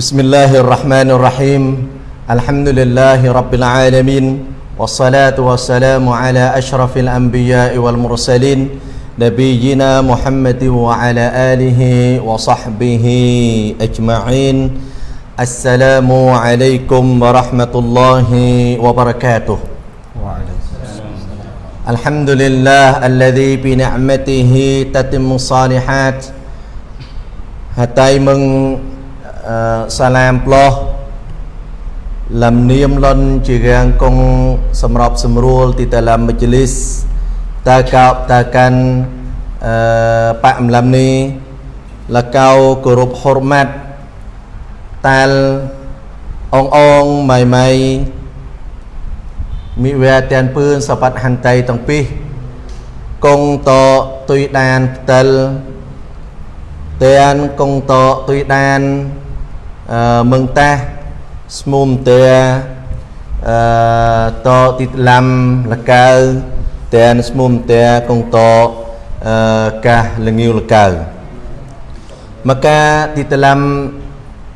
بسم الله الرحمن الرحيم الحمد لله رب العالمين والصلاة والسلام على أشرف الأنبياء والمرسلين نبينا محمد وعلى آله وصحبه أجمعين السلام عليكم ورحمة الله وبركاته الحمد لله الذي بنعمته تتم الصالحات حتى من សាឡាមផ្លោះលំនាមលន់ជារាងគង់សម្របសម្រួលទីតាឡាមមជ្ឈលីសតើកោបតើកាន់អឺបាក់អំឡំនេះលកៅគោរពហុរម៉ាត់តាលអងអងម៉ៃម៉ៃមិវែតានពឿនសបត្តិហន្តីទាំងពីរគង់តទុយដានផ្តិលតានគង់តទុយដាន អឺមឹងតាស្មុំទើអឺតទីតឡាំលកៅតែនស្មុំតែកងតអឺកាសលងាវលកៅ maka di dalam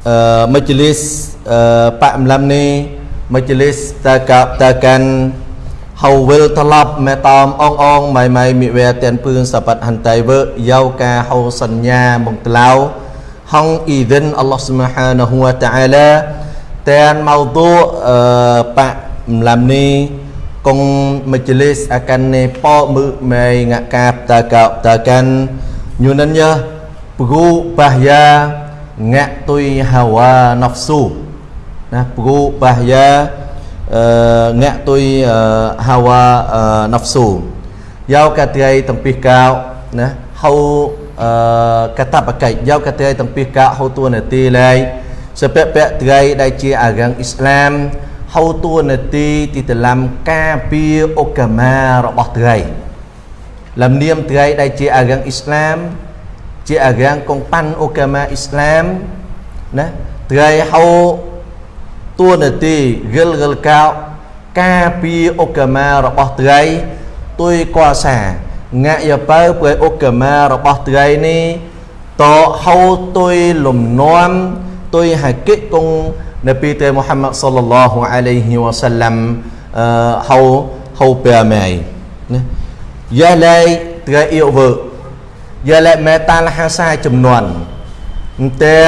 uh, majlis uh, Pak Mlam ni majlis takkan hầu will talab mẹ tom ong ong mày mày mi ve tiền phương sa pat han tai vợ yau ca hầu sanh nha mong tlau hong idin Allah Subhanahu wa ta'ala tiền mawdu uh, Pak Mlam ni កងមជ្ឈលិសអកាននេប៉មើមេងកាបតាកោតាកាន់ញូនិនយ៉ាព្រូបាយ៉ាងាក់ទុ យហាវ៉ាណហ្វស៊ូណាព្រូបាយ៉ាអឺងាក់ទុយហាវ៉ាណហ្វស៊ូយកកាត្រីតំពីកោណាហៅអឺកតបកិច្ចយកកាត្រីតំពីកោហៅតួនាទីឡៃសពពៈត្រីដែលជាអារាំងអ៊ីស្លាមហៅតួនាទីទីតឡាំការពារអុកាម៉ារបស់ត្រីលំនាមត្រីដែលជាអារាំងអ៊ីស្លាម ជាអារាំងកងប៉ាន់អុកាម៉ាអ៊ីស្លាមណាត្រីហៅតួនាទីរលរលកោការពារអុកាម៉ារបស់ត្រីទុយកោសា ងាក់យបើព្រៃអុកាម៉ារបស់ត្រីនេះតហៅទុយលំនាំ ទុយហាកិកង Nabi Teh Muhammad sallallahu alaihi wasallam uh, hau hau pe mai nè ya lai tra yêu vợ ya lai mẹ ta là ha sai ចំនួនតែ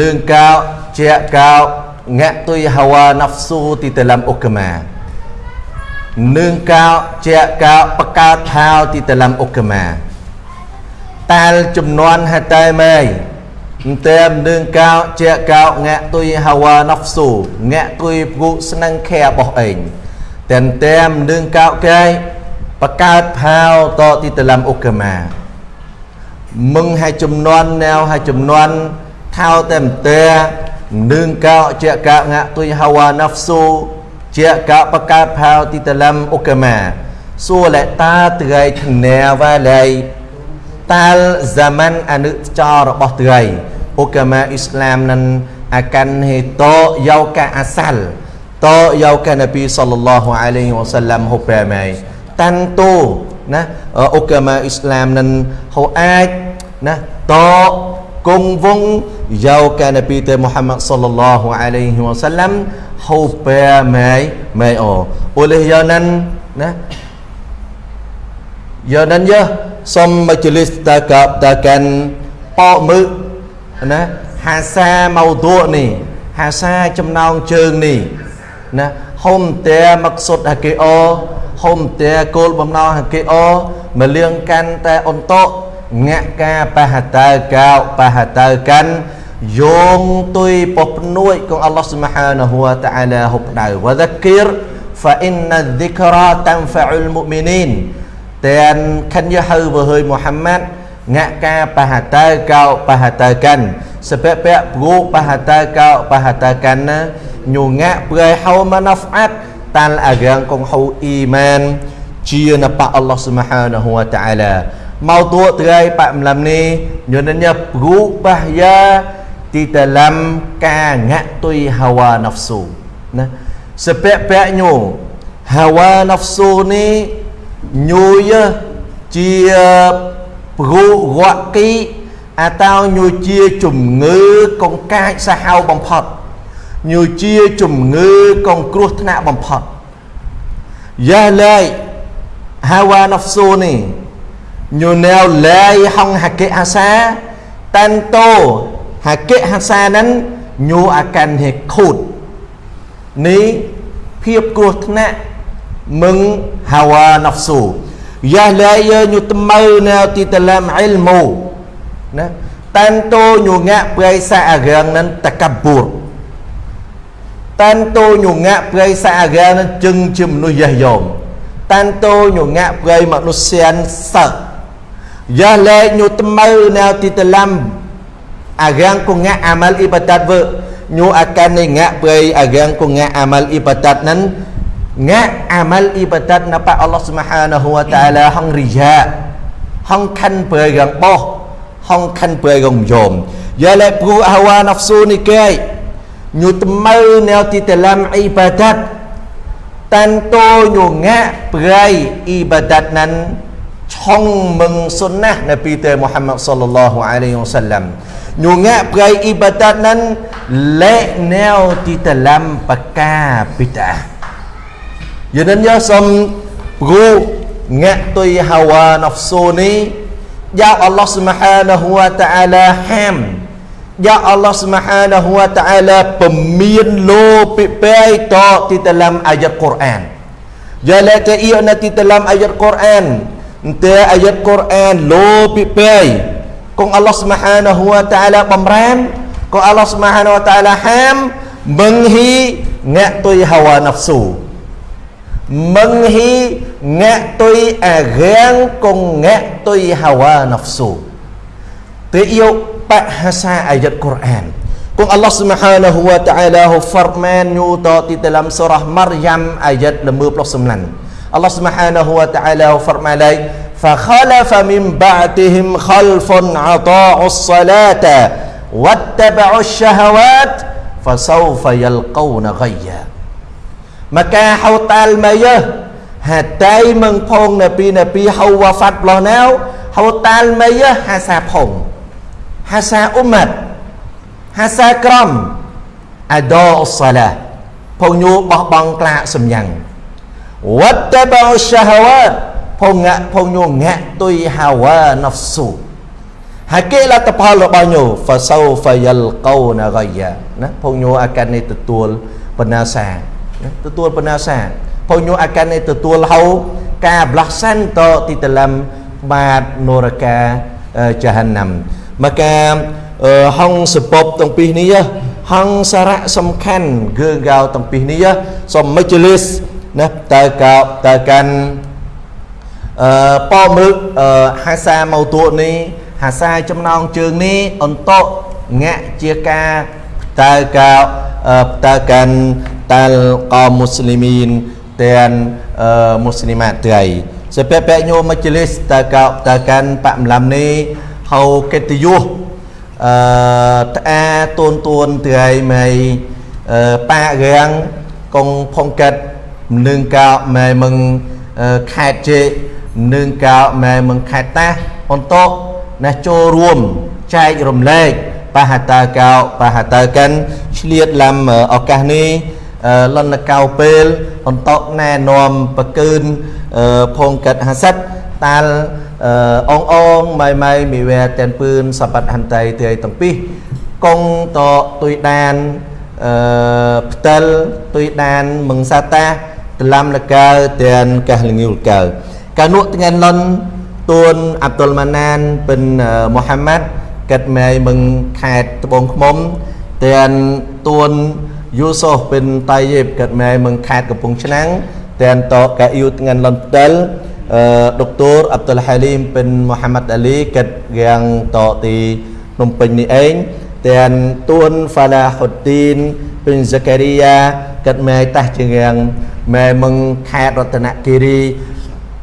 លឿងកោជាកោងាក់ទុយហាវ៉ាណាហ្វស៊ូទីតឡាំអុកម៉ា នឿងកោជាកោបកើតហៅទីតឡាំអុកម៉ាតាលចំនួនហតែម៉ៃតែមនឹងកោជាកោងាក់ទុយហាវ៉ាណហ្វស៊ូងាក់ទុយព្រុស្នឹងខែរបស់ឯងតែតែមនឹងកោកែបកើតផាវតទីតឡាំអុកម៉ាមឹងហើយចំនួនណែវហើយចំនួនថៅតែមតែនឹងកោជាកោងាក់ទុយហាវ៉ាណហ្វស៊ូ ជាកោបកើតផាវទីតឡាំអុកម៉ាសួរលែតាត្រៃធ្នាវ៉ាឡៃតាល zaman អនុចររបស់ត្រីឧកាមាអ៊ីស្លាមនឹងអាកាន់ហេតយោកាអាសាល់តយោកានប៊ីសល្លឡោះអាឡៃហ៊ីវ៉ាសាឡាំហូបែម៉ៃតាន់តូណាឧកាមាអ៊ីស្លាមនឹងហូអាចណាតគង់វង យោកានប៊ីតេមូហាម៉ាត់សល្លឡោះអាឡៃហ៊ីវ៉ាសាឡាំហូបែម៉ៃម៉ៃអូអូលេយោណាន់ណាយោណាន់យោសុំមជ្ឈលិសតកបតកាន់ប៉មឹកណាហាសាម៉ៅទូនេះហាសាចំណងជើងនេះណាហុំតែមកសុតហាកេអូហុំតែគោលបំណងហាកេអូមលៀងកាន់តែអន្តោងាក់កាបហតើកោបហតើកាន់ យោងទុយពពនួយកងអល់ឡោះស៊ុបហានហូវតាអាឡាហុបដៅវដគិរ فإن الذكرى تنفع المؤمنين តែនខិនយហៅវើហើយមូហាម៉ាត់ងាក់កាបហតើកោបហតើកាន់សពពៈព្រូបហតើកោបហតើកាន់ណាញូងាក់ប្រៃហៅម៉ាណាហ្វអាត់តាល់អារាងកងហៅអ៊ីម៉ានជាណបអល់ឡោះស៊ុបហានហូវតាអាឡាមកទួត្រៃបាក់ម្លឹមនេះញូនញ៉ាព្រូបះយ៉ា ទីតឡាំកាងាក់ទុយហាវ៉ាណាហ្វស៊ូណាសពពៈញូហាវ៉ាណាហ្វស៊ូនេះញូយជាព្រុរកគីអាតោញូជាជំងឺកងកាចសាហាវបំផុតញូជាជំងឺកងគ្រោះថ្នាក់បំផុតយ៉ាឡៃហាវ៉ាណហ្វស៊ូនេះញូណែវឡៃហងហាកេអាសាតាន់តូ ហាកេហាសានឹងញូអាកាន់ហេខូតនេះភាពគ្រោះថ្នាក់ mừng hawa nafsu ya la ya nyu tmau na ti talam ilmu na tanto nyu ngak prai sa agang nan takabbur tanto nyu ngak prai sa agang nan chừng ជាមនុស្សយះយមតាន់តូញងាក់ប្រៃមនុស្សសិនសឹកយ៉ាលែញត្មើណៅទីតឡាំអារាំងគងាក់អាម៉ាល់អ៊ីបាតាត់វើញូអាកាននេះងាក់ប្រៃអារាំងគងាក់អាម៉ាល់អ៊ីបាតាត់នឹង ngã amal ibadat napa Allah Subhanahu wa taala hong riya hong khăn bơi gần bo hong khăn bơi gần dòm giờ lại pru hawa nafsu ni kai nyu tmau neo ti talam ibadat tanto nyunga perai ibadat nan chong meng sunnah Nabi Tuhan Muhammad sallallahu alaihi wasallam nyunga perai ibadat nan le neo di dalam bid'ah cho nên nhớ xong gu ngạ tùy hawa nafsu ni do Allah subhanahu wa ta'ala ham do Allah subhanahu wa ta'ala pemien lo pipai to di dalam ayat Quran. Jalaka iya na di dalam ayat Quran Ente ayat Quran lo pipai kong Allah subhanahu wa ta'ala pemran kong Allah subhanahu wa ta'ala ham menghi ngạ tùy hawa nafsu menghi ngạ tùy à ghen cùng ngạ tùy hawa nafsu tự yêu bahasa ayat Quran Kung Allah Subhanahu wa taala firman nyuta di dalam surah Maryam ayat 59 Allah Subhanahu wa taala firman lai fa khalafa min ba'dihim khalfun ata'u as-salata wattaba'u ash-shahawat fasawfa yalqawna ghayya maka hautal mayah hatai meng phong nabi nabi hau wafat lo nao hautal mayah hasa phong hasa umat hasa kram ada salah phong nyu bah bang klak sem yang wattaba'u syahawat phong ngak phong nyu ngak tui hawa nafsu ហើ فخلف من بعدهم خلف عطاء الصلاة واتبعوا الشهوات فسوف يلقون غيا. ما كان حو تال ما يا هتاي من فون نبي نبي حو وفات له ناو حو تال ما يا حسا فون حسا كرم أداء الصلاة فون يو بخ بانك لا سميان واتبعوا الشهوات គេលទ្ធផលរបស់ញោ fasawfa yalqawna ghayya ណាផងញោអាកាននេះទទួលបណ្ណាសាណាទទួលបណ្ណាសាផងញោអាកាននេះទទួលហៅការបលាស់សាន់តទីតឡាំបាតនរកាចហានណាំមកកាហងសពបទាំងពីរនេះហងសារៈសំខាន់គឺកៅទាំងពីរនេះសូមមិជលិសណាតើកៅតើកាន់ អឺប៉មឹកហាសាម៉ូតូនេះហាសាចំណងជើងនេះអន្តកងាក់ជាការតើកៅតើកាន់តាល់កោមូស្លីមីនទាំងមូស្លីម៉ាត្រៃសេពពញោមជ្លិសតើកៅតើកាន់បម្លាំនេះហៅកិត្តិយសអឺត្អាតូនតួនត្រៃមៃប៉ារាំងកងផុងកាត់នឹងកៅម៉ែមឹងខេតជេ នឹងកៅម៉ែមឹងខេតតាអន្តកណាចូលរួមចែករំលែកបហតាកោបហតាកិនឆ្លៀតឡាំឱកាសនេះលន់កៅពេលអន្តកណែនាំបកើនភងកាត់ហាសិតតាល់អងអងម៉ៃម៉ៃមីវែតែនពឿនសបត្តិហន្តីទីទាំងពីរកងតទុយដានអឺផ្ទិលទុយដានមង្សាតាតឡាំលកៅទាំងកះលងីលកៅ កានុថ្ងៃលន់ទួនអាប់តុលម៉ាណានពិនមូហាម៉ាត់កាត់ម៉ែមឹងខេតត្បូងខ្មុំទាំងទួនយូសូសពិនតៃយេបកាត់ម៉ែមឹងខេតកំពង់ឆ្នាំងទាំងតកៅយូថ្ងៃលន់ផ្ទិល Dr. Abdul Halim bin Muhammad Ali kết gang tọ tì nông bình ni anh tiền tuôn Falahuddin bin Zakaria kết mê ta chừng gang mê mừng khai Ratana Kiri untuk jika corum nah walaupun teh nah tetapi etai untuk corum kapi agama nah ព្រៃ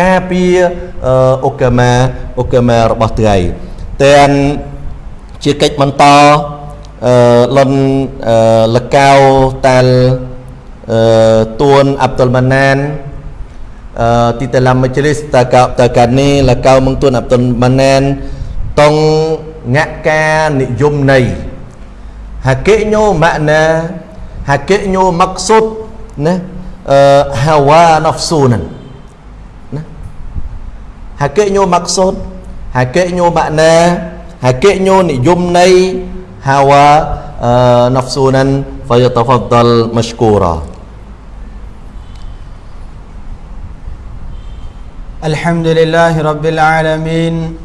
ការពារអុកមាអុកមារបស់ត្រីតែនជាកិច្ចបន្តអឺលនលកៅតាល់អឺទួនអាប់តុលម៉ាណាន uh, di dalam majlis takab takad ni lakau mengtun Abdul Manan tong ngakka niyyum nei hakiknya makna hakiknya maksud nah uh, hawa nafsunan nah hakiknya maksud hakiknya makna hakiknya niyyum nei hawa uh, nafsunan fayatafaddal mashkura. الحمد لله رب العالمين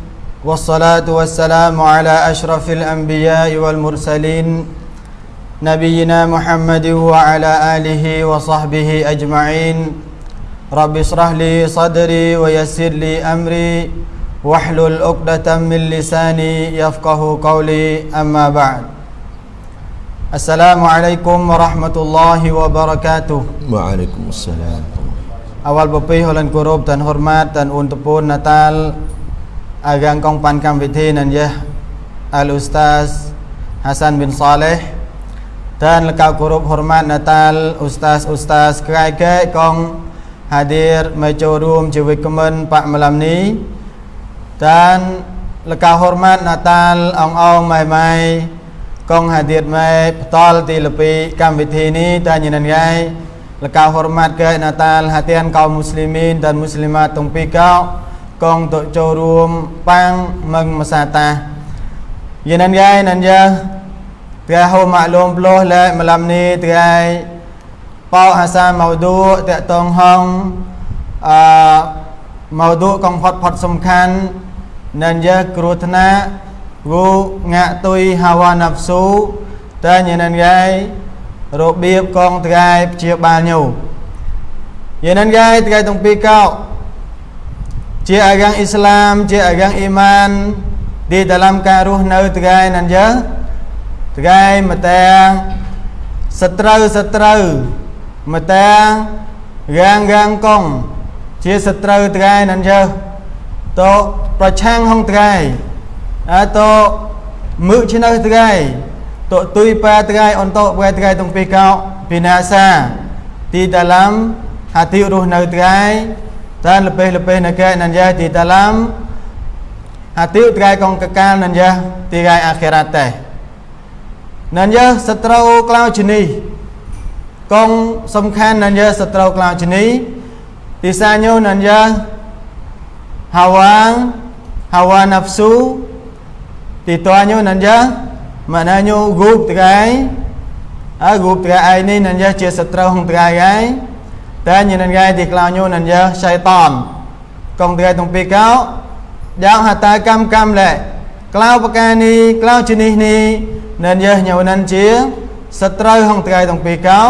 والصلاة والسلام على أشرف الأنبياء والمرسلين نبينا محمد وعلى آله وصحبه أجمعين رب اشرح لي صدري ويسر لي أمري واحلل عقدة من لساني يفقه قولي. أما بعد السلام عليكم ورحمة الله وبركاته. وعليكم السلام. أول ببي هولن كروب تن هرمات تن أنتبون نتال أغان كون بان كام بيتين أن يه الأستاذ حسن بن صالح ท่านและกาวกรุบฮอร์มานนาตาลอุสตาสอุสตาสใครแก่กอง hadir mai ចូលរួមជាវិក្កាមិនបកមលំនេះតានលកៅ hormat Natal អងអងម៉ៃម៉ៃកង hadir ម៉ៃផ្តល់ទីលពីកម្មវិធីនេះតាញនិនងាយ Lekau hormat ke Natal hatian kaum កោអាសាម៉ៅឌូតកតងហងអឺម៉ៅឌូកំផុតផុតសំខាន់និនយគ្រោះថ្នាក់វូងាក់ទុយហាវ៉ាណាប់ស៊ូតើញនិនយាយរបៀបកងត្រៃព្យាបាលញូយនិនយាយត្រៃទាំងពីរកោជាអាយ៉ាងអ៊ីស្លាមជាអាយ៉ាងអ៊ីម៉ានទីតាមការរស់នៅត្រៃនិនយាយត្រៃមតាសត្រូវសត្រូវ មកតែរាងរាងកងជាសត្រូវថ្ងៃนั้นយើតប្រឆាំងហងថ្ងៃអើតមឹកឆ្នៅថ្ងៃ Tok tui pa terai untuk berai terai tung pikau binasa di dalam hati ruh nau terai dan lebih-lebih negara nan ya di dalam hati terai kong kekal nan ya terai akhirat teh nan ya setrau klau jenis kong សំ ខាន់ nan ya setrau klau jenis ទីសាញូ nan ya hawa hawa nafsu ទីតញូ nan ya maknanya group terai ah group terai ini nan ya ជាសត្រូវក្នុង terai ហើយតែញនឹងថ្ងៃទីក្លៅញូនឹងយើសៃតនកងថ្ងៃទាំងពីរកោយ៉ាងហតាកម្មកម្មលែក្លៅប្រការនេះក្លៅជនេះនេះនឹងយើញូនឹងជាសត្រូវក្នុងថ្ងៃទាំងពីរកោ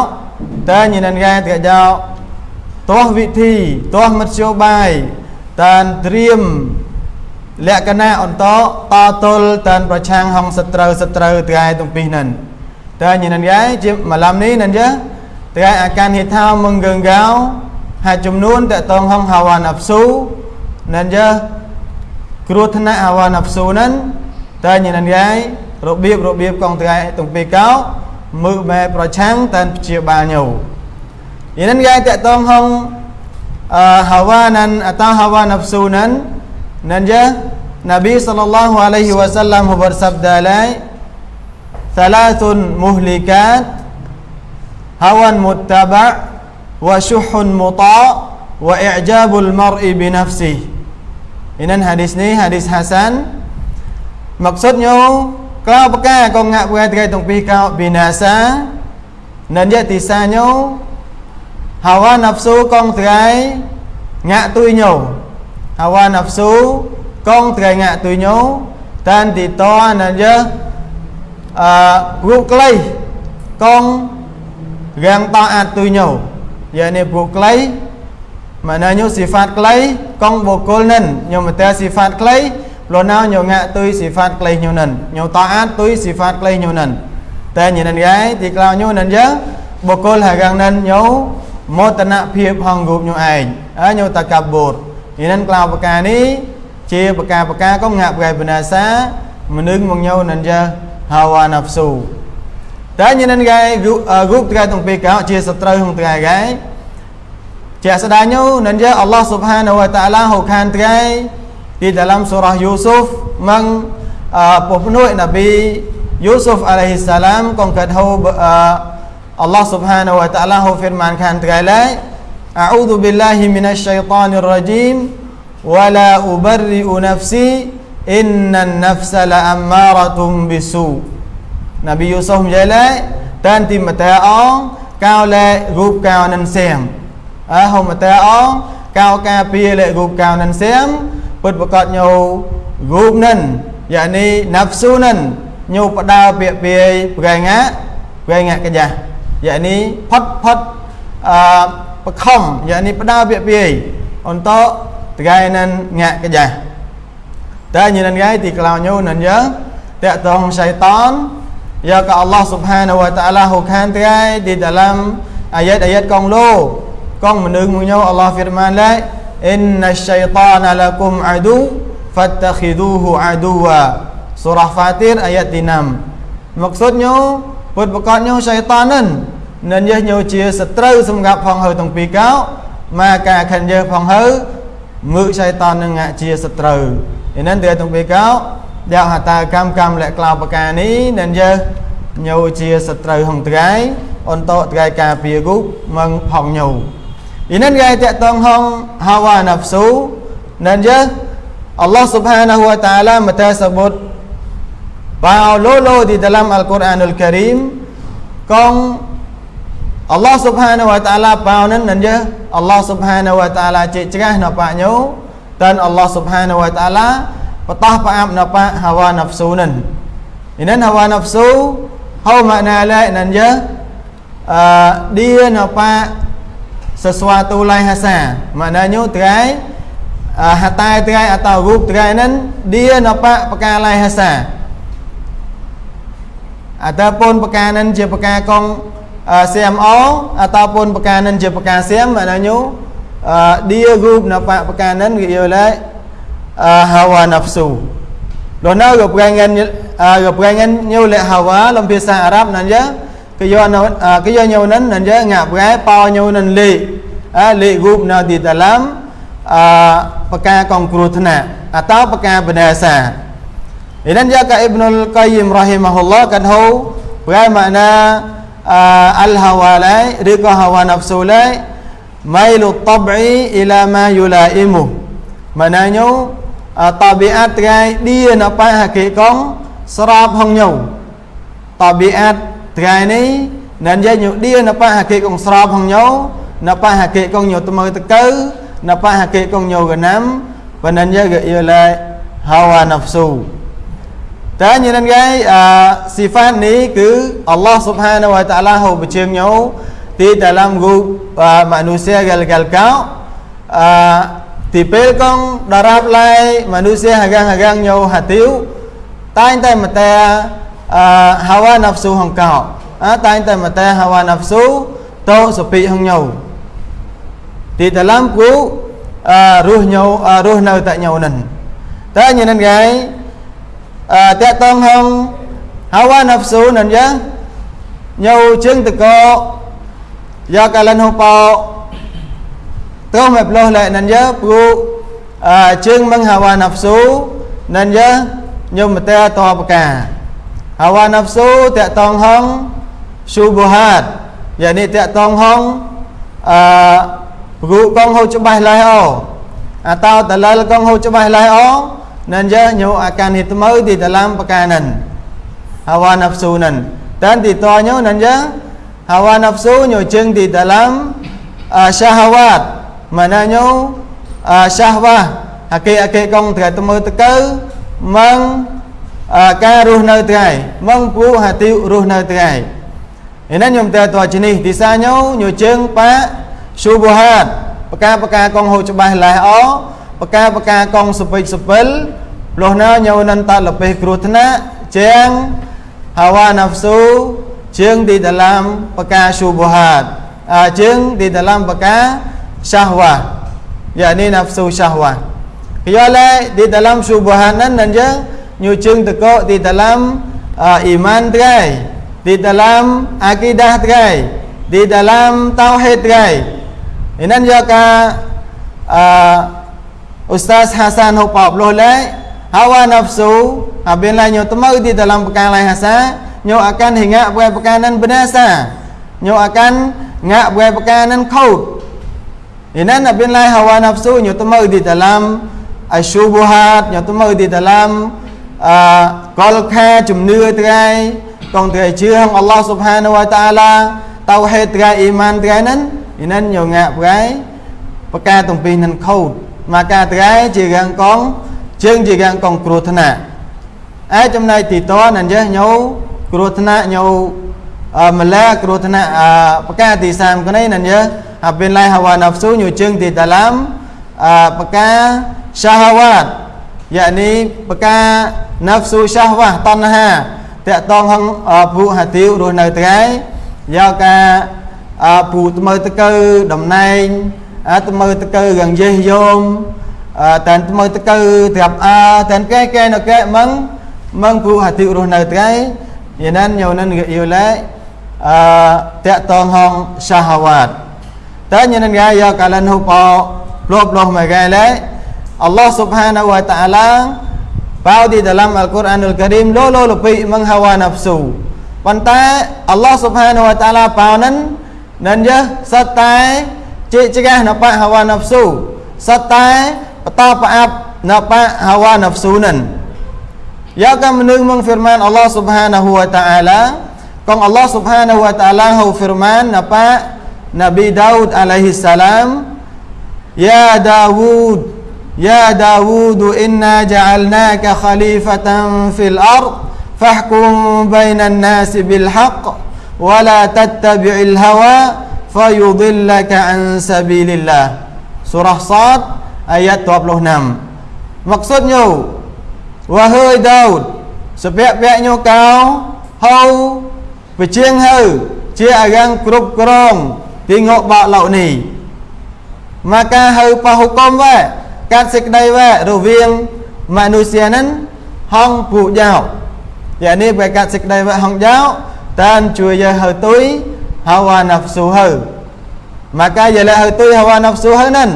តែញនឹងថ្ងៃទីកោទាស់វិធីទាស់មធ្យោបាយតានត្រៀមលក្ខណៈអន្តតទល់តានប្រឆាំងហងសត្រូវសត្រូវថ្ងៃទាំងពីរនឹងតែញនឹងយាយជាមឡំនេះនឹងយើថ្ងៃអាការហេថាមងងកោហើយចំនួនតតងហងហាវ៉ាណាប់ស៊ូនឹងយើគ្រោះថ្នាក់ហាវ៉ាណាប់ស៊ូនឹងតែញនឹងយាយរបៀបរបៀបកងថ្ងៃទាំងពីរកោ មើលបែប្រឆាំងតានព្យាបាលញោញនឹងយាយតតងហងអឺហាវ៉ានឹងអតាហាវ៉ាណាប់ស៊ូនឹង Dan dia Nabi sallallahu alaihi wasallam bersabda lai Thalathun muhlikat Hawan muttaba' Wa syuhun muta' Wa i'jabul mar'i binafsih Ini hadis ni hadis Hasan Maksudnya Kalau apakah kau ngak buat kai tung pi kau binasa Dan dia tisanya Hawa nafsu kong terai Ngak tui nhau hawa nafsu con teringat tu nyo tan di to na je a ru klai con gang taat tu nyo yakni ru klai maknanya sifat klai con bokol nen nyo mata sifat klai lo nào nyo ngạ tui sifat klai nyo nen nyo taat tui sifat klai nyo nen ta nhìn gai thì clau nyo nen je bokol hagang nen nyo មោទនភាពហងរូបញោឯងអើញោតកបូរពីនឹងក្លៅប្រការនេះជាប្រការប្រការក៏ងាក់ប្រែបណាសាមនុស្សមកញោនឹងចាហាវ៉ាណាហ្វស៊ូតែញនឹងគេរូបត្រៃទាំងពីរកោជាសត្រូវក្នុងត្រៃគេជាស្ដាញោនឹងចាអល់ឡោះស៊ុបហានវតាឡាហូខានត្រៃ di dalam surah Yusuf meng uh, penuh Nabi Yusuf alaihi salam kong kat ho uh, Allah subhanahu wa ta'ala ho firmankan tergalai A'udzu billahi minasyaitonir rajim wala ubarri'u nafsi innan nafsa la'ammaratun bisu. Nabi Yusuf menjelai dan tim mataong lệ group cao nên xem à, hồng mataong ca pia lệ group cao nên xem bật bật cọt nhau group nên yakni nafsu nên nhau pada pia pia gai ngã gai ngã cái gì yakni phật phật ប្របខំយ៉ាងនេះផ្ដើពាក្យពាយ untuk tegainan ngak kejah dan nyen ngai ti kelaunya nan ya tak tong syaitan ya ka Allah Subhanahu wa taala hukan tegai di dalam ayat-ayat kong lo kong menung munyo Allah firman la inna syaitana lakum adu fattakhiduhu aduwa surah fatir ayat 6 maksudnya ពុតប្រកាសញោសៃតាននឹងនឹងយះញោជាសត្រូវសម្រាប់ផងហើយទាំងពីរកោមកការខិនយើផងហើយងើសៃតាននឹងជាសត្រូវឥណិនតែទាំងពីរកោដែលហតាកម្មកម្មលក្ខក្លោបកានេះនឹងយះញោជាសត្រូវហងត្រៃអន្តតត្រៃការពីគុមងផងញោ ឥណិនគេតតងហងហាវ៉ាណាហ្វស៊ូនឹងយះ Allah Subhanahu wa taala mata sebut Bao lolo di dalam Al-Quranul Karim Kong Allah Subhanahu Wa Taala bao nan nan je Allah Subhanahu Wa Taala cik cerah nampak nyu dan Allah Subhanahu Wa Taala petah paam nampak hawa nafsu nan. Ini hawa nafsu hau makna lain nan je uh, dia nampak sesuatu lain hasa. Maknanya terai uh, hatai terai atau rup terai nan dia nampak perkara lain hasa. ataupun pekanan je pekakong uh, CMO ataupun pekanan je pekasiam maknanya uh, dia group nampak pekanan ialah uh, hawa nafsu Lona go perangan uh, go perangan nyu le hawa dalam bahasa Arab nan ya ke yo uh, ke yo nyu nan nan ya ngap gai pa nyu nan le uh, le group na di dalam uh, pekakong kurutna atau pekak berdasar Idan jaka Ibnul Qayyim rahimahullah kan hu Berai makna uh, Al-hawalai Rika hawa nafsulai Mailu tab'i ila ma yulaimu. Maknanya uh, Tabiat gai dia napa hakikong Serap hong nhau. Tabiat gai ni Nan jaya dia napa hakikong serap hong nhau Napa hakikong nhau temui tekau Napa hakikong nhau genam Panan jaga ialah Hawa nafsu តែញ៉ាំគេអឺស៊ីហ្វាតនេះគឺអល់ឡោះស៊ុបហានវតាឡាហូបជើងញោទី dalam grup uh, manusia gal-gal kau uh, tipel kong darab lai manusia hagang-hagang nhau hatiu តែងតែមកតែ អឺ hawa nafsu ហងកោអើតែងតែមកតែ hawa nafsu តោសពីហង nhau ទី dalam គូអឺរស់ nhau រស់នៅតែ nhau នឹងតែញ៉ាំគេតកតងហងហាវ៉ាណាហ្វស៊ូនឹងយ៉ាងញោជើងតកយកកាលិនហូបោទៅមកផ្លោះលែនឹងយើព្រោះជើងមឹងហាវ៉ាណាហ្វស៊ូនឹងយើញោមតេតបកា ហាវ៉ាណាហ្វស៊ូតកតងហងស៊ូបូហាតយ៉ាងនេះតកតងហងអឺព្រោះកងហូច្បាស់ឡៃអូអតោតលលកងហូច្បាស់ឡៃអូ nanja nyu akan hitmau di dalam pekanan hawa nafsu nan dan ditanya nanja hawa nafsu nyu jeng di dalam uh, syahwat mananya uh, syahwah អាគេអាគេកងត្រូវទៅមើលទៅកើម៉ង ការរស់នៅថ្ងៃម៉ងពូហាទីរស់នៅថ្ងៃឯណាខ្ញុំតើតើជំនេះទីសាញោញជើងប៉ាស៊ូបូហាតបកាបកាកងហូច្បាស់ឡែអបកាបកាកងសពេចសពិលព្រោះណាញោនន្តលពេគ្រោះថ្នាក់ជាងហាវ៉ាណាហ្វស៊ូជាងទីដឡាមបកាស៊ូបូហាតជាងទីដឡាមបកាសាហវ៉ាយ៉ានេះណាហ្វស៊ូសាហវ៉ា Kiyala di dalam subuhanan dan je nyucung teko di dalam uh, iman terai, di dalam akidah terai, di dalam tauhid terai. Inan juga uh, Ustaz Hasan Hupap loh lai hawa nafsu apabila nyo temau di dalam perkara lain hasa nyo akan hingga buat perkanan benasa nyo akan ngak buat perkanan kaut inan apabila hawa nafsu nyo temau di dalam asyubuhat nyo temau di dalam uh, kolka jumnua terai kong terai chương Allah subhanahu wa ta'ala tauhid terai iman terai nan inan nyo ngak buat perkara tumpi nan kaut maka trai chỉ gần con chương chỉ gần con cột thna ai trong này thì to nên nhớ nhau cột thna nhau mà la cột thna à baka thì sam cái này nên nhớ apabila hawa nafsu nyucung di dalam uh, peka syahwat yakni peka nafsu syahwah tanha តកតងហងពុហាទីវរស់នៅថ្ងៃយកការពូថ្មើតកើតំណែងថ្មើតកើយ៉ាងយេះយោមតែថ្មើតកើត្រាប់អើតែកែកែនៅកែមឹងមឹងពុហាទីវរស់នៅថ្ងៃយានញោននយូឡែអឺតកតងហងសាហវ៉ាតតែញ៉ានងាយកកាលនហូបលបលោះមកែឡែអល់ឡោះ ស៊ុបហានវតាអាឡា Bau di dalam Al-Quranul Karim Lolo lebih menghawa nafsu ប៉ុន្តែអល់ឡោះសុបហានវតាឡាបោនឹងនឹងយះសត្វតែជាចកះណបហាវ៉ានហ្វស៊ូសត្វតែបតបអាប់ណបហាវ៉ានហ្វស៊ូនឹងយកកំនឹងមក firman Allah Subhanahu wa taala កង Allah Subhanahu wa taala ហៅ firman ណប Nabi Daud alaihi salam ya Daud يا داود إنا جعلناك خليفة في الأرض فاحكم بين الناس بالحق ولا تتبع الهوى فيضلك عن سبيل الله سورة صاد ayat 26 maksudnya wahai Daud sepiak-piaknya kau hau វិជាងហៅជាអារាំងគ្រប់គ្រងទីងកបាក់ឡោនេះមកការហៅប៉ះហុកុំវ៉ា កាត់សេចក្តីវ៉ែរវាងមនុស្សនឹងហងពួកយោយ៉ាងនេះបើកាត់សេចក្តីវ៉ែហងយោតាមជួយយើហៅទុយហាវ៉ាណាហ្វស៊ូហៅ maka ialah hal tu hawa nafsu hal nan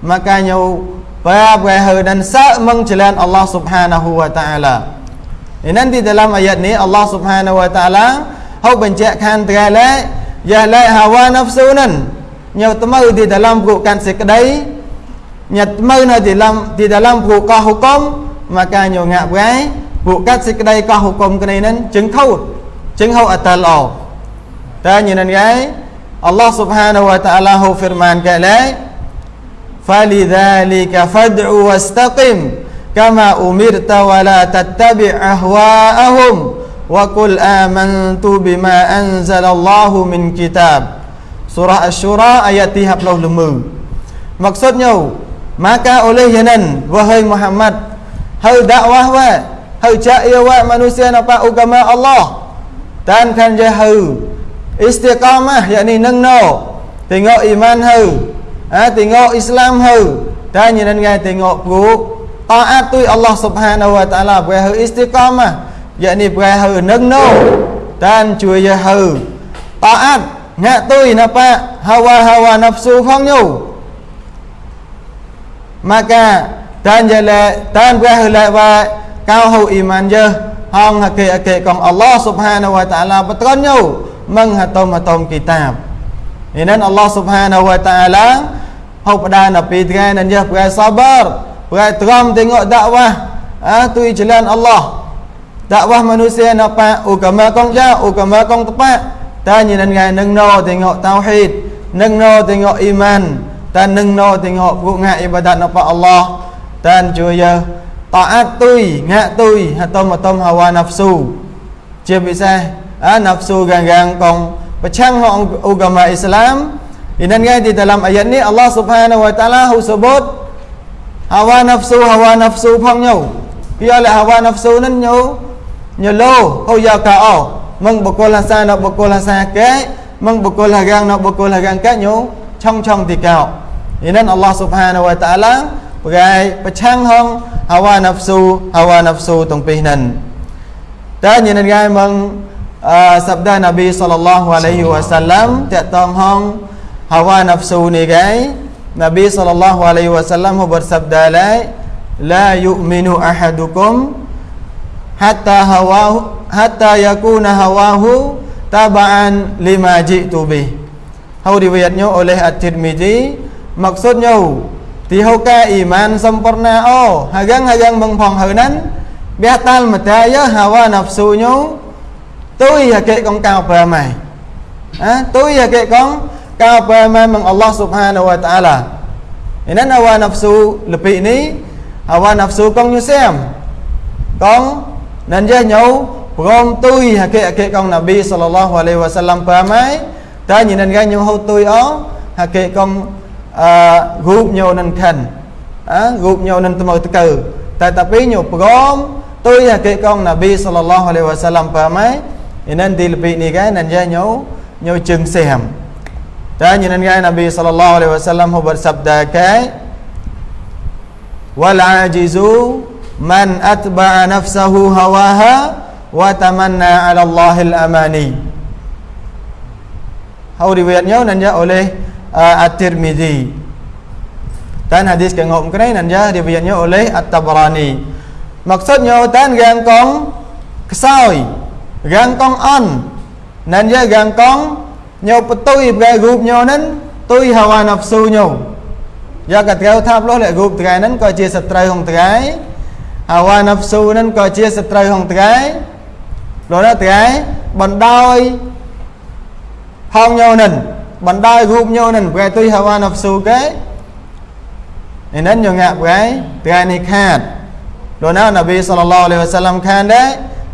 maka nyau pa hal dan sa meng jalan Allah Subhanahu wa taala ini nanti dalam ayat ni Allah Subhanahu wa taala hau ប ញ្ជាក់ខានត្រែលែយ៉ាលែ hawa nafsu nan ញៅត្មើទី dalam គូកាន់សេចក្តី nyatmau na di dalam di dalam buka hukum maka nyo ngak bai bukat sekedai ka hukum kene nan chứng thâu chứng hậu atal o ta như nan gai Allah subhanahu wa ta'ala hu firman ka la falidhalika fad'u wastaqim kama umirta wa la tattabi' ahwa'ahum wa qul amantu bima anzala Allah min kitab surah asy-syura ayat 35 maksudnya Maka oleh janan wahai Muhammad Hau dakwah wa Hau cahaya wa manusia napa agama Allah. Dan kan je hau. Istiqamah yakni nâng no Tengok iman hau. Ha, Tengok Islam hau. Dan janan ngai tengok perut Taat tu Allah subhanahu wa ta'ala Buat hau istiqamah Yakni buah hau nâng no Dan cua je hau. Taat Ngak tu napa Hawa-hawa nafsu phong nyu maka tan jala tan wahla wa kau hu iman je hong hake ake kong Allah subhanahu wa ta'ala betul nyu meng hatom hatom kitab ini Allah subhanahu wa ta'ala hau pada nabi dengan dan je berai sabar berai teram tengok dakwah ah tu jalan Allah. Dakwah manusia napa agama kong ja agama kong tepat dan nyen ngai neng no tengok tauhid neng no tengok iman ta nâng nô tình hộ vụ ngạ ibadat napa Allah. Dan juga taat tui ngạ tui hatom hatom hawa nafsu. Chưa bisa ah, nafsu gang-gang kong pecang hong agama Islam? Ini kan di dalam ayat ni Allah Subhanahu wa taala hu sebut hawa nafsu hawa nafsu phong nhau. Kia là hawa nafsu nên nhau nhờ lô hô giờ cả ô mừng bậc cô là xa nó bậc cô là xa kế mừng bậc cô là gang nó bậc cô là gang kế nhau trong trong thì cao ឥឡូវអល់ឡោះស៊ុបហានវតាឡាប្រកែប្រឆាំងហងហាវ៉ាណាហ្វស៊ូហាវ៉ាណាហ្វស៊ូទាំងពីរនឹងតែញ៉ានងាយមកអឺសប្តាហ៍នប៊ីសល្លឡោះអាឡៃហ៊ីវ៉ាសាឡាំតកតងហងហាវ៉ាណាហ្វស៊ូនេះគេនប៊ីសល្លឡោះអាឡៃហ៊ីវ៉ាសាឡាំ bersabda la la yu'minu ahadukum hatta hawahu hatta yakuna hawahu taba'an lima ji'tu bih. Hau riwayatnya oleh At-Tirmizi maksudnya tihoka iman sempurna oh hagang-hagang mengponghonan biatal mataya hawa nafsunya tôi là kệ con cao bờ mày à, tôi là kệ con cao bờ mày mừng Allah subhanahu wa ta'ala. Nên hawa nafsu lebih ni hawa nafsu con như xem con nên ra nhau gồm tôi là kệ kệ con Nabi sallallahu alaihi wasallam bờ mày ta nhìn nên ra nhau hô tôi ó oh, hà kệ con រូបញោនឹងខិនអើរូបញោនឹងត្មើតកើតែតាពីញោព្រមទុយគេកងណាប៊ីសល្លឡោះអាឡៃវ៉ាសាឡាំប៉ាម៉ៃ Inan dilpi ni kan nan ja nyau nyau chừng xem. Ta như nan gai Nabi sallallahu alaihi wasallam hu bersabda kai wal ajizu man atba'a nafsahu hawaha wa tamanna 'ala Allah al-amani. Hau riwayatnya nan ja oleh uh, At-Tirmizi. Dan hadis ke ngom kene nan ja riwayatnya oleh At-Tabrani. Maksudnya tan gang kong kesoi gangkong on nên với gangkong nhau tôi gai group nhau nên tôi hawa nafsu nhau do cả theo tháp lối lại group cái nên coi chia sợi hồng cái hawa nafsu nên coi chia sợi hồng cái rồi đó cái bằng đôi hong nhau nên bằng đôi group nhau nên cái tôi hawa nafsu cái nên nhiều ngạ cái cái này khát rồi nào Nabi sallallahu alaihi wasallam khan đấy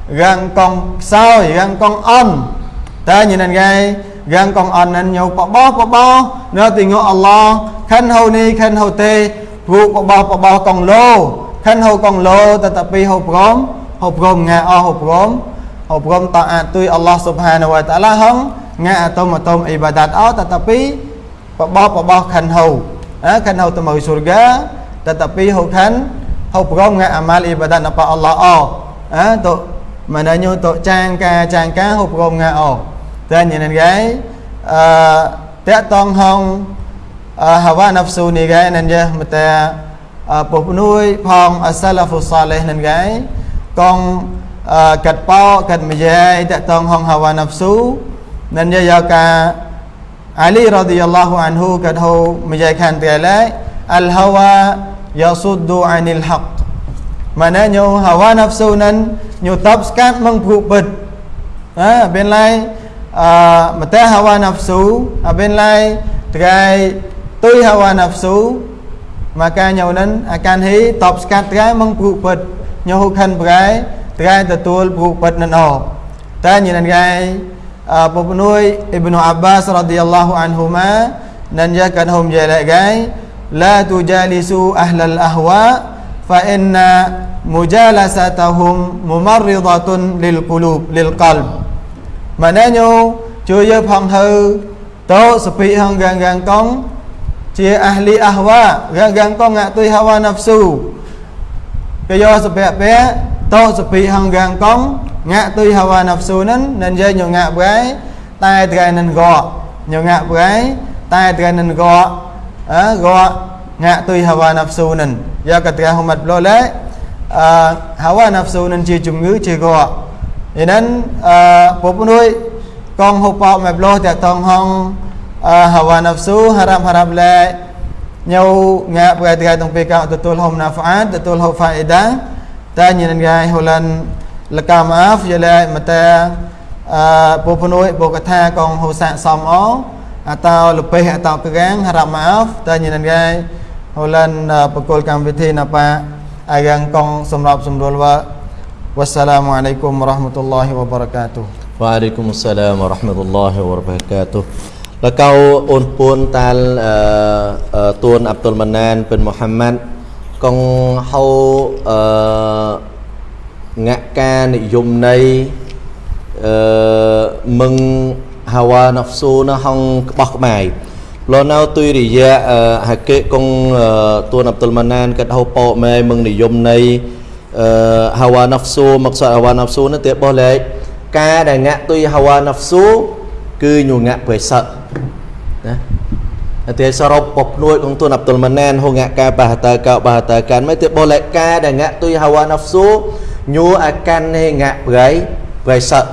gan con sao gan con on ta nhìn anh gai gan con on anh nhau bỏ bó bỏ bó nó tình ngộ Allah khăn hầu ni khăn hầu tê vụ bỏ bó bỏ bó con lô khăn hầu con lô ta tập pi hầu prom hầu prom ngà o hầu prom hầu prom ta à tui Allah subhanahu wa ta'ala hong ngà atom atom ibadat o ta tập pi bỏ bó bỏ bó khăn hầu khăn hầu ta mời surga ta tập pi hầu khăn hầu prom ngà amal ibadat apa Allah o tu Maknanya untuk cangka-cangka hukum ngao. Dan yang gay uh, tak tong hong uh, hawa nafsu ni gay nan je mata uh, ពុះនួយផងអសាឡាហ្វូ សាលេះនឹងកាយកងកាត់ប៉ោកាត់មយាយតតងហងហាវ៉ាណាហ្វស៊ូនឹងយកកាអាលីរ៉ាឌីយ៉ាឡោះអានហ៊ូកាត់ហូមយាយខានតែឡៃអលហាវ៉ាយ៉ាស៊ុ ឌូអានីលហក Maknanya hawa nafsu nan nyutap skat mengpupet. Ha, bên lai à, mà ta hawa nafsu, à, bên lai trai tôi hawa nafsu maka nhau nan akan hi top skat trai mengpupet. Nhau khan trai trai tetul pupet nan o. Ta như nan gai penuai Ibnu Abbas radhiyallahu anhuma nan jakan hum jala gai la tujalisu ahlal ahwa fa inna mujalasatahum mumarridatun lil qulub lil qalb. Maknanya chưa phong hư tố sepi hang gang gang kong chia ahli ahwa gang gang kong ngak tui hawa nafsu. Kaya sebab pe tố sepi hang gang kong ngak tui hawa nafsu nan nên dây nhiều ngak brai tai trai nên gọ nhiều ngak brai tai trai nên gọ á gọ ngak tui hawa nafsu nan do ketika umat boleh uh, hawa nafsu nên chia ជំងឺជាកឥណិនអឺពុពនួយកងហូបមកលោតែតងហងអឺ hawa nafsu haram haram le ញោងាប្រតិកាតងពេលកទទួលហុំណាហ្វាតទទួ លកម្មអាហ្វយលែមតាអពុពនុយបកថាកងហូសាសំអអតោលបេះអតោកកាងរមអោតញនងាយហូលានបកលកម្មវិធីណបាអាយ៉ាងកងសម្រាប់សម្រួលវ៉ា والسلام عليكم ورحمة الله وبركاته وعليكم السلام ورحمة الله وبركاته លកៅអូនពួនតាលតួនអាប់ទុលម៉ាណានពិនមូហាម៉ាត់កងហៅអឺ ងាក់ការនិយមន័យអឺមឹងហាវ៉ាណហ្វស៊ូនៅហងក្បោះក្បាយលោនៅទុយរិយាហាកេកងទួនអប្តុលម៉ាណានកាត់ហូប៉ោម៉ែមឹងនិយមន័យអឺហាវ៉ាណហ្វស៊ូមកសហាវ៉ាណហ្វស៊ូនឹងទៀតបោះលេខការដែលងាក់ទុយហាវ៉ាណហ្វស៊ូគឺញងាក់ព្រៃសឹកណាតែទេសរុបពុះនួយក្នុងទួនអប្តុលម៉ាណានហូងាក់ការបះតើកោបះតើកានមិនទៀតបោះលេខការដែលងាក់ទុយហាវ៉ាណហ្វស៊ូ ញូអាកាន់នេះងាក់ប្រៃប្រេសត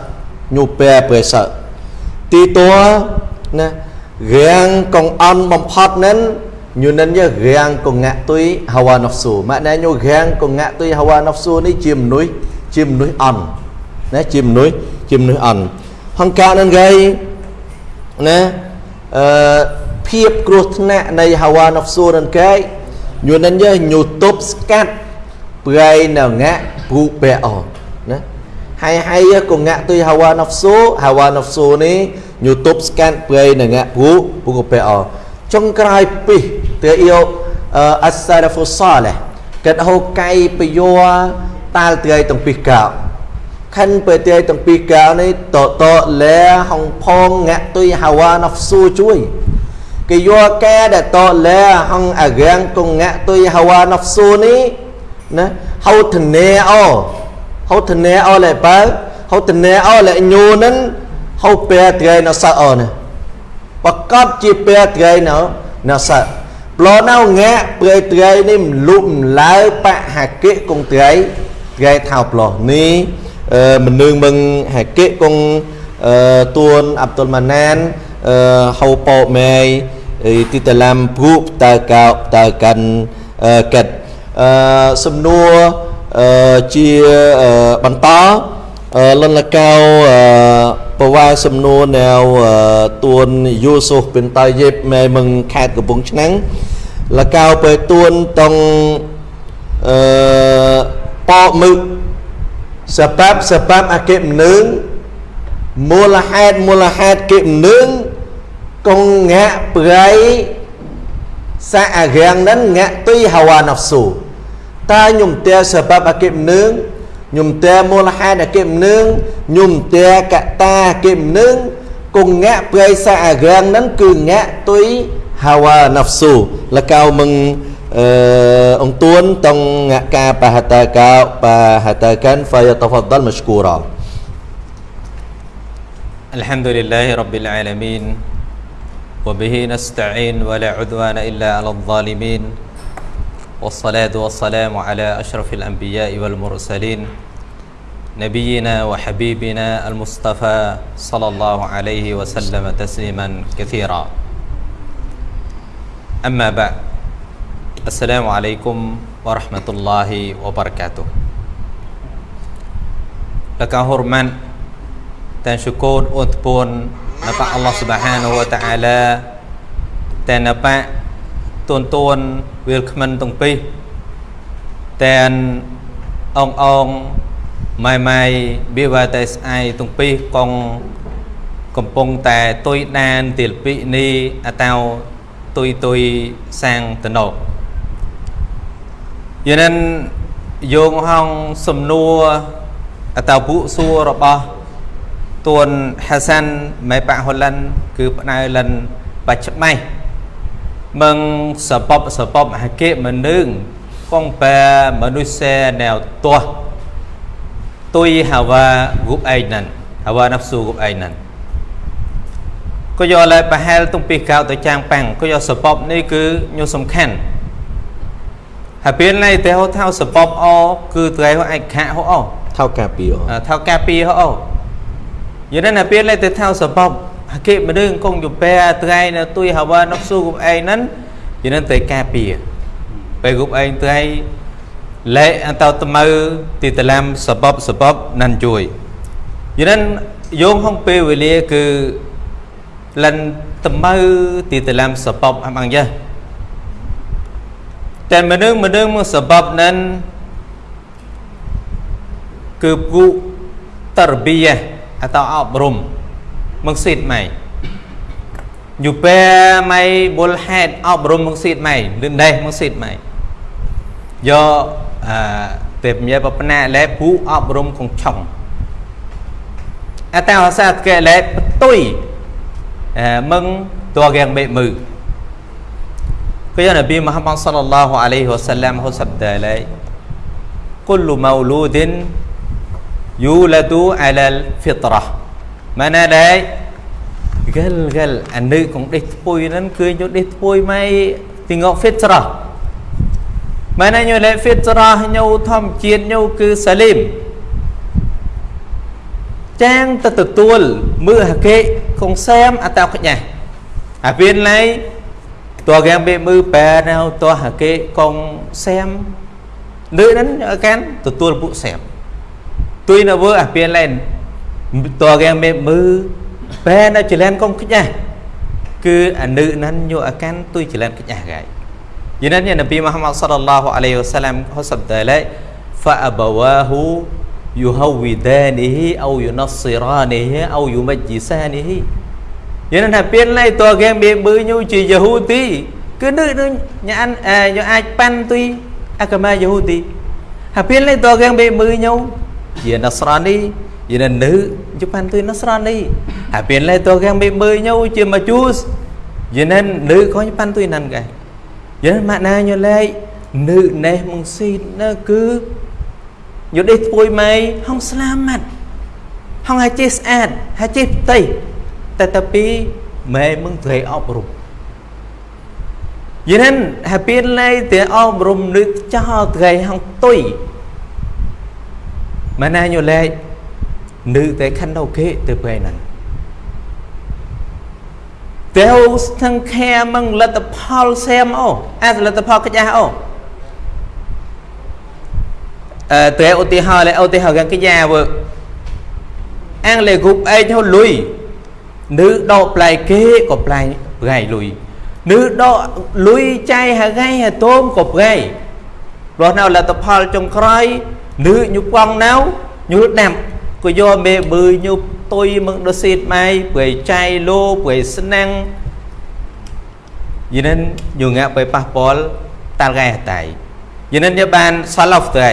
ញូពែប្រេសតទីតួណារាងកងអន់បំផុតនឹងញូនិនយើរាងកងៈទុយហាវ៉ាណហ្វស៊ូម៉ាក់ណែញូរាងកងៈទុយហាវ៉ាណហ្វស៊ូនេះជាមនុស្សជាមនុស្សអន់ណាជាមនុស្សជាមនុស្សអន់ហង្ការនឹងគេណាអឺភាពគ្រោះថ្នាក់នៃហាវ៉ាណហ្វស៊ូនឹងគេញូនិនយើញូទប់ស្កាត់ ប្រៃនៅងាក់ព្រូបែអណាហើយហើយកងៈទុយហាវ៉ាណហ្វស៊ូហាវ៉ាណហ្វស៊ូនេះ YouTube scan play នឹងពូពូកពេអចុងក្រោយពីទៅយកអស្សារហ្វូសាលេកិតហូកៃបយោតាល់ត្រីទាំងពីរកោខិនពេលត្រីទាំងពីរកោនេះតតលែហងផងងាក់ទុយហាវ៉ាណហ្វស៊ូជួយគេយកកែដែលតលែហងអារាំងកងងាក់ទុយហាវ៉ាណហ្វស៊ូនេះ ណាហៅធនេអូហៅធនេអូលែបើហៅធនេអូលែញូនឹងហៅពេលត្រីនៅសអណាប្រកបជាពេលត្រីនៅនៅសប្លោនៅងាក់ព្រៃត្រីនេះមលុបឡើបហាកិគងត្រីត្រីថោប្លោនេះមិននឹងមឹងហាកិគងទួនអាប់តុលម៉ាណានហៅប៉ោម៉ែទីតឡាំព្រូបតើកោតើកាន់កាត់ សំណួរជាបន្តលនលកៅប្រវាយសំណួរនៅទួនយូស៊ូហ្ប៊ីនតាយេបមេមឹងខេត្តកំពង់ឆ្នាំងលកៅពេលទួនតងអឺប៉មឹកសបាប់សបាប់អកិមនឹងមូលហេតុមូលហេតុកិមនឹងកងងាក់ប្រៃ សាអរាំងនឹងងាក់ទុយហាវ៉ាណហ្វស៊ូតើខ្ញុំតែសបាប់អកិមនឹងខ្ញុំតែមូលហេតុអកិមនឹងខ្ញុំតែកតាអកិមនឹងកងងាក់ប្រៃសាអរាំងនឹងគឺងាក់ទុយ hawa nafsu lakau meng uh, ông tuan tong ngaka pahataka pahatakan fayatafaddal mashkura الحمد لله رب العالمين وبه نستعين ولا عدوان إلا على الظالمين. والصلاة والسلام على أشرف الأنبياء والمرسلين. نبينا وحبيبنا المصطفى صلى الله عليه وسلم تسليما كثيرا. أما بعد السلام عليكم ورحمة الله وبركاته. لك هرمان تنشكون أتبون Napak Allah Subhanahu wa Ta'ala តែនបៈទួនទួនវាលខ្មិនទាំងពីរតែនអងអងម៉ៃម៉ៃវាវតែស្អាយទាំងពីរកងកំពុងតែទុយដានទីលពីនេះអតោទុយទុយសាងតណោយានិនយោងហងសំនួរអតោពួកសួររបស់ ទួនហាសាន់មេប៉ហូឡិនគឺផ្នើលិនបច្ចបៃមឹងសពបសពបហកេមនឹងកងបែមនុស្សណែវទាស់ទុយហាវ៉ាគូបអៃណានហាវ៉ាណាហ្វស៊ូគូបអៃណានក៏យកឡើយប្រហែលទុំពីកៅទៅចាងប៉ាំងក៏យកសពបនេះគឺញោសំខាន់ហើយពេលនេះតែហៅថាសពបអគឺត្រូវឯកខៈហៅអថៅកាពីអថៅកាពីហៅអ យល់ណាពេលតែថៅសបបគេមរឿងកងយពែថ្ងៃនៅទួយហវ៉ានុកស៊ូគប់ឯងហ្នឹងយល់តែការពារពេលគប់ឯងថ្ងៃលែកតតមៅទីតឡាំសបបសបបនឹងជួយយល់យោងហងពេលវេលាគឺលិនតមៅទីតឡាំសបបអបងយ៉ាតែមនុស្សម្ដងមកសបបនឹងគឺពួកតរបៀ atau អប់រំមកសិតម៉ៃយូពេម៉ៃបុលហេតអប់រំមកសិតម៉ៃលឿនដែរមកសិតម៉ៃយកអឺទេពញាបបណាលែពូអប់រំខងឆុងអតោសាកែលែបទុយអឺមឹងតัวគេងបេមឺគឺនប៊ីមហាម៉ាត់សល្លឡោះអាឡៃហ៊ីវ៉ាសឡាមហូសាប់ដាឡៃគុលមូលូឌិន yuladu ala al-fitrah mana đây gal gal anh nữ cũng đi pui nên cười cho đi pui may thì ngọc fitra mana như lệ fitra nhau thom chiến nhau cứ salim ចាងទៅទទួលមើលហកេគងសែមអតោខ្ញាអាពេលឡៃតើគេបេមើលបែណៅតើហកេគងសែ tuy nó vừa à bên lên tòa ghe mê mư bé nó chỉ lên công kích nhà. Cứ à nữ nên nhô à can tôi chỉ lên kích nhà gái. Vì nên nhà Nabi Muhammad sallallahu alaihi wasallam có sập tề lệ fa abawahu yuhawidanihi au yunassiranihi au yumajjisanihi. Vậy nên là bên này tòa ghe mê mư nhô chỉ Yahudi. Cứ nữ nó nhà anh à nhà ai pan tuy à, Akama Yahudi. Hà bên này tòa ghe mê mư nhau. ជា Nasrani យាននៅជប៉ុនទៅ Nasrani ហើយពេលឡេតោកាំងមេមើញោជាមកជូសយាននៅខុញប៉ាន់ទុយណាន់កែយានម៉ាក់ណាញោលេនៅណេះមងស៊ីណើគឺយោដេះពួយម៉ៃហងស្លាមាត់ហងហើយចេះស្អាតហើយចេះផ្ទៃតែតពីម៉ែមងត្រេអប់រំយានហើយពេលឡេតអប់រំនឹកចោលត្រេហងទុយ ម៉ែណាញូឡៃនឹកតែខាន់ដូគេទៅពេលហ្នឹងតែស្ថឹងខែមឹងលទ្ធផលសែមអូអាលទ្ធផលកិច្ចអូអឺតែឧទាហរណ៍ឧទាហរណ៍កិច្ចវើអាំងលេគប់អេចហូលុយ នឺដកប្លែកគេក៏ប្លែកប្រៃលុយនឺដកលុយចៃហងៃហតូមក៏ប្រៃព្រោះនៅលទ្ធផលចុងក្រោយនឺញុប៉ងណៅញុដាំក៏យកមេបឺញុទុយមឹងដស៊ីតម៉ៃប្រៃចៃលោប្រៃស្នាំងយិនិនញុងាក់ไปប៉ះពាល់តាល់កែតៃយិនិនយកបានសាឡា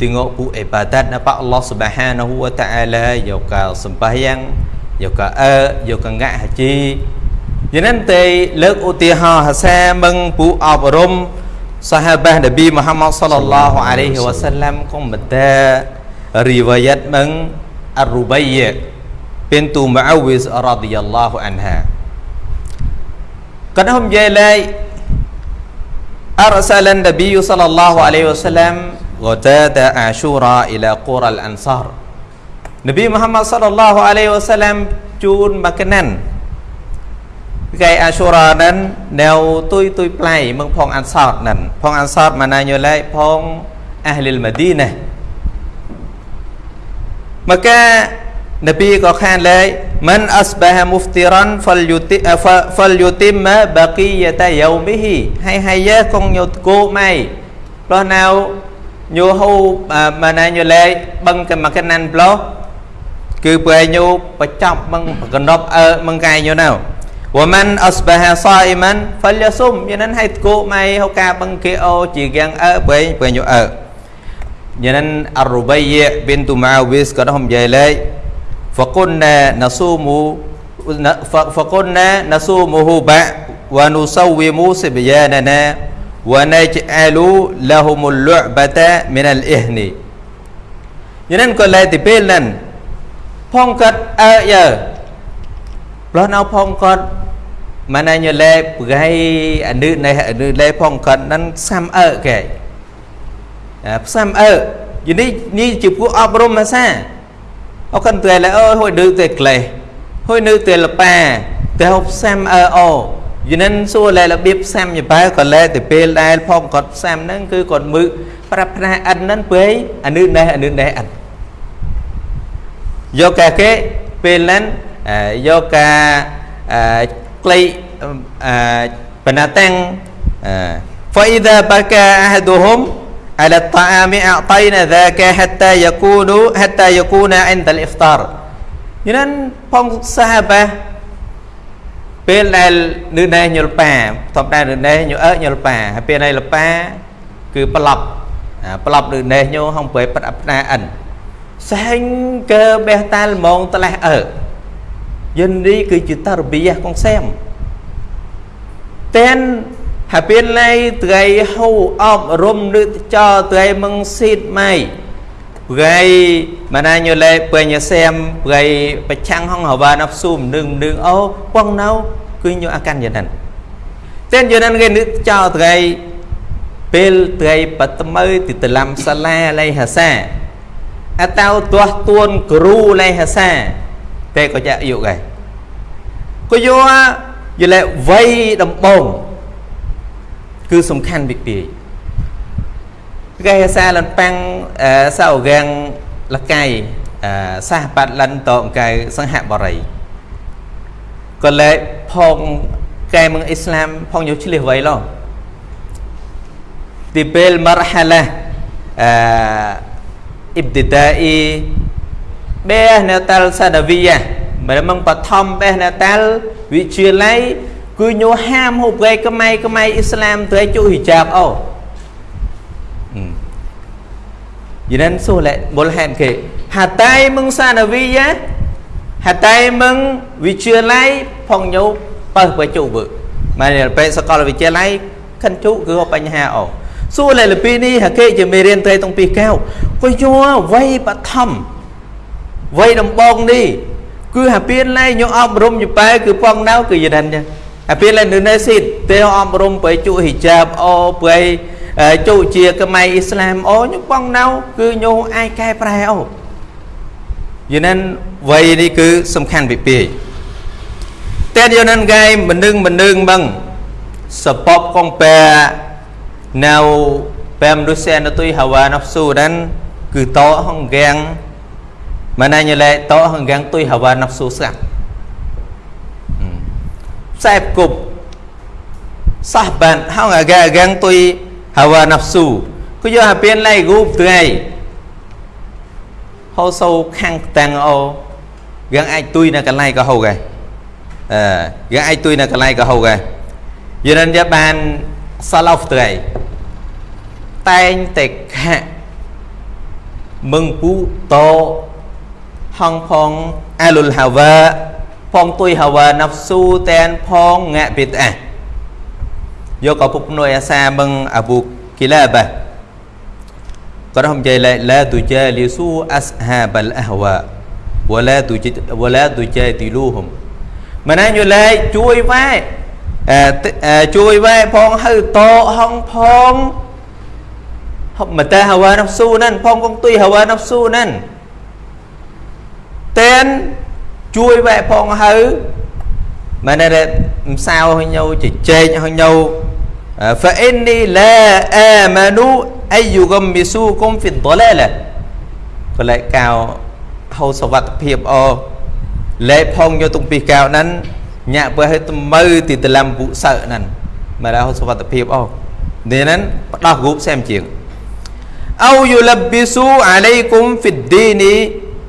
tengok pu ibadat napa Allah Subhanahu wa taala ya yo ka sembahyang ya yo ka a er, yo ya ka ngak haji. Jenen te utiha hasa meng pu sahabat Nabi Muhammad sallallahu alaihi wasallam kong beta riwayat meng Ar-Rubayyah Muawiz radhiyallahu anha. Kadahum jelai arsalan Nabi sallallahu alaihi wasallam غتاد عاشوراء إلى قرى الأنصار نبي محمد صلى الله عليه وسلم ជូនមកកណាន់ថ្ងៃអាសូរ៉ានឹងនៅទុយទុយផ្លៃមឹងផងអានសតនឹងផងអានសតម៉ាណាយូឡៃផងអាហ្លីលម៉ាឌីណាមកកានប៊ីក៏ខានឡៃមិនអស្បាហាមូហ្វទីរ៉ាន់ហ្វលយូទីហ្វលយូទីមបាគីយតាយូមីហ៊ីហើយហើយយកងយុតគូម៉ៃព្រោះនៅ ញូហូម៉ាណាញូលេបឹងកមកណាន់ប្លោគឺពេលញូបច្ចប់បឹងកណ្ដប់អើមឹងកាយញូណៅវ៉ាម៉ាន់អស្បាហាសាអ៊ីម៉ាន់ហ្វលយសុមយានហៃតកូម៉ៃហូកាបឹងគេអូជាគាងអើពេលពេលញូអើយានអរូបៃយប៊ីនតូម៉ាវីសក៏ហំយាយលេហ្វកុនណាណសូមូហ្វកុនណាណសូមូហូបាវ៉ានូសូវីមូសិបយ៉ាណាណា وَنَجْعَلُ لَهُمُ اللُّعْبَةَ مِنَ الْإِهْنِ យ៉ាងนั้นក៏លែទីពេលហ្នឹងផងគាត់អើយើប្លោះនៅផងគាត់ម៉ែណៃញ៉លែប្រៃអនុនេះអនុលែផងគាត់ហ្នឹងសាំអើគេផ្សាំអើយនេះនេះជាពួកអប់រំភាសាអកន្តែលែអើយហួយឌឺតែក្លេះហួយនៅតែលប៉ាតែហូបសាំអើអូ យនិនសួរលែរបៀបផ្សាំយបែក៏លែទៅពេលដែលផងគាត់ផ្សាំហ្នឹងគឺគាត់មើប្រាប់ផ្នែអិនហ្នឹងពេកអានឺណេះអានឺណេះអិនយកកាគេពេលហ្នឹងយកកាក្លៃបណ្ណាតាំង فإذا بكى أحدهم على الطعام أعطينا ذاك حتى يكون حتى يكون عند الإفطار យ៉ាងนั้นផងសាហាបា ពេលដែលនឺណែញលប៉ាធម្មតានឺណែញអើញលប៉ាហើយពេលនេះលប៉ាគឺប្លប់ប្លប់នឺណែញហងប្រែប្រាផ្នាអិនសែងកើបេះតាលមងតលេះអើយិននេះគឺជាតរបៀកងសែមតែនហើយពេលឡៃត្រីហូអប់រំឬចោត្រីមឹងស៊ីតម៉ៃ ព្រៃម៉ាណាញ៉ូលេពេញសែមព្រៃប្រឆាំងហងហវ៉ាណាប់ស៊ូមនឹងនឹងអូប៉ងណៅគឺញូអាកាន់យ៉ាងហ្នឹងតែយ៉ាងហ្នឹងគេនឹកចោត្រីពេលត្រីបតមើទីតឡាំសាឡាឡៃហាសាអតៅទាស់ទួនគ្រូឡៃហាសាតែក៏ចាក់យុកឯងក៏យកយលេវ័យដំបងគឺសំខាន់វិពី គេសាលនប៉ាំងសៅរាំងលកៃសាសបាត់លិនតងកៅសង្ហបរិយក៏លែផងកែមឹងអ៊ីស្លាមផងយកឆ្លៀសໄວឡោទីពេល marhalah អឺ ibtidai បេះនៅតាល់សាដាវីយ៉ាមិនមកបឋមបេះនៅតាល់វិទ្យាល័យគឺញោហាមហូបគេកម៉ៃកម៉ៃអ៊ីស្លាមទៅជុហ៊ីជាបអូ យីនិនសូលេបុលហែនគេហាតៃមឹងសាដាវីយ៉ាហាតៃមឹងវិទ្យាល័យផងញោបើបើជុវើមកពេលសកលវិទ្យាល័យខិនជុគឺបញ្ហាអូសួរលេលពីនេះហាគេជាមេរៀនត្រីតុងពីកៅក៏យោវ័យបឋមវ័យដំបងនេះគឺហាពៀនឡៃញោអប់រំយប៉ែគឺប៉ងណៅគឺយិនចឹងហាពៀនឡៃនៅនេះស៊ីទេអប់រំបើជុហ៊ីជាបអូបើ ជុជាខ្មែរអ៊ីស្លាមអូញោប៉ងណៅគឺញោអាចកែប្រែអូយិនវ័យនេះគឺសំខាន់ពីពីតែយិនកែមិននឹងមិននឹងបងសពបកងបែនៅ pemrusia na tuy hawa nafsu dan គឺតហងកាំងម៉ានញ៉លែតហងកាំងទុយហាវ៉ាណាប់ស៊ូស្កាផ្សែបគប់សះបានហងអាកាកាំងទុយ ហាវ៉ាណាប់ស៊ូគឺយកអាពៀនឡៃគូបថ្ងៃហៅសូខាំងតាំងអូយ៉ាងអាចទុយនៅកន្លែងក៏ហូកឯអឺយ៉ាងអាចទុយនៅកន្លែងក៏ហូកឯយិនយ៉ាបានសាឡោហ្វថ្ងៃតែងតែខាក់មឹងពូតហងផងអាលុលហាវ៉ាផងទុយហាវ៉ាណាហ្វស៊ូតែនផងងាក់ប៊ីតអា យកឪពុកនួយអាសាមឹងអប៊ូគីឡាបាគាត់ហំចៃឡាឡាទូជាលីស៊ូអស្ហាបលអហវ៉ាវឡាទូជិតវឡាទូជាទីលូហំម៉ែណាយលេជួយវ៉ែជួយវ៉ែផងហៅតហងផងហប់មតាហវ៉ានហ្ស៊ូហ្នឹងផងកងទុយហវ៉ានហ្ស៊ូហ្នឹងតែនជួយវ៉ែផងហៅមែនទេមិនសៅឲ្យញោជជែកឲ្យញោ فإني لا آمن أن يغمسوكم في الضلالة ក៏លែកកៅហៅសវត្ថភាពអលែផងយកទុំពីកៅហ្នឹងញាក់បើឲ្យត្មើទីតឡាំពុសើហ្នឹងមកដល់សវត្ថភាពអនេះហ្នឹងផ្ដោះរូបសែមជាង أو يلبسوا عليكم في الدين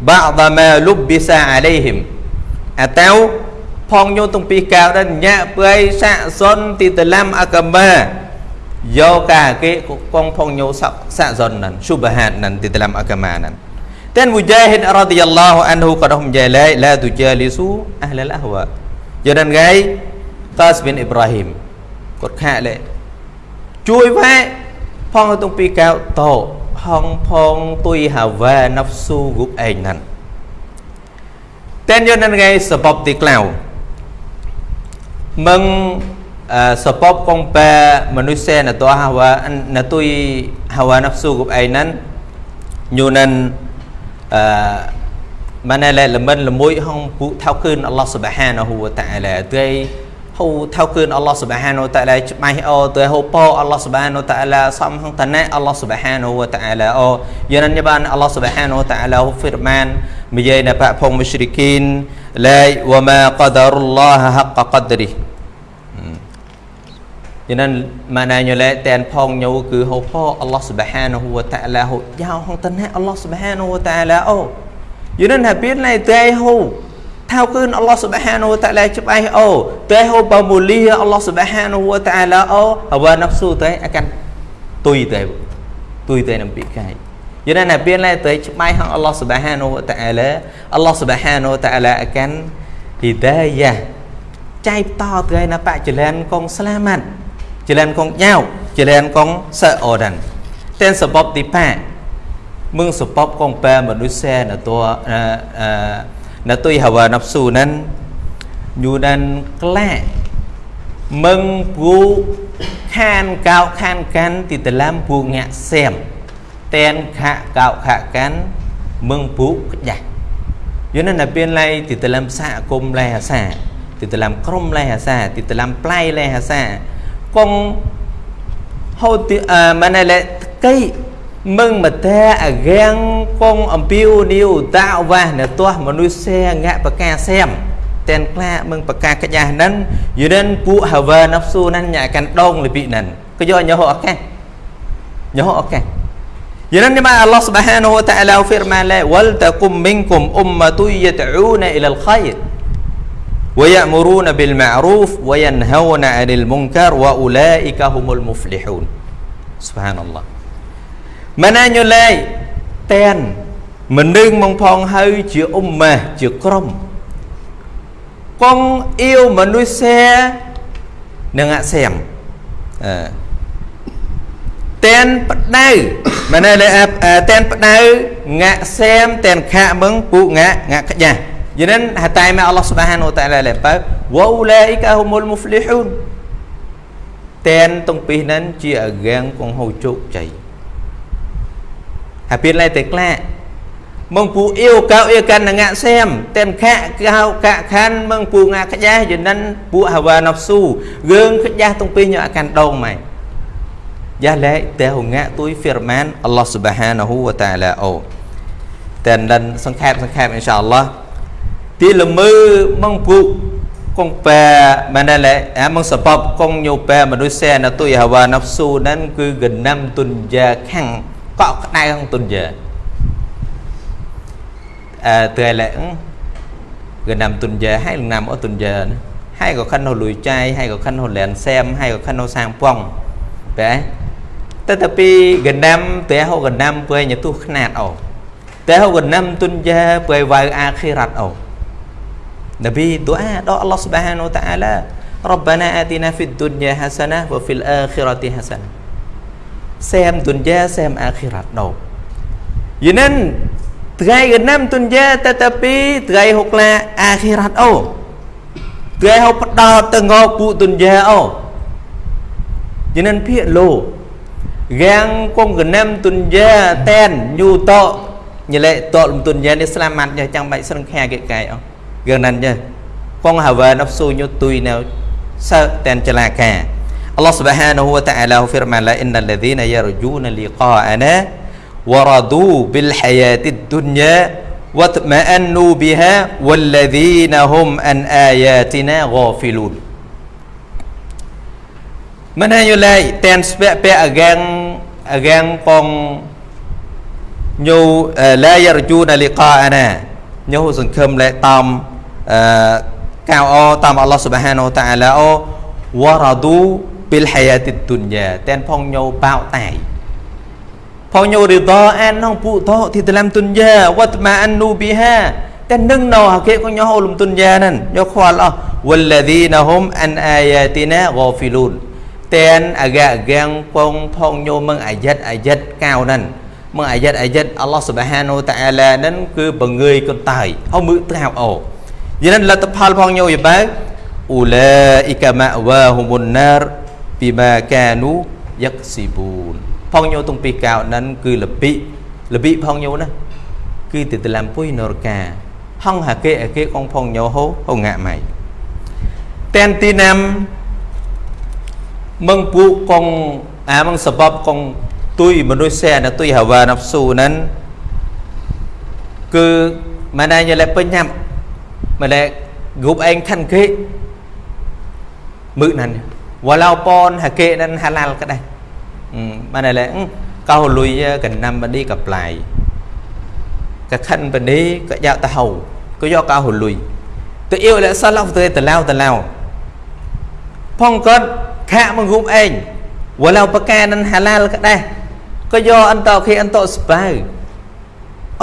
بعض ما لبس عليهم អតៅ ផងញោទំពីកៅដល់ញាក់ព្រៃសាក់សុនទីតឡាំអកមាយកកាគេកងផងញោសាក់សាក់សុនហ្នឹងស៊ុបហាតហ្នឹងទីតឡាំអកមាហ្នឹងតែមុជាហិនរ៉ាឌីយ៉ាឡោះអានហ៊ូក៏ដុំជាឡៃឡាទុជាលីស៊ូអះលលអហវ៉ាយនឹងថ្ងៃតាសប៊ីនអ៊ីប្រាហ៊ីមគាត់ខាក់លេជួយវ៉ែផងទំពីកៅតោហងផងទុយហាវ៉ាណាហ្វស៊ូគប់ឯងហ្នឹងតែនយនងៃសបបទីក្លៅមឹងសបបកងបែមនុស្សណតហាវ៉ាណទុយហាវ៉ាណាហ្វស៊ូគប់ឯងហ្នឹងញូនិនអឺម៉ានលែ meng uh, sebab compare manusia na tua hawa na tui hawa nafsu gup ai nan nyunan uh, mana le lemen lemui hong pu thau khun Allah subhanahu wa ta'ala tei hau thau khun Allah subhanahu wa ta'ala chmai o tei hau po Allah subhanahu wa ta'ala som hong tane Allah subhanahu wa ta'ala o yanan ni ban Allah subhanahu wa ta'ala hu firman នវតាអាឡាអូយានញបានអល់ឡោះសុបហានវតាអាឡាហូហ្វីរម៉ានមីយាយណបាក់ផងមុស្រីគីនឡាយវ៉ាម៉ាកដរុលឡោះហកកដរីយានម៉ាណាញលែតែនផងញូគឺហូប៉អល់ឡោះសុបហានវតាអាឡាហូយ៉ាហងតណែអល់ឡោះសុបហានវតាអាឡាអូយានណាពីណៃតែហូថៅគឺអល់ឡោះសុបហានវតាឡាច្បាស់អូតែហូបមូលីអល់ឡោះសុបហានវតាឡាអូហវណាហ្វស៊ូតែអាកាន់ទុយតែទុយតែនឹងពីកាយ យល់ណាពីណែតែច្បាស់ហងអល់ឡោះសុបហានវតាឡាអល់ឡោះសុបហានវតាឡាអាកាន់ហ៊ីដាយ៉ាចៃតទៅណាបច្ចលានកងស្លាម៉ាត់ចលានកងញ៉ៅចលានកងសើអូដានតែសបបទីប៉ាមឹងសបបកងប៉ែម នុស្សែនតัวអឺ na tui hawa nafsu nan nyu dan kla mừng pu khan cao khan can thì tờ lam pu ngạ xem ten khạ cao khạ can mừng pu dạ cho nên là bên này thì tờ lam xạ cung lai hà xạ thì tờ lam krom lai hà xạ thì tờ lam play lai hà xạ con hô thì à mà này là cây មឹងមតាអរាំងកងអំពីវនីវតាវ៉ានៅទាស់មនុស្សសេងាក់បកាសែមតែនក្លាមឹងបកាកញ្ញាហ្នឹងយឺនិនពួកហាវ៉ាណាហ្វស៊ូហ្នឹងញ៉ាកាន់ដងលពីហ្នឹងក៏យកញោអកាស nyoh okey Jadi ma Allah Subhanahu wa taala firman la wal takum minkum ummatu yad'una ila al-khair wa ya'muruna bil ma'ruf wa yanhauna 'anil munkar wa ulaika humul muflihun Subhanallah មិនណាញូឡៃតែនមិននឹងមកផងហើយជាអ៊ុំម៉ាជាក្រុមកងអ៊ីវមនុស្សែនឹងអាសែមអឺ តែនបដៅមិនណែតែនបដៅងាក់សែមតែនខាក់មឹងពូងាក់ងាក់ខ្ចាស់យិនហតៃម៉ាអល់ឡោះស៊ុបហានវតាឡាលេបើវ៉ូឡាអ៊ីកាហុមុលមុហ្វលីហ៊ូនតែនតុងពីហ្នឹងជាអកាងកងហូជោគជ័យហើយពីឡៃតែក្លាម ងពូអ៊ីវកៅអ៊ីកាន់ងាក់សែមតែនខាក់កៅកាក់ខាន់មងពូងាក់ខ្ចាស់យិនពូហាវ៉ាណហ្វស៊ូរឿងខ្ចាស់តុងពីញអាកាន់ដងម៉ែ giá lẽ teo ngã túi firman Allah subhanahu wa ta'ala ô tên lần sang khép sang khép inshallah tí là mơ mong phụ con pè mà đây là à mong sập con nhiều pè mà đôi xe là tôi hawa nafsu nên cứ gần năm tuần giờ khăn có cái này không tuần giờ à từ là gần năm tuần giờ hay là năm ở tuần giờ nữa hay có khăn hồ lùi chai hay có khăn hồ lẹn xem hay có khăn hồ sang pong vậy តែទៅពីកណាំតែហូកណាំពើញទុះខ្នាតអូតែហូកណាំទុនយ៉ាពើវ៉ៅអាខិរ៉ាត់អូនប៊ីឌូអាដល់អល់ឡោះស៊ុបហានូតាអាឡា ربنا آتنا في الدنيا حسنة وفي الآخرة حسنة សែមទុនយ៉ាសែមអាខិរ៉ាត់ដោយីនិនថ្ងៃកណាំទុនយ៉ាតែតែពីថ្ងៃហុកឡាអាខិរ៉ាត់អូថ្ងៃហុកបដោតទៅងោពូទុនយ៉ាអូយីនិនភាកលោ gang kong genam tunja ten nyu to nyele to lum tunja ni selamat nya chẳng bai sân khe cái cái ông gần nan nha con hà về nó su nyu tui nào sợ ten chala ka Allah subhanahu wa ta'ala firman la innal ladhina yarjuna liqa'ana ورضوا بالحياة الدنيا واطمأنوا بها والذين هم عن آياتنا غافلون មិនហើយយល់តែនស្ពៈពៈអកាំងអកាំងកងញូឡាយរជូនលីកាអាណាញូសង្ឃឹមលែតាមអឺកៅអតាមអល់ឡោះសុបហានូតាអាឡាអូវរ៉ាឌូពីលហ យ៉ាទីទុនយ៉ាតែនផងញូបោតៃផងញូរីដអាននងពុតទីតឡាំទុនយ៉ាវតម៉ាអាននូប៊ីហាតែនឹងណោហកេកញូលំទុនយ៉ានឹងយកខ្វល់អស់វលឡាឌីនហុំ អានអាយ៉ាទីណាហ្គាហ្វីលូន ten agak gang pong phong nyo meng ayat ayat cao nan meng ayat ayat Allah Subhanahu wa taala nan cứ bằng người con tài ông mự trao ổ vậy nên là tập hal phong nyo vậy ba ulaika ma'wahumun nar bima kanu yaksibun phong nyo tung pi cao nan cứ là bị là bị phong nyo đó cứ từ từ làm pui nor ca hong hà kê kê con phong nyo hô hô ngạ mày ten ti nam មឹងពួកកងអាមឹងសបបកងទុយមនុស្សែណាទុយហាវ៉ាណាហ្វស៊ូហ្នឹងគឺម៉ែណៃយលេពេញញ៉ាំម៉ែឡែគប់ឯ ងខាន់គេមឹកណានវ៉ាឡៅប៉នហាគេនឹងហាឡាល់ក៏ដែរម៉ែណៃឡែកោលុយកណ្ណាំបឌីកប្លាយកខិនបឌីក៏យកទៅហៅក៏យកកោលុយទៅអ៊ីវលសាឡោទៅទៅឡៅទៅឡៅផងគាត់ ខាក់មកងុំឯងវឡៅបកានឹងហាឡាល់ក៏ដែរក៏យកអន្តោខេអន្តោស្បៅ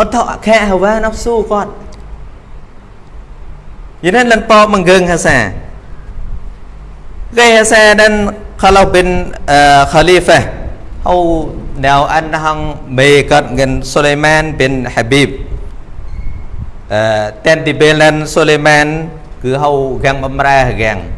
អន្តោអខៈហវ៉ានអហ្ស៊ូគាត់យីនឹងលនប៉មងឹងហាសាគេហាសា dan kalau bin uh, khalifah au nào anh hăng mê cất gần Suleiman bin Habib uh, tên thì bên lên Suleiman cứ hầu găng bấm ra găng gần bà có may gần xem này tên chẳng khơ gần nhau bà tờ cho nên thì bê bao giờ nên bao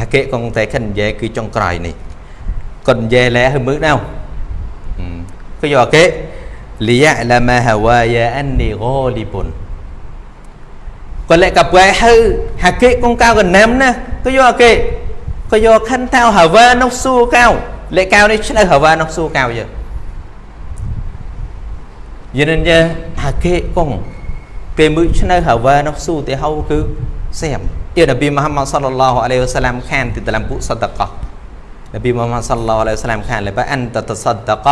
ហាកេកងតែខិននិយាយគឺចុងក្រោយនេះគាត់និយាយលែឲ្យមើលដល់គឺយកគេលីយ៉ាឡាម៉ាហាវ៉ាយ៉ាអាននីហ្គលីបុនគាត់លេកកាប់ហើយហាកេកងកៅកណាំណាគឺយកគេក៏យកខិនតៅហាវ៉ានោះស៊ូកៅលេកៅនេះឆ្នៅហាវ៉ានោះស៊ូកៅយើយិនយេហាកេកងពេលមើលឆ្នៅហាវ៉ានោះស៊ូទៅហៅគឺសៀម អ៊ីននប៊ីមូហាម៉ាត់សល្លឡោះអាឡៃហ៊ីវ៉ាសាឡាមខានទីតាមពុសតកោ Nabi Muhammad sallallahu alaihi wasallam ខានលេបអន្តតសដក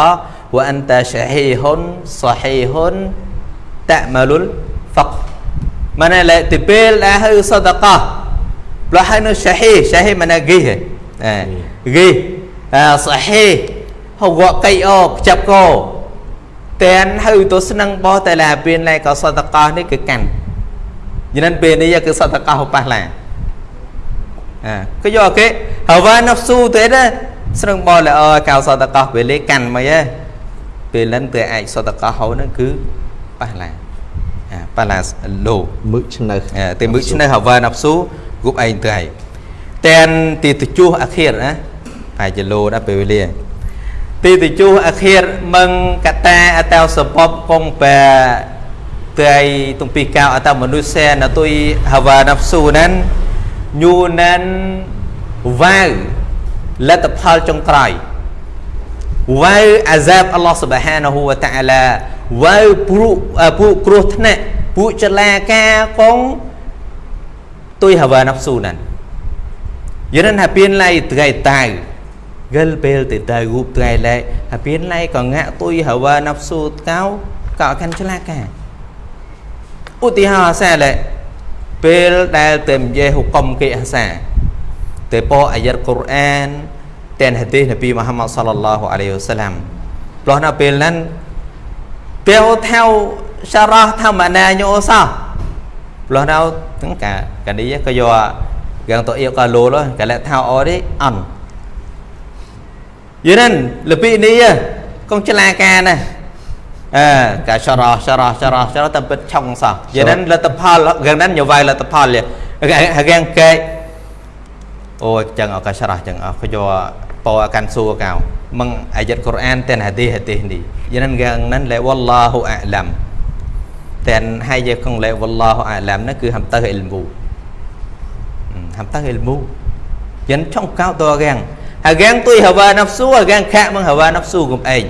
វអន្តឆហីហ៊ុនសហីហ៊ុនតមលុលហ្វកម៉ានលេទីពេលដែលហៅសដកផ្លោះហៅនៅឆហីឆហីម៉ានហ្គីហេហ្គីសហីហៅវកៃអូចាប់កោតែនហៅទៅស្នឹងបោះតែឡាពេលឡែក៏សដកនេះគឺកាន់យ៉ាងนั้นពេលនេះគឺសដកប៉ះឡាក៏យកគេហើយវ៉ានហ្វស៊ូទេណាស្រឹងបលអើកៅសតកោពេលលេកាន់មិនហ៎ពេលលិនទៅអាចសតកោហៅហ្នឹ ងគឺប៉ះឡាប៉ះឡាលោមឹកឆ្នៅតែមឹកឆ្នៅហើយវ៉ានហ្វស៊ូគប់ឯងទៅហើយតែនទីទៅជួសអាខិរណាប្រហែលជាលោដែរពេលវេលាទីទៅជួសអាខិរមឹងកតាអតោសពបកងបែទៅឯទំពីកៅអតមនុស្សសេណទុយហ វ៉ានហ្វស៊ូហ្នឹងញូណានវាវលទ្ធផលចុងក្រោយវាវអាសាបអល់ឡោះសុបហានហូវតាអាឡាវាវពួកពួកគ្រោះថ្នាក់ពួកចលាការកងទុយហវ៉ាណាប់ស៊ូណានយិនហាពៀនឡៃត្រៃតៅកលពេលទៅទៅរូបត្រៃឡៃហាពៀនឡៃក៏ងាក់ទុយហវ៉ាណាប់ស៊ូកៅកោកាន់ចលាការ ឧទាហរណ៍សាឡៃពេលដែលទៅនិយាយហុកុំគេអាសាទៅពោអាយ៉ាត់កូរ៉ានតែនហាឌីសនប៊ីមូហាម៉ាត់សល្លឡោះអាឡៃហ៊ីវសាឡាំព្រោះនៅពេលហ្នឹងពេលថៅសារ៉ះថាម៉ាណាញោសោះព្រោះនៅទាំងកាកានេះក៏យកយ៉ាងទៅអៀកកាឡូលកាលែថៅអនេះអន់យីនឹងលពីនេះកងចលាការណា អើកាចរោចរោចរោចរោតែពិតឆុងសោះយ៉ាងนั้นលទ្ធផលយ៉ាងนั้นញវាយលទ្ធផលហាងកែអូចឹងអកចរោចឹងអកយកពោអាកាន់សួរកៅមឹងអាយ៉ាត់កូរ៉ានតែនហាឌីហាឌីនេះយ៉ាងนั้นយ៉ាងนั้นលែវ៉ាល់ឡោហ៊ូអាឡាំតែនហើយយកកងលែវ៉ាល់ឡោហ៊ូអាឡាំនោះគឺហាំទៅអ៊ីលមូហាំទៅអ៊ីលមូយ៉ាងឆុងកៅតរាំងហារាំងទុយហាវ៉ាណាហ្វស៊ូហារាំងខាក់មឹងហាវ៉ាណាហ្វស៊ូកុំអេង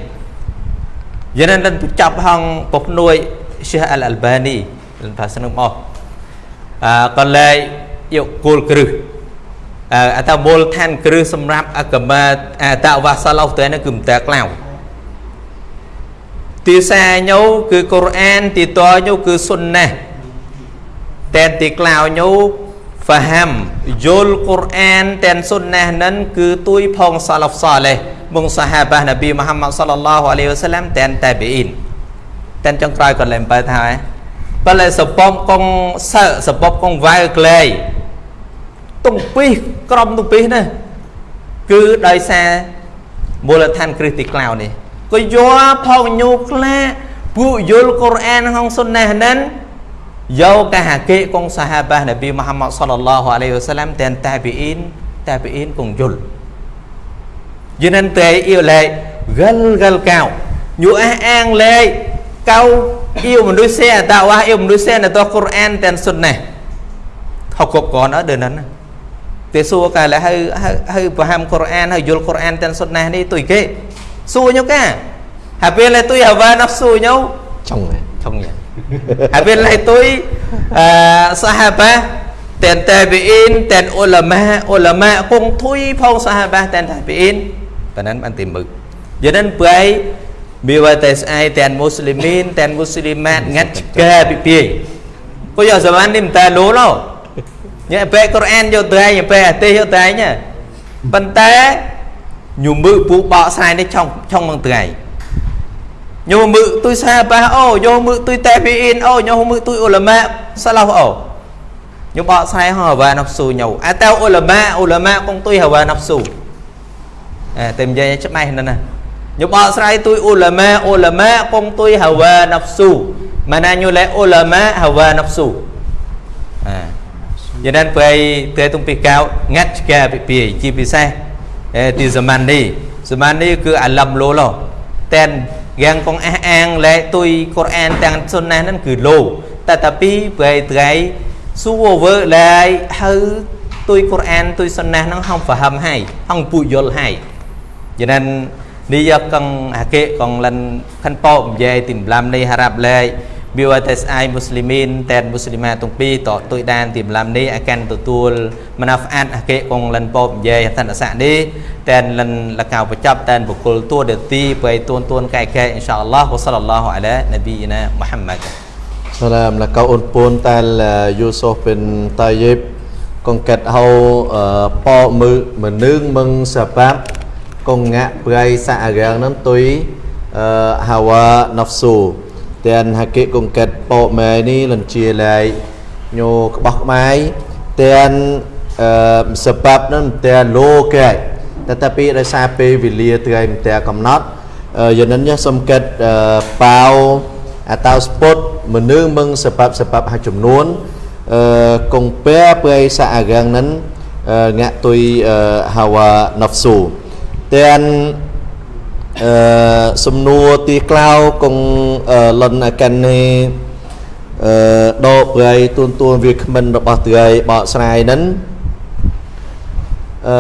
យ៉ាងนั้นនឹងចាប់ហងពពនួយ Syekh Al Albani លថាស្នឹងមកអឺក៏លែងយកគោលគ្រឹះអឺអតមូលឋានគ្រឹះសម្រាប់អកមាអតវ៉ាសាឡោទៅនេះគឺមិនតែក្លៅទីសាញោគឺកូរ៉ានទីតញោគឺសុនណាតែទីក្លៅញោ ហ្វាហាំយល់កូរ៉ានតែនសុនណានឹងគឺទួយផងសាឡហ្វសាឡេះបងសាហាបានប៊ីមូហាម៉ាត់សល្លឡោះអាឡៃហ៊ីវ៉ាសាឡាំតែនតាប៊ីអ៊ីនតែនចុងក្រោយក៏លែងបើថាហើយបើលែសពំកងសើសពំកងវ៉ៅក្លែទុំពីសក្រុមទុំពីសណាគឺដោយសារមូលដ្ឋានគ្រឹះទីក្លៅនេះក៏យកផងញូក្លាពួកយល់កូរ៉ានក្នុងសុនណាហ្នឹង យកកាហាកេកងសាហាបានប៊ីមូហាម៉ាត់សល្លឡោះអាឡៃហ៊ីវ៉ាសាឡាំតែនតាប៊ីអ៊ីនតាប៊ីអ៊ីនគងយល់ cho nên tệ yêu lệ gân gân cao nhu á an lệ cao yêu một đôi xe tạo qua yêu một đôi xe là to Quran tên xuân này học cục còn ở đời นั้น thế xua cả là hơi hơi hơi paham Quran hơi vô Quran tên xuân này đi tùy kê xua nhau cả hà bên là tôi hà va nó xua nhau chồng này chồng nhỉ hà bên lại tôi sahaba tên tabi'in tên ulama ulama cùng thui phong sahaba tên tabi'in ប៉ុណ្ណឹងបានតែមឹកយ៉ាងนั้นព្រៃមានវតែស្អែកតែនមូស្លីមីនតែនមូស្លីម៉ាតងាត់ឆ្កែពីពីក៏យកសម័យនេះមិនតែលោឡោញ៉ែពេលកូរ៉ានយកទៅឯងពេលអាទេសយកទៅឯងប៉ុន្តែញូមឺពូបកស្រ័យនេះឆុងឆុងមងថ្ងៃញូមឺទុយសាបាអូញូមឺទុយតែពីអ៊ីនអូញូមឺទុយអ៊ុលម៉ាសាឡាហ្វអូញូបកស្រ័យហៅវ៉ាណាប់ស៊ូញូអតើអ៊ុលម៉ាអ៊ុលម៉ាកង ទុយហៅវ៉ាណាប់ស៊ូអែតែនិយាយច្បាស់ណាស់ណាញូបកស្រ័យទុយអ៊ុលម៉ាអ៊ុលម៉ាកងទុយហៅវ៉ាណាប់ស៊ូម៉ាណាញូលេអ៊ុលម៉ាហៅវ៉ាណាប់ស៊ូអែយ៉ាងนั้นព្រៃតែទុំពីកៅងាត់ឆ្កែពីពីជាពិសេសទីសមាននេះសមាននេះគឺអាឡំលោឡោតែន យ៉ាងកងអះអាងលែទុយកូរ៉ានទាំងសុនណាហ្នឹងគឺលោតែតាពីព្រៃត្រៃស៊ូវើលែហៅទុយកូរ៉ានទុយសុនណាហ្នឹងហងហ្វាហំហើយហងពុយល់ហើយយ៉ាងนั้นនេះយកកងអាកេកងលិនខិនប៉ោនិយាយទីម្លាំនេះហារ៉ាប់លែ BYTSI Muslimin dan Muslimat ទាំងពីរតទុយដានទីម្លាំនេះអាកាន់ទទួលមណាហ្វអាតអាកេកងលិនពោបនិយាយអន្តរស័កនេះតែនលិនលកៅបញ្ចប់តែនបុគ្គលតួដទីបើទួនទួនកែកែអ៊ីនសាអល់ឡោះវសលឡោះអាឡានប៊ីណាមុហាម៉ាត់ Salam là kau unpun tal Yusuf bin Tayyib con kẹt hầu po mư mà nương mừng sebab con ngạ bray sa agang nan tui hawa nafsu ទាំ ងហកិកុងកិតពោម៉ែនេះលនជាឡៃញោក្បោះក្បាយទាំងអឺសបាប់នឹងទាំងលោកែតែតែពីដោយសារពេលវេលាត្រូវតែកំណត់យ៉ាងនេះសំកិតប៉ាវអតោស្ពុតមនុស្សមឹងសបាប់សបាប់ហើយចំនួនអឺកងពែព្រៃសាអារាំងនឹងងាក់ទុយហាវ៉ាណហ្វស៊ូទាំង អឺសំណួរទីក្លោគងលនកាន់នេះអឺដកប្រៃទួនទួនវាគ្មិនរបស់ត្រីបកស្រាយហ្នឹងអឺ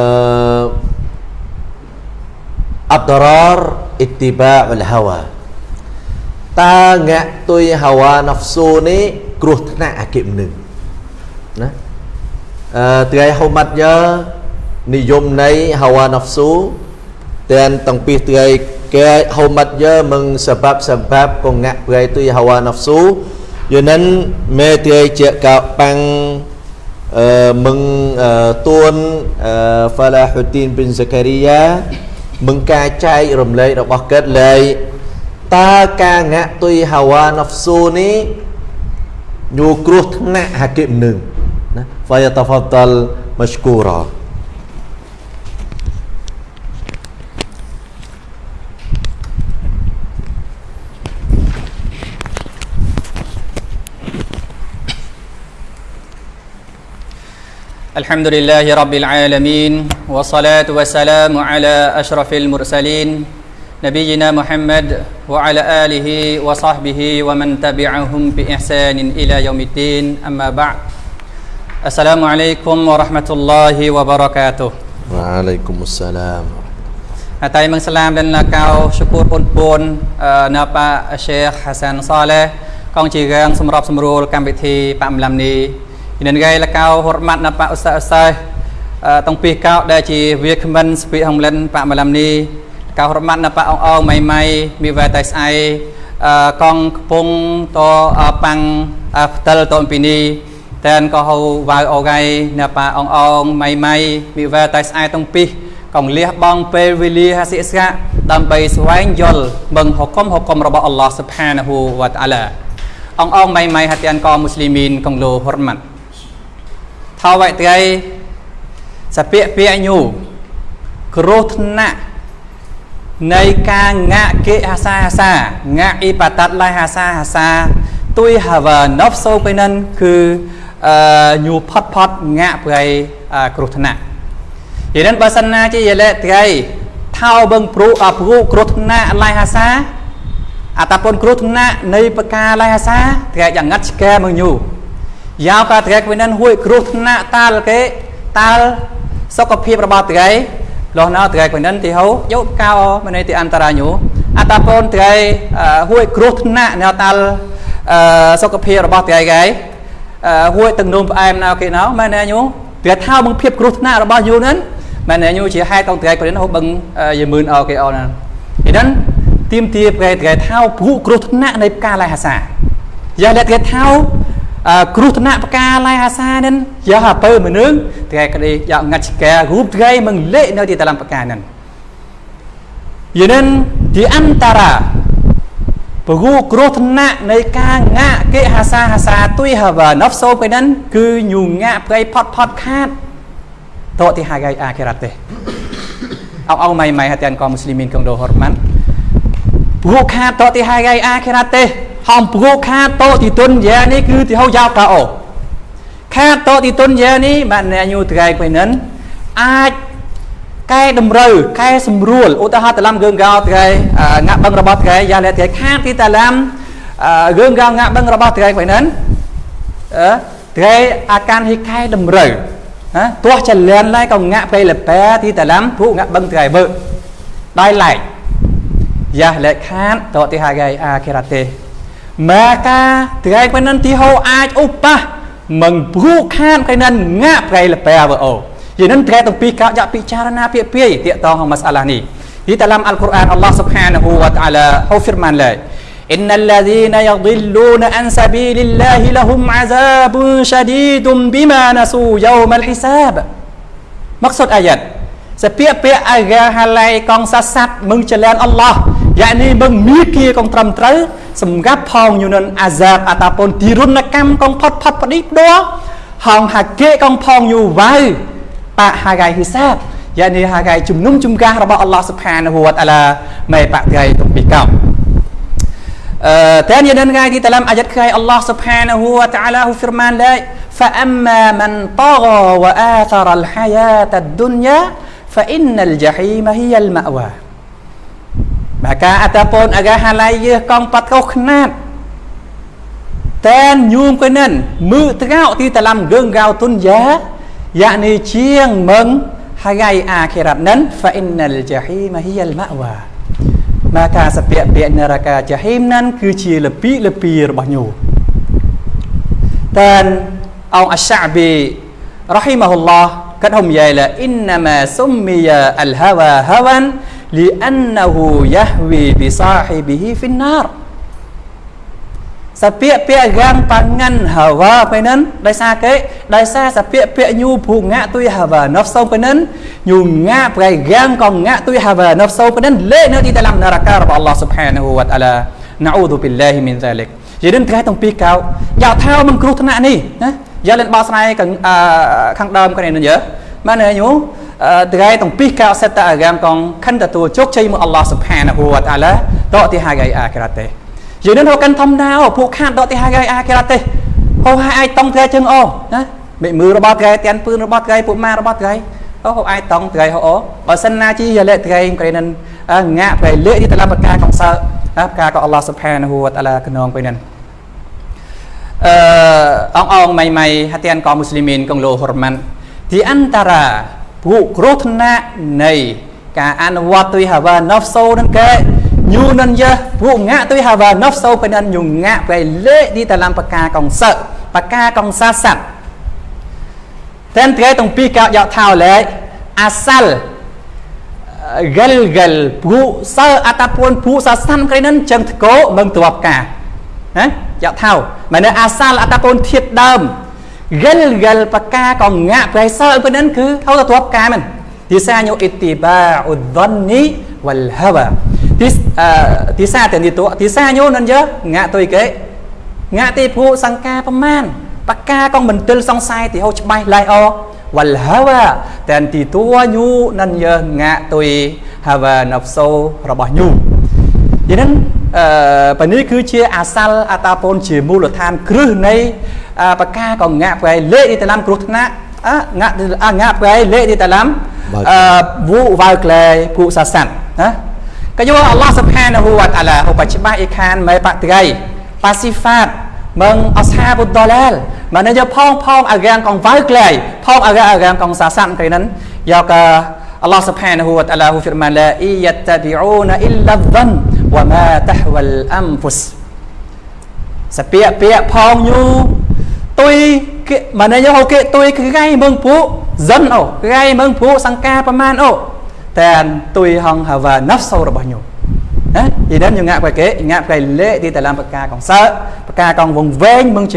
អត្តររអ៊ីទីបាអលហាវ៉ាតើងាក់ទុយហាវ៉ាណាហ្វស៊ូនេះគ្រោះថ្នាក់អកិមនឹងណាអឺត្រីហូម៉ាត់យើនិយមនៃហាវ៉ាណាហ្វស៊ូ dan tengpih ke hormat je mengsebab-sebab pengak beraitu hawa nafsu yunan me tiai je ka pang meng tuan Falahuddin bin Zakaria មិនការចែករំលែករបស់កើតលែងតើការងាក់ទុយហាវ៉ាណហ្វស៊ូនេះញូគ្រោះថ្នាក់ហាគិមនឹងណាហ្វាយតាហ្វាតលមស្គូរ៉ា الحمد لله رب العالمين والصلاة والسلام على أشرف المرسلين نبينا محمد وعلى آله وصحبه ومن تبعهم بإحسان إلى يوم الدين أما بعد السلام عليكم ورحمة الله وبركاته وعليكم السلام តែមឹងសាឡាមដល់ណាកោសុគូរពុនពុនណាប៉ាឆេខហាសានសាឡេកងជារាងសម្របសម្រួលកម្មវិធីប៉ាំឡាំនេះ nên gây là cao hormat na pak ustaz ustaz tong pi cao ដែលជាវាគ្មិនស្ពីហងលិនប៉ាមឡាំនេះកៅរមាត់ណាប៉ាអងអងម៉ៃម៉ៃមានវ៉ែតៃស្អៃកងកំពុងតប៉ាំងផ្ទិលតអំពីនេះតែនក៏ហៅវ៉ៅអូហ្គៃណាប៉ាអងអងម៉ៃម៉ៃមានវ៉ែតៃស្អៃតងពីកងលះបងពេលវេលាហាសិស្កាដើម្បីស្វែងយល់មឹងហុកុំហុកុំរបស់អល់ឡោះស៊ុបហានាហ៊ូវ៉ាតាឡាអងអងម៉ៃម៉ៃហាទៀនកមូស្លីមីនកងលោហរម៉ាត់ ថវត្រីសពាកពាកញូគ្រោះថ្នាក់នៃការងាក់គេហាសាហាសាងាក់អ៊ីបាតាត់ឡៃហាសាហាសាទុយហាវ៉ាណប់សូពេលនឹងគឺអឺញូផាត់ផាត់ងាក់ប្រៃគ្រោះថ្នាក់យេនឹងបើសិនណាជាយលេត្រីថោបឹងព្រុអព្រុគ្រោះថ្នាក់ឡៃហាសាអតាពុនគ្រោះថ្នាក់នៃបកាឡៃហាសាត្រីយ៉ាងងាត់ឆ្កែមកញូ យ៉ាវកាត្រែកវិញនឹងហួយគ្រោះថ្នាក់តាលគេតាលសុខភាពរបស់ត្រែលោះណៅត្រែកវិញនឹងទីហោយកកោមនេទីអន្តរាញូអតាពនត្រែហួយគ្រោះថ្នាក់នៅតាលសុខភាពរបស់ត្រែកឯហួយទាំងនោមផ្អែមណៅគេណៅមែនទេញូត្រែថាបឹងភាពគ្រោះថ្នាក់របស់យូនឹងមែនទេញូជាហេតុតងត្រែកវិញហូបឹងយមឿនអោគេអនហ្នឹងឥឡូវទីមទាប្រែត្រែថាព្រោះគ្រោះថ្នាក់នៃផ្កាឡៃហាសាយ៉ាលត្រែថា គ្រោះថ្នាក់ផ្កាឡៃអាសានឹងយ៉ាអពើមនុស្សថ្ងៃក្តីយ៉ាងាត់ឆ្កែរូបថ្ងៃមិនលេនៅទីតឡំផ្កានឹង Yanan di antara ព្រោះគ្រោះថ្នាក់នៃការងាក់គេហាសាហាសាទុយហាវ៉ាណហ្វសូពេលហ្នឹងគឺញូងាក់ប្រៃផត់ផត់ខាតតទីហាកៃអាខិរ៉ាត់ទេអោអោម៉ៃម៉ៃហាតានកមមូស្លីមីនក្នុងដូហរម៉ាន់ព្រោះខាតតទីហាកៃអាខិរ៉ាត់ទេ ហំព្រោះខាតតទីទុនយ៉ានេះគឺទីហៅយ៉ាវកាអូខាតតទីទុនយ៉ានេះបានញូត្រៃពេលហ្នឹងអាចកែតម្រូវកែសម្រួលឧទាហរណ៍តឡាំយើងកោថ្ងៃងាក់បឹងរបស់ថ្ងៃយ៉ាលែថ្ងៃខាតទីតឡាំយើងកោងាក់បឹងរបស់ថ្ងៃហ្នឹងអឺថ្ងៃអាការហិកែតម្រូវណាទោះចលនឡៃក៏ងាក់ពេលលបែទីតឡាំព្រោះងាក់បឹងថ្ងៃវើដោយឡែកយ៉ាលែខាតតទីហាកៃអាខេរ៉ាទេ maka ថ្ងៃហ្នឹងទីហោអាចឧបៈមិនព្រោះខានថ្ងៃហ្នឹងងាក់ពេលលបែវើអូ Jadi nanti kata pika jak bicara na pia pia dia tahu masalah ni. Di dalam Al-Quran Allah Subhanahu wa taala hu firman la Innal ladzina yadhilluna an sabilillahi lahum azabun syadidun bima nasu yaumal hisab. Maksud ayat សពាកពាកអាកាហាឡៃកងសាស័តមឹងចលានអល់ឡោះ យ៉ានេះមឹងមីគីកងត្រឹមត្រូវសម្រាប់ផងយូនអាសាបអតាពនទីរុណកម្មកងផុតផុតបឌីផ្ដោហងហាកេកងផងយូវ៉ៅ pak hagai hisab yakni hagaiជំនុំជម្កាសរបស់អល់ឡោះសុផានហួតអាឡាមេបកៃទុពីកោអឺតែនេះនឹងថ្ងៃទីតឡាំអាយ៉ាត់khai Allah subhanahu wa ta'ala ហ៊ូ firman la فأما من طغى وآثر الحياة الدنيا فإن الجحيم هي المأوى maka ataupun agak halai ye kong pat kau khnat ten nyum kenan mu trao ti talam geung gao tun ya yakni ជាងមឹងថ្ងៃអាខិរ៉ាត់នឹង fa innal jahim hiya al ma'wa មកការសពៈពាក្យនរកាចាហ៊ីមនឹងគឺជាលពីលពីរបស់ញោតែអង្គអសាប៊ីរ៉ហ៊ីម៉ាហ៊ុលឡោះគាត់ហុំយាយឡាអ៊ីនណាម៉ាស៊ុមមីយ៉ាអលហាវ៉ាហាវ៉ាន លីអានណហ៊ូយ៉ាហ្វីប៊ីសាហ៊ីប៊ីហ៊ីហ្វីនណារសពាកពាករាំងប៉ាងាន់ហាវ៉ាពេលហ្នឹងដោយសារគេដោយសារសពាកពាកញូភូងាក់ទុយហាវ៉ាណហ្វសូពេលហ្នឹងញូងាក់ប្រៃរាំងក៏ងាក់ទុយហាវ៉ាណហ្វសូពេលហ្នឹងលេនៅទីតាឡាំនរការបស់អល់ឡោះស៊ុបហានហូវតាឡាណាអ៊ូឌូប៊ីលឡាហ៊ីមីនហ្សាលិកយេនឹងត្រែទាំងពីរកោយ៉ាថាមិនគ្រោះថ្នាក់នេះណាយ៉ាលេនបោស្នៃខាងដើមគ្នានឹងយើបានញូ ត្រែទាំងពីរកោសេតតាអាហ្គាមកងខិនទទួលជោគជ័យមកអល់ឡោះស៊ុបហានហូវតាឡាតទីហាកៃអាក្រាតេយើងនឹងរកកាន់ធម្មតាពួកខាតដកទីហើយអាគេរត់ទេហូហើយអាចតង់ត្រែជើងអូណាមេមើរបស់ត្រែទាំងពឿនរបស់ត្រែពួកម៉ារបស់ត្រែអូហូអាចតង់ត្រែហូអូបើសិនណាជីយលេត្រែក្រែនឹងងាក់ត្រែលេទីតឡាបកាកងសើណាការក៏អល់ឡោះសុផានហូវតាឡាខ្នងពេលហ្នឹងអឺអងអងម៉ៃម៉ៃហាទៀនកមមូស្លីមីនកងលោហរម៉ាន់ទីអន្តរា ពួកគ្រោះថ្នាក់នៃការអនុវត្តទុយហាវ៉ាណូហ្វសូនឹងគេ nyu nan ya bu ngạ tôi hà và nóc sâu bên anh nhung ngạ về lễ đi ta làm bạc ca còn sợ bạc ca còn xa sạch tên thế tông pi cao dạo thao lệ asal gal gal bu sơ atapun bu sa san cái nên chân cố mừng tụ bạc cả hả dạo thao mà nơi asal atapun thiệt đơm gal gal bạc ca còn ngạ về sơ bên anh cứ thâu tụ bạc cả mình thì xa nhau ittiba udhanni wal hawa ទីទីសាតែនេះ តួទីសាញូនអញ្ចឹងងាក់ទុយគេងាក់ទីភូសង្ការប្រមាណបកាកងមន្ទិលសង្ស័យទីហូច្បាស់ឡៃអវលហាវ៉ាតែទីតួញូនិនយើងាក់ទុយហាវ៉ាណហ្វសូរបស់ញូយ៉ាងហ្នឹងអឺបើនេះគឺជាអាសាល់អតាពូនជាមូលដ្ឋានគ្រឹះនៃ ប្រការក៏ងាក់ប្រែលេខទីតាមគ្រោះថ្នាក់ងាក់ងាក់ប្រែលេខទីតាមវូវ៉ៅក្លែពួកសាស័តណាក៏យកអល់ឡោះសុផានហូវតាឡាហូបច្បាស់អ៊ីខានមេបត្រៃប៉ាស៊ីហ្វាតមឹងអសាបុដលាលម៉ានយកផងផងអារាងកងវ៉ៅក្លែផងអារាងអារាងកងសាស័តគេនឹងយកអអល់ឡោះ سبحانه វតាឡាហ៊ូហ្វីរម៉ាឡាអ៊ីយតាប៊ីអ៊ូនអ៊ីឡាហ្វាន់វម៉ាតហវលអមហ្វុសសពាកពាកផងយូ ទុយគេមកនេះយកគេទុយគឺថ្ងៃមឹងពួកសិនអូថ្ងៃមឹងពួកសង្ការប្រមាណអូតែទុយហងហាវ៉ាណាហ្វសូរបស់ញោមណាពីនេះយើងងាក់បែគេងាក់បែលេទីតឡាំបកាកងសើបកាកងវងវែងមឹងច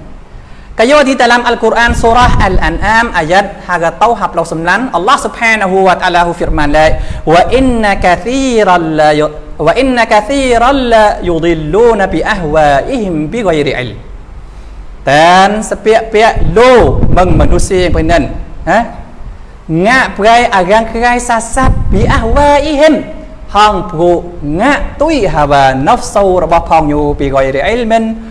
lại à gang lại bọc côn lại gang là à hà gang căn ngạ tôi hà và nóc sâu phải nấn hô căn sa đơ ta căn ô bahkan ngạ về sa napa agak agak cài kề Giao ký chương hiền lệ vậy nên Kayo di dalam Al-Quran surah Al-An'am ayat haga tauhab lau sembilan Allah subhanahu wa ta'ala hu firman la wa inna kathiran la wa inna kathiran la yudilluna bi ahwaihim bi ghairi ilm dan sepiak-piak lo meng manusia yang benar ha ngak perai agang kerai sasat bi ahwaihim hang pru ngak tui hawa nafsu របស់ផងយូពី ghairi ilmin ហងទីហូមតែអ៊ីលមូច្បាស់ឡៃអូតែទីតាឡាំអល់កុរអាន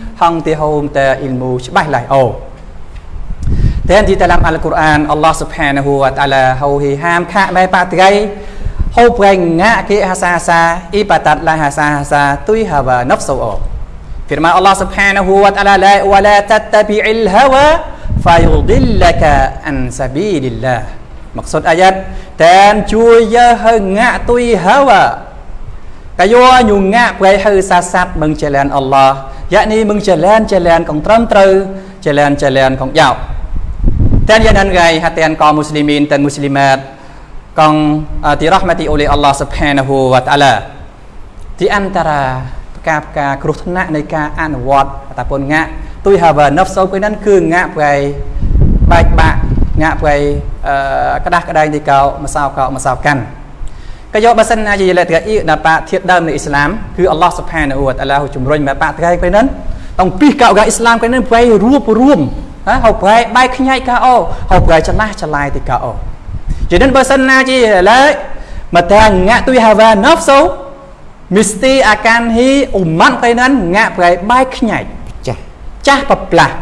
អល់ឡោះស៊ុបហានាហ៊ូវតាឡាហូហ៊ីហាមខាបែបាត្រៃហូប្រេងងាគេហាសាសាអ៊ីបាតាត់ឡាហាសាសាទុយហាវ៉ាណហ្វសូអូ firman Allah Subhanahu wa taala la wa la tattabi'il hawa fayudillaka an sabilillah maksud ayat dan chui ya hanga tui hawa kayo nyu nga prai hư sa sat mừng jalan Allah យ៉ានេះមឹង ចលែនចលែនកងត្រឹមត្រូវចលែនចលែនកងយោតែយ៉ាងណាគេហាតែនកមូស្លីមីនទាំងមូស្លីម៉ាតកងទីរ៉ហ្មាទីអូលីអល់ឡោះស៊ុបហានាហ៊ូវតាឡាទីអន្តរាផ្កាផ្កាគ្រោះថ្នាក់នៃការអនុវត្តតាពុនងាក់ទុយហាវ៉ាណហ្វសូពេលហ្នឹងគឺងាក់ប្រៃបែកបាក់ងាក់ប្រៃក្តាស់ក្តែងទីកោម្សៅកោម្សៅកាន់ ក៏យកបើសិនណាជាយលិតកាអ៊ីដែលបាធាតដើមនៃអ៊ីស្លាមគឺអល់ឡោះសុផានអ៊ូតអាឡាហ៊ូជំរុញមកបាតកែពេលហ្នឹងຕ້ອງពីកោកាអ៊ីស្លាមពេលហ្នឹងបែររួបរួមណាហៅប្រែបែកខ្ញែកកាអូហៅប្រែច្លាស់ច្លាយទីកាអូជានឹងបើសិនណាជាឡេមកតាងាក់ទុយហាវ៉ាណូសូមីស្ទីអាកានហ៊ីអ៊ុម៉ាត់ពេលហ្នឹងងាក់ប្រែបែកខ្ញែកចាស់ចាស់ប្រផ្លាស់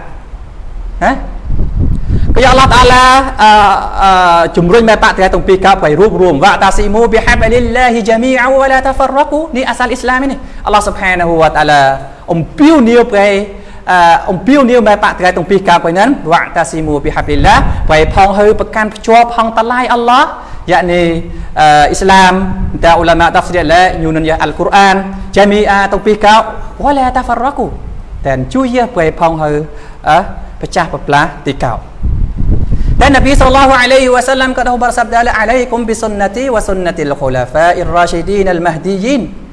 ណា ព្រះអល់ឡោះតាឡាអឺជំរុញមេបកទាំងពីរកាប់ឲ្យរួបរวมវ៉ាតាស៊ីមូបិហាប់លីឡាហ៊ីជាមីអវឡាតាហ្វរកូនេះអសាលអ៊ីស្លាមនេះអល់ឡោះសុបហានហ៊ូវតាឡាអំពាវនាវព្រះអំពាវនាវមេបកទាំងទាំងពីរកាប់ឲ្យនឹងវ៉ាតាស៊ីមូបិហាប់លីឡាព្រះផងហើប្រកាន់ភ្ជាប់ផងតឡៃអល់ឡោះយ៉ានីអ៊ីស្លាមតអ៊ូឡាម៉ាតាហ្វស៊ីឡាយូននយ៉ាអល់កូរ៉ានជាមីអាទាំងពីរកាប់វ៉ាឡាតាហ្វរកូតែជួយយះព្រះផងហើអឺប្រចាស់ប្រផ្លាស់ទីកោ Dan Nabi sallallahu alaihi wasallam kata bersabda alaikum bi sunnati wa sunnatil khulafa'ir rasyidin al mahdiyyin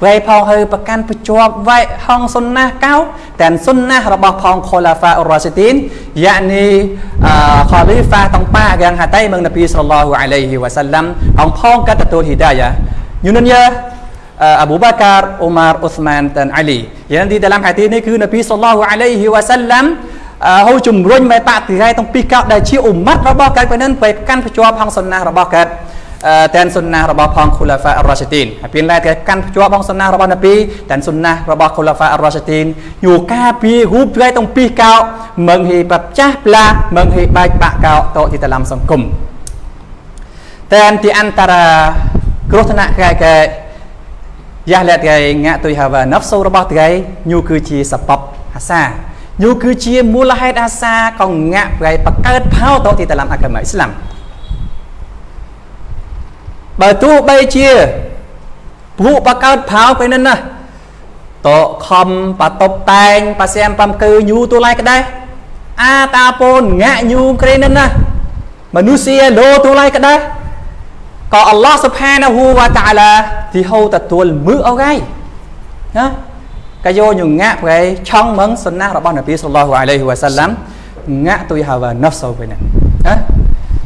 ព្រៃផងហើយប្រកាន់ប្រជាប់វែកហងសុនណាកៅតែសុនណារបស់ផងខូឡាហ្វាអ៊ូរ៉ាស៊ីទីនយ៉ានីខលីហ្វាតងប៉ាយ៉ាងហាតៃមឹងនប៊ីសល្លឡោះអាឡៃហ៊ីវ៉ាសាឡាំផងផងកាត់ទទួលហ៊ីដាយ៉ាយូនយ៉ា Abu Bakar, Umar, Uthman dan Ali. Yang di dalam hadis iniគឺនប៊ីសល្លឡោះអាឡៃ ហ៊ីវ៉ាសាឡាំហូជំរុញមេបតិរៃទាំងពីរកោដែលជាអ៊ុម៉ាត់របស់កើតពេលនឹងទៅកាន់ភ្ជាប់ហងសុនណារបស់កើតតែនសុនណារបស់ផងខូឡាហ្វាអរ៉ាស៊ីទីនហើយពេលឡែកកាន់ភ្ជាប់ហងសុនណារបស់នប៊ីតែនសុនណារបស់ខូឡាហ្វាអរ៉ាស៊ីទីនយូការពីរូបត្រៃទាំងពីរកោមឹងហីបចាស់ផ្លាមឹងហីបែកបាក់កោតទីតឡាំសង្គមតែនទីអន្តរាគ្រោះថ្នាក់កែកែយ៉ាស់លែកថ្ងៃងាក់ទុយហាវ៉ាណហ្វសូរបស់ថ្ងៃញូគឺជាសបបហាសា យូគឺជាមូលហេតុអាសាកងងាក់ប្រៃបកើតផោតទីតឡាំអកាមអ៊ីស្លាមបើទោះបីជាពួកបកើតផោពេលនេះណាតខំបតបតែងប៉ាសែមបំគឺញូទូឡៃក្ដែរអាតាពូនងាក់ញូក្រេនេះណាមនុស្សជាលោទូឡៃក្ដែរក៏អល់ឡោះសុផានហូវតាអាឡាទីហូទទួលមើអោកៃណា កាយោញងាក់ប្រែឆងមឹងសុណារបស់នប៊ីសល្លោះអាឡៃហ៊ីវ៉ាសាឡាំងាក់ទុយហាវ៉ាណហ្វសូវិញណា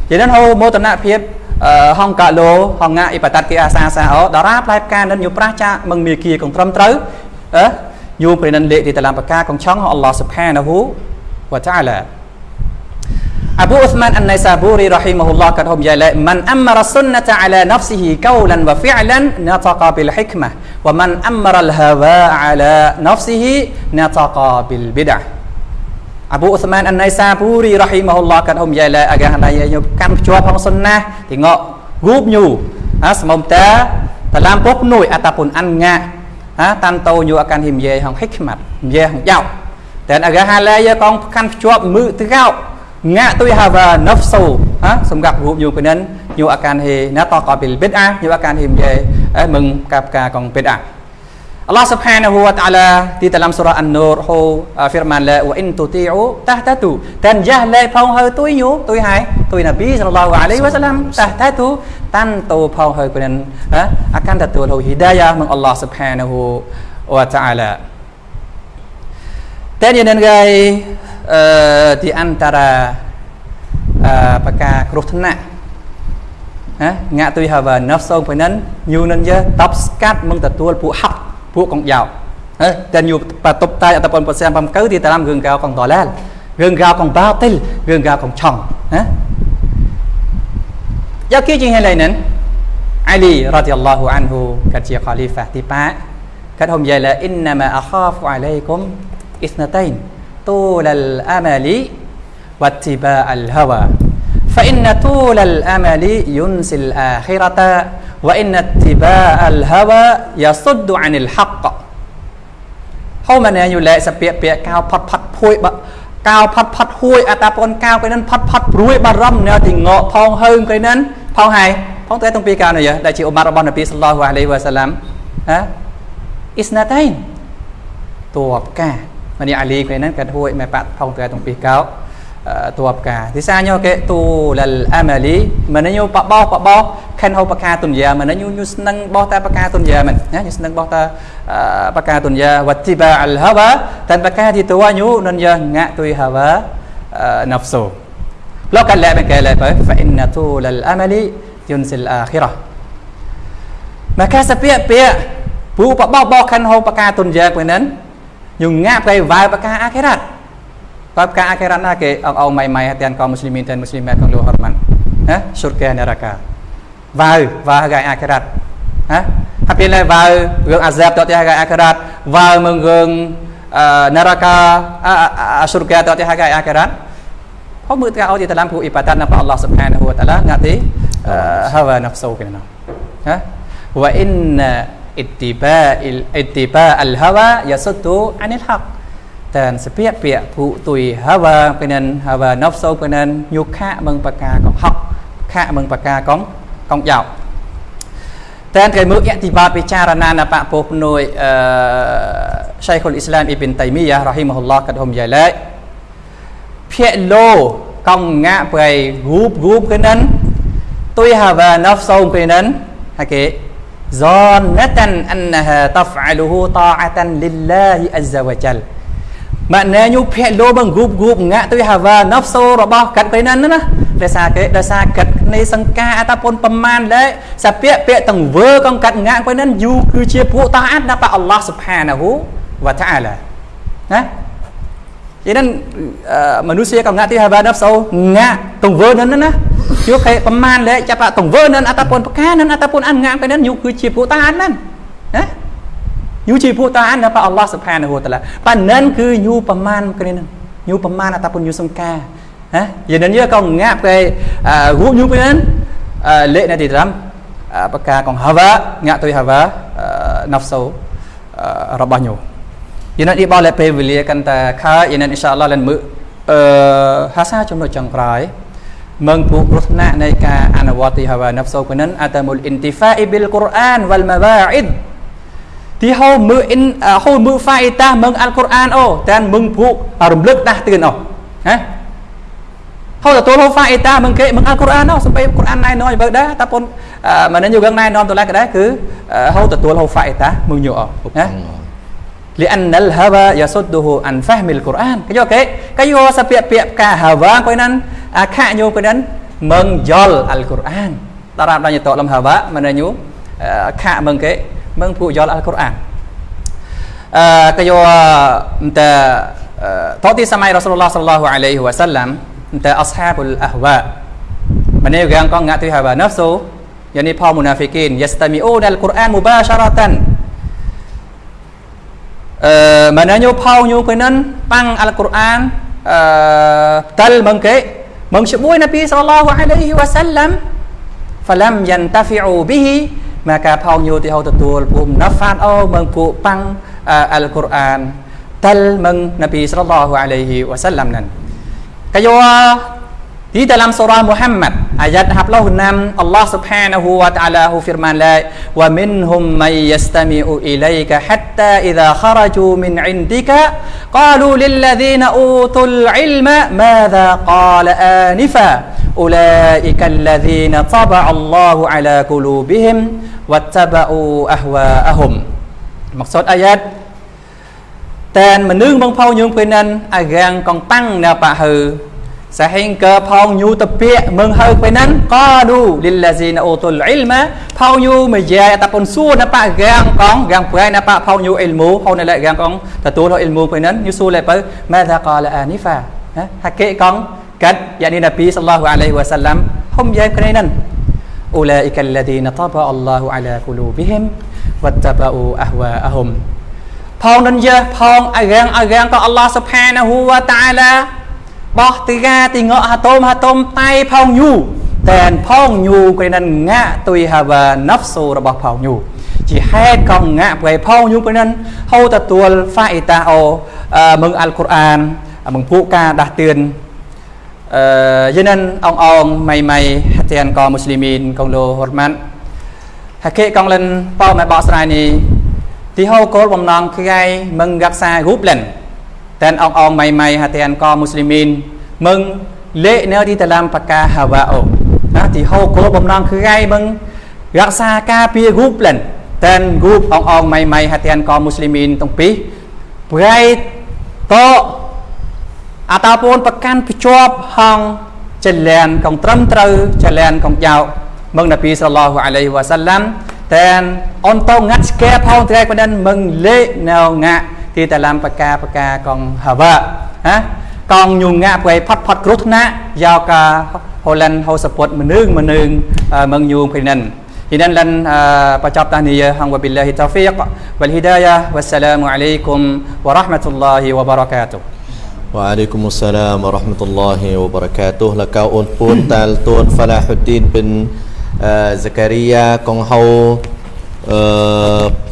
ជានឹងហូមោទនភាពហងកាឡូហងងាអ៊ីបាតាត់គីអាសាសាអូតារាផ្លែផ្កានិនយុប្រាស់ចាមឹងមីគីកងត្រឹមត្រូវអឺយូព្រៃនិនលេខទីតឡាំបកាកងឆងអល់ឡោះស៊ុបហានហូវតាអាឡា Abu Uthman An-Naisaburi rahimahullah kata hum jala man amara sunnata ala nafsihi qawlan wa fi'lan nataqa bil hikmah wa man amara al hawa ala nafsihi nataqa bil bid'ah Abu Uthman An-Naisaburi rahimahullah kata hum jala agar hendaknya nyu kam ជាប់ផងសុនណាទីងករូបញូអាស្មុំតាតឡាំពុកនួយ ataupun an ngạ ha tan tô nyu akan him ye hong hikmat ye hong yao dan agahala ya kong kan ភ្ជាប់មឺទៅកោ งะตุยฮาวานัฟสูฮะสำหรับรูอยู่เป็นนั้นอยู่อาการเฮนะต่อก่อนเป็นเบดอาอยู่อาการเฮมเยมึงกับกาของเบดอาอัลลอฮ์ سبحانه และ تعالى ที่ตามสุราอันนูรฮูฟิร์มันละว่าอินตุติอูตะตะตุตันจะเล่พองเฮตุยยู่ตุยหายตุยนบีสุลลัลลอฮุอะลัยฮิวะสัลลัมตะตะตุตั้งโตพองเฮเป็นนั้นฮะอาการตะตัวเราฮิดายะมึงอัลลอฮ์ سبحانه และ تعالى แต่ยันนั้ไง uh, di antara uh, ប្រការគ្រោះថ្នាក់ណាងាក់ទុយហាវ៉ាណហ្វសងពេលហ្នឹងយូនឹងយើតបស្កាត់មិនទទួលពួកហក់ពួកកងយោហើយតែយូបតបតែអតប៉ុនប្រសិនបំកើទីតាមរឿងកៅកងតឡាលរឿងកៅកងបាតិលរឿងកៅកងឆងណាយកគេជាងហើយហ្នឹងអាលីរ៉ាឌីយ៉ាឡោះអានហ៊ូកាត់ជាខាលីហ្វាទីប៉ាកាត់ហុំយាឡាអ៊ីនណាម៉ាអខាហ្វអាឡៃគុំអ៊ីស្ណាតៃន ទូលលអាម៉ាលី واتباع الهوى فإن طول الأمل ينسي الآخرة وإن اتباع الهوى يصد عن الحق ហូមណែយូលែសពាកពាកកៅផាត់ផាត់ភួយបកៅផាត់ផាត់ហួយអតាពនកៅកៃនឹងផាត់ផាត់ព្រួយបារម្ភណែទីងកផងហើងកៃនឹងផងហើយផងតែតុងពីកៅនេះដែលជាអ៊ុមាររបស់នប៊ីសល្លោះអាឡៃវ៉ាសាឡាំហាអ៊ីស្ណាតៃនតួបកា ម្នេះអាលីកៃនឹងកាត់ហួយម៉ែប៉ផងតែតុងពីកៅ tua peka thì sao nhau cái tu lal amali mana nyu pak boh pak boh kan ho peka tunya mana nyu nyu senang boh ta peka tunya man ya nyu senang boh ta peka tunya wattiba al hawa dan peka di tua nyu nan ya ngak tui hawa nafsu lo kan la cái la fa inna tu lal amali yunsil akhirah maka sepiak-piak bu pak boh boh kan ho peka tunya ពេលហ្នឹងញងងាក់ទៅវាយបកាអាខិរ៉ា ត់ Bab ka akhirat na ke ang au mai mai hatian kaum muslimin dan muslimat kang lu hormat. Ha? Surga neraka. Vào vào gai akhirat. Ha? Hapi le vào gương azab to tia gai akhirat, vào mừng gương neraka surga to tia gai akhirat. เพราะมือตาเอาที่ตะลามผู้อิบาดัตนะอัลลอฮ์ سبحانه และ تعالى งะติฮาวานัฟซูกันนะฮะว่าอิน ittiba'il ittiba'al hawa yasuddu 'anil haqq dan sepiak piak phụ tùy hawa penen hawa nafsu penen nhục khạ mừng bạc ca con học khạ mừng bạc ca con con dạo តែគេមើលអតិបាពិចារណាណបពុភ្នួយអឺ Shaykh al-Islam Ibn Taymiyyah rahimahullah កដុំយ៉ាឡេភាកលោកំងាក់ប្រៃរូបរូបគេនឹងទុយហាវ៉ាណហ្វសូមគេនឹងហើយគេ zannatan annaha taf'aluhu ta'atan lillahi azza wa jal ម៉ាក់ណែញូភាក់លោបងគូបគូបងាក់ទៅហាវ៉ាណហ្សូរបស់កាត់ទៅណាណាដោយសារគេដោយសារកាត់នៃសង្ការអតពុនប្រមាណលេសាពាក់ពាក់ទាំងវើកងកាត់ងាក់ទៅណាយូគឺជាពួកតាអាត់ណាប៉អល់ឡោះសុផានហ៊ូវតាអាឡាណា ជានឹងមនុស្សក៏ងាក់ទីហាវ៉ាណហ្វសូងាក់ទាំងវើនឹងណាជួគេប្រមាណលែចាប់ទាំងវើនឹងអតាពុនប្រការនឹងអតាពុនអានងាក់ទៅណាយូគឺជាពួកតាអាតណាណាយូជាពួកតាអានរបស់អល់ឡោះសុផានហូតាឡាប៉ានិនគឺយូប្រមាណគ្នានឹងយូប្រមាណអតាពុនយូសង្ការហ៎យានិនយើក៏ងាប់គេរូបយូពេលហ្នឹងលេខនៅទីត្រាំបកាកងហាវ៉ាងាក់ទុយហាវ៉ាណាហ្វសូរបស់ញូ យានិនអ៊ីបោលេពេលវេលាកាន់តែខើយានិនអ៊ីនសាអល់ឡោះលិនមើអឺហាសាចំណុចចុងក្រោយមងពួកគ្រោះថ្នាក់នៃការអនុវត្តទីហាវ៉ាណាហ្វសូពេលហ្នឹងអាតាមុលអ៊ីនទីហ្វាអ៊ីប៊ីលកូរ៉ានវ៉ាល់ម៉ាវ៉ាអ៊ីដទីហៅមើលអ៊ីនហៅមើលហ្វាអ៊ីតាមើលអល់កុរអានអូតែមើលពួករំលឹកដាស់ទឿនអូហ៎ហៅទទួលហៅហ្វាអ៊ីតាមើលគេមើលអល់កុរអានអូសំបីកុរអានណៃណយបើដែរតាប៉ុនមិននឹងយូកណៃណំទៅឡើយក៏ដែរគឺហៅទទួលហៅហ្វាអ៊ីតាមើ លីអានណលហាវ៉ាយ៉ាសុតឌូហ៊ូអានហ្វាហ្មីលកូរ៉ានគេយល់គេគេយល់សាពាក្យពាក្យកាហាវ៉ាគាត់នឹងអាខញូគាត់នឹងមឹងយល់អល់កូរ៉ានតារាបដល់យតលំហាវ៉ាមិនញូខមឹងគេមឹងពួកយល់អល់កូរ៉ានអឺគេយល់តើតទីសម័យរ៉ាសូលឡោះសល្លោះអាឡៃហ៊ីវ៉ាសាឡាំតើអស្ហាបុលអហ្វាម្នេះយ៉ាងកងងាក់ទីហាវ៉ាណាហ្សូយ៉ានីផលមូណាហ្វីគីនយ៉ាស្តាមីអូនអល់កូរ៉ានមូបាសារ៉ាតាន់ Tal mừng Nabi sallallahu alaihi wasallam nan Kaya di dalam surah Muhammad ayat 26 Allah Subhanahu wa taala firman la wa minhum may yastami'u ilayka hatta idza kharaju min 'indika qalu lil ladzina utul 'ilma madza qala anifa ulaika alladzina taba'a Allahu 'ala qulubihim wattaba'u ahwa'ahum maksud ayat តែនមនុស្សបងផៅយើងពេលนั้นអារាំងកងតាំងនៅបាហើ sehingga phong nyu tepik menghau penan qalu lil ladzina utul ilma phong nyu mejai ataupun su napa gang kong gang prai napa phong nyu ilmu phong nalai gang kong tatul ilmu penan nyu su le pa madza qala anifa ha hakik kong kat yakni nabi sallallahu alaihi wasallam hum jai kenan ulaika alladhina taba Allahu ala qulubihim wattaba'u ahwa'ahum ផងនឹងយើផងអារាំងអារាំងក៏អល់ឡោះសុផានហូវតាឡា បោះទីកាទីងក់ហាតុមហាតុមតៃផងញូតែនផងញូគេនឹងងាក់ទុយហាវ៉ាណាហ្វសូរបស់ផងញូជាហេតុកងងាក់ព្រៃផងញូពេលនឹងហូទទួលហ្វាអ៊ីតាអូមឹងអល់កុរអានមឹងពួកការដាស់តឿនអឺយិនអងអងម៉ៃម៉ៃហាទៀនកមូស្លីមីនកងលោហរម៉ាន់ហាកេកងលិនប៉ោម៉ែបកស្រ័យនេះទីហៅគោលបំណងគឺឯមឹងរក្សារូបលិន dan orang-orang hatian kau muslimin mừng lễ nếu đi dalam pakah hawa'u thì hô cô bầm non cứ gai mừng gạc xa ca pia gúp lần tên gúp ông ông mày mày hatian kau muslimin tông pi gai to ataupun ប្រកាន់ភ្ជាប់ហងចលានកងត្រឹមត្រូវចលានកងយោមឹងនប៊ីសល្លោះអាឡៃវ៉ាសាឡាំតែនអនតងាត់ស្កែផងត្រែកមិនមឹងលេណៅងាក់ di dalam perkara-perkara kong hawa ha kong nhung ngạ quay phát phát cốt nạ giao cả Holland hô support mình nương mình nương mừng nhung phải nên cho nên lần bà chọc ta nìyà hằng wa billahi tawfiq wal hidayah wassalamu alaikum wa rahmatullahi wa barakatuh Waalaikumsalam warahmatullahi wabarakatuh លកៅអូនពូនតាលទួនហ្វាឡាហ៊ុឌីនប៊ិនហ្សាការីយ៉ាកងហៅ អឺ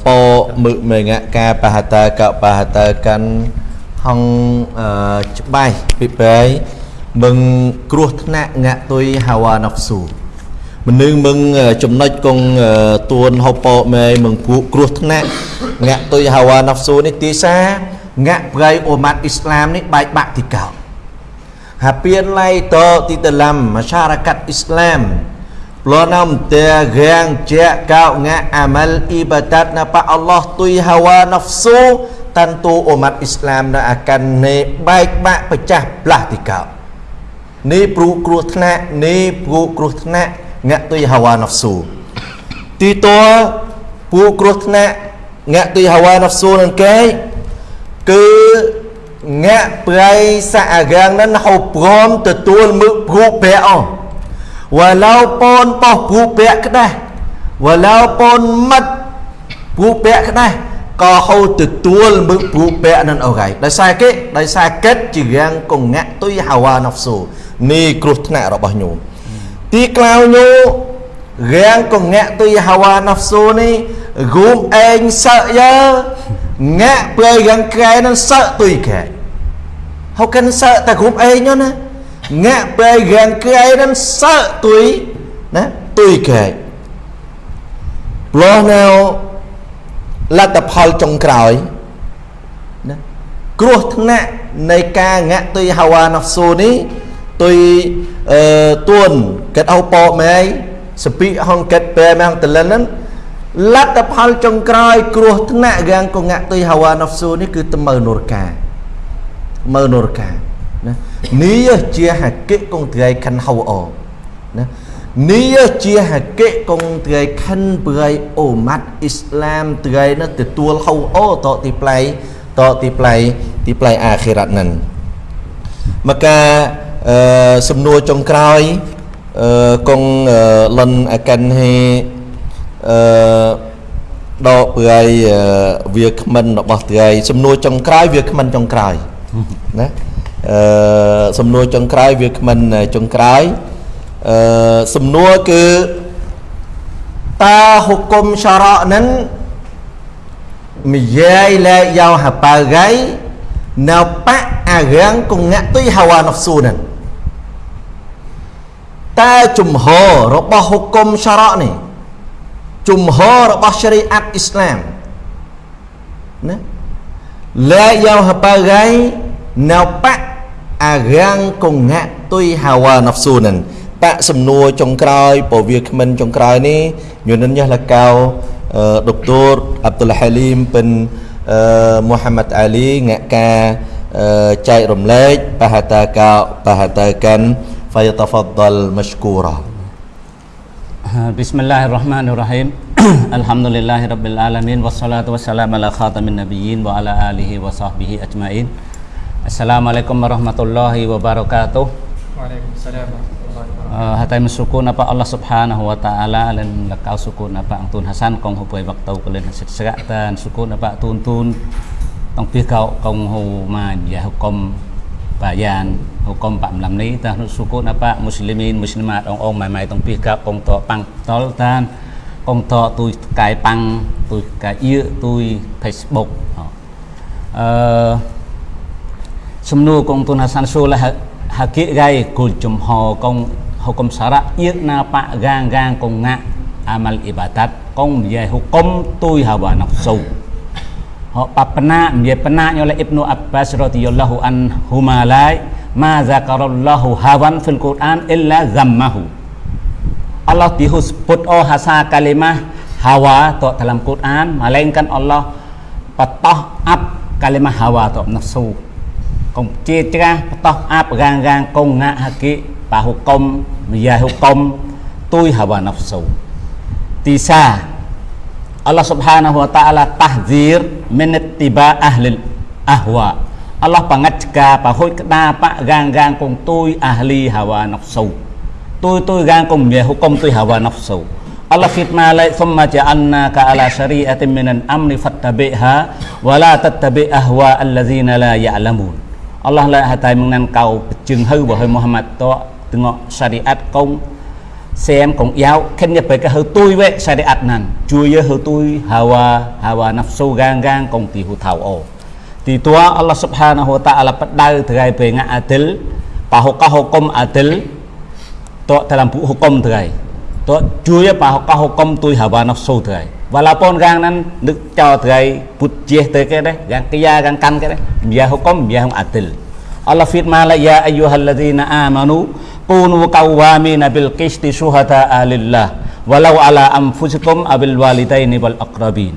ពោមឹកមេងកាបហតកបហតកាន់ហងអឺច្បាស់ពីបែមឹងគ្រោះថ្នាក់ងាក់ទុយហាវ៉ាណហ្វស៊ូមនុស្សមឹងចំណុចកងទួនហូពោមេមឹងគូគ្រោះថ្នាក់ងាក់ទុយហាវ៉ាណហ្វស៊ូនេះទីសាងាក់ប្រៃអូម៉ាត់អ៊ីស្លាមនេះបែកបាក់ទីកោហាពៀនឡៃតទីតឡាំមសារកាត់អ៊ីស្លាម Pelonam terang cek kau ngak amal ibadat napa Allah tui hawa nafsu tentu umat Islam nak akan ne baik bak pecah belah tikau. Ni pru kruh tnak, ni pru kruh tnak ngak tui hawa nafsu. Tito pru kruh tnak ngak tui hawa nafsu nan ke ke ngak prai sa agang nan hau prom tetul mu pru pe oh. walaupun poh bupek kedah walaupun mat bupek kedah ក៏ហូតទួលមឹកព្រូពាក់នឹងអរៃដោយសារគេដោយសារកិតជារាងកងាក់ទុយហាវ៉ាណហ្វស៊ូនេះគ្រោះថ្នាក់របស់ញោមទីក្លៅញោរាងកងាក់ទុយហាវ៉ាណហ្វស៊ូនេះរូមឯងសើយើងាក់ព្រៃរាងក្រែនឹងសើទុយកែហៅកិនសើតែរូមឯងណា ngạ bề gần cái nên sợ tuổi nè tuổi cái lo nào là tập hơi trong cõi nè គ្រោះថ្នាក់នៃការងាក់ទុយហាវ៉ាណហ្វស៊ូនេះទុយអឺទួនកិតអោប៉មែសពីហងកិតបែម៉ងតលិនហ្នឹងលទ្ធផលចុងក្រោយគ្រោះថ្នាក់យ៉ាងកងាក់ទុយហាវ៉ាណហ្វស៊ូនេះគឺតមើនូរកាមើនូរកាណា នេះជាហកិកងត្រៃខិនហៅអណានេះជាហកិកងត្រៃខិនប្រៃអូម៉ាត់អ៊ីស្លាមត្រៃនោះទទួលហៅអតទីប្លៃតទីប្លៃទីប្លៃអាខិរ៉ាត់នឹងមកការអឺសំណួរចុងក្រោយអឺកងលិនអកិនហេអឺដកប្រៃវាគ្មិនរបស់ត្រៃសំណួរចុងក្រោយវាគ្មិនចុងក្រោយណា អឺសំណួរចុងក្រោយវាគ្មិនចុងក្រោយអឺសំណួរគឺតាហុគុំសារ៉ានឹងមីយាយលែកយកហប៉ៅហ្គៃនៅបាក់អារាំងកងៈទុយហាវ៉ានហ្ស៊ូនឹងតើជំហររបស់ហុគមសារ៉កនេះជំហររបស់សេរីអាត់អ៊ីស្លាមណាឡាយ៉ាហបាហ្គៃនៅបាក់ អារាំងកងៈទុយហាវ៉ានហ្ស៊ូនឹងបាក់សំណួរចុងក្រោយពវាគ្មិនចុងក្រោយនេះញនិនយ៉ាលកៅដុកទ័រអាប់ឌុលហាលីមពិនមូហាម៉ាត់អាលីងាក់ការចែករំលែកបហតាកាបហតាកាន់ فيتفضل مشكورا بسم الله الرحمن الرحيم الحمد لله رب العالمين والصلاة والسلام على خاتم النبيين وعلى آله وصحبه أجمعين Assalamualaikum warahmatullahi wabarakatuh. Waalaikumsalam. Uh, hatai sukun apa Allah subhanahu wa ta'ala lên là cao sukun apa ang tun hasan kong hupay bạc tàu lên sạch sạch tan sukun apa tun tun tong pi cậu kong hu ma ya hukum bayan hukum pam lam ni ta sukun apa muslimin muslimat ong ong mai mai tong pi cậu kong to pang tol tan kong to tôi cài pang tôi cài yêu tôi facebook uh, សំណួរកងទុនហាសានស៊ូលហាគិរៃគូចំហកង hukum syarak yek napa gang-gang kong ngak amal ibadat kong ye hukum tui hawa nafsu ho papna ye pena oleh Ibnu Abbas radhiyallahu anhu malai ma zakarallahu hawan fil Quran illa zammahu Allah disebut oh hasa kalimah hawa to dalam Quran melainkan Allah patah up kalimah hawa to nafsu kong citra patah up gang-gang kong ngak haki pa hukum ya hukum tui hawa nafsu tisa Allah subhanahu wa ta'ala tahzir min ittiba ahli ahwa Allah pangajka pa hoi kda pa gang gang kong tui ahli hawa nafsu tui tui gang kong ya hukum tui hawa nafsu Allah fitna lai thumma ja'alnaka ala syari'atin minan amri fattabi'ha wa la tattabi' ahwa allazina la ya'lamun Allah la hatai mengan cầu chừng hư bởi Muhammad to tengok syariat kong xem cũng giáo, khen nhập về cái hơi tôi về syariat nan chui ya hơi tôi hawa hawa nafsu gang gang kong ti hu thảo o ti tua, Allah subhanahu wa ta'ala padau terai về nga adil pa hukah hukum adil to dalam buku hukum terai to chui ya pa hukah hukum tôi hawa nafsu terai walaupun gang nan nước cho terai put je te cái đấy gang kia gang kan cái đấy biar hukum biar adil. Allah firman la ya ayyuhalladzina amanu kunu qawwamina bil qisti syuhada'a lillah walau ala anfusikum abil walidaini wal aqrabin.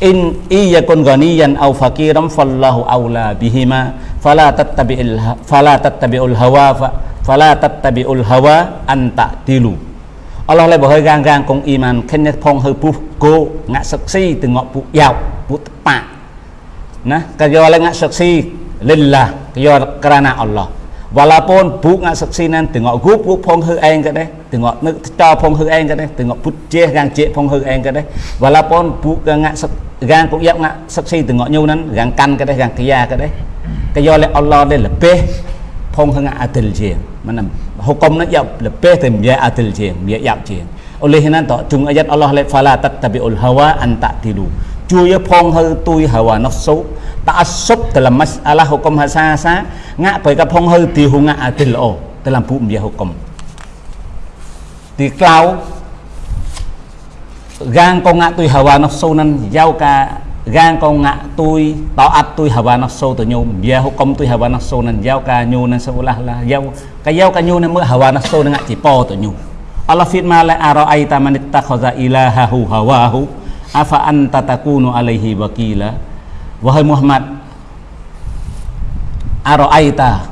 In iyakun ghaniyan aw faqiran fallahu aula bihima fala tattabi'il fala tattabi'ul hawa fala tattabi'ul hawa an ta'dilu. Allah lại bảo hơi gang gang công iman khen nhất phong hơi pu cô ngạ sắc si từ ngọ pu yao pu pa nah kayo lại ngạ sắc si lillah kayo kerana Allah walaupun bu ngak saksi nan tengok gup gup phong hư anh cái đấy tengok nước cho phong hư anh cái đấy tengok put che gang che phong hư anh cái đấy walaupun bu ngak gang cũng dap ngak saksi tengok nyu nan gang kan cái đấy gang kia cái đấy cái do lại Allah đây là pe phong hư ngak adil je mana hukum nak yap lebih tem ya adil je ya yap je oleh nan to chung ayat Allah le fala tattabiul hawa an ta'tilu ជួយផងហៅទួយហៅអានោះសុតាសុប dalam masalah hukum hasasa ngak bai ka phong hư thì hu ngak adil o dalam bu mya hukum di klau gang ko ngak tui hawa noh so nan yau ka gang ko ngak tui taat tui hawa noh so to nyu mya hukum tui hawa noh so nan yau ka nyu nan sebelah lah yau ka yau ka nyu nan mu hawa noh so ngak ci po to nyu Allah firman la ara'aita man ittakhadha ilahahu hawahu afa anta takunu alaihi wakila wahai Muhammad araita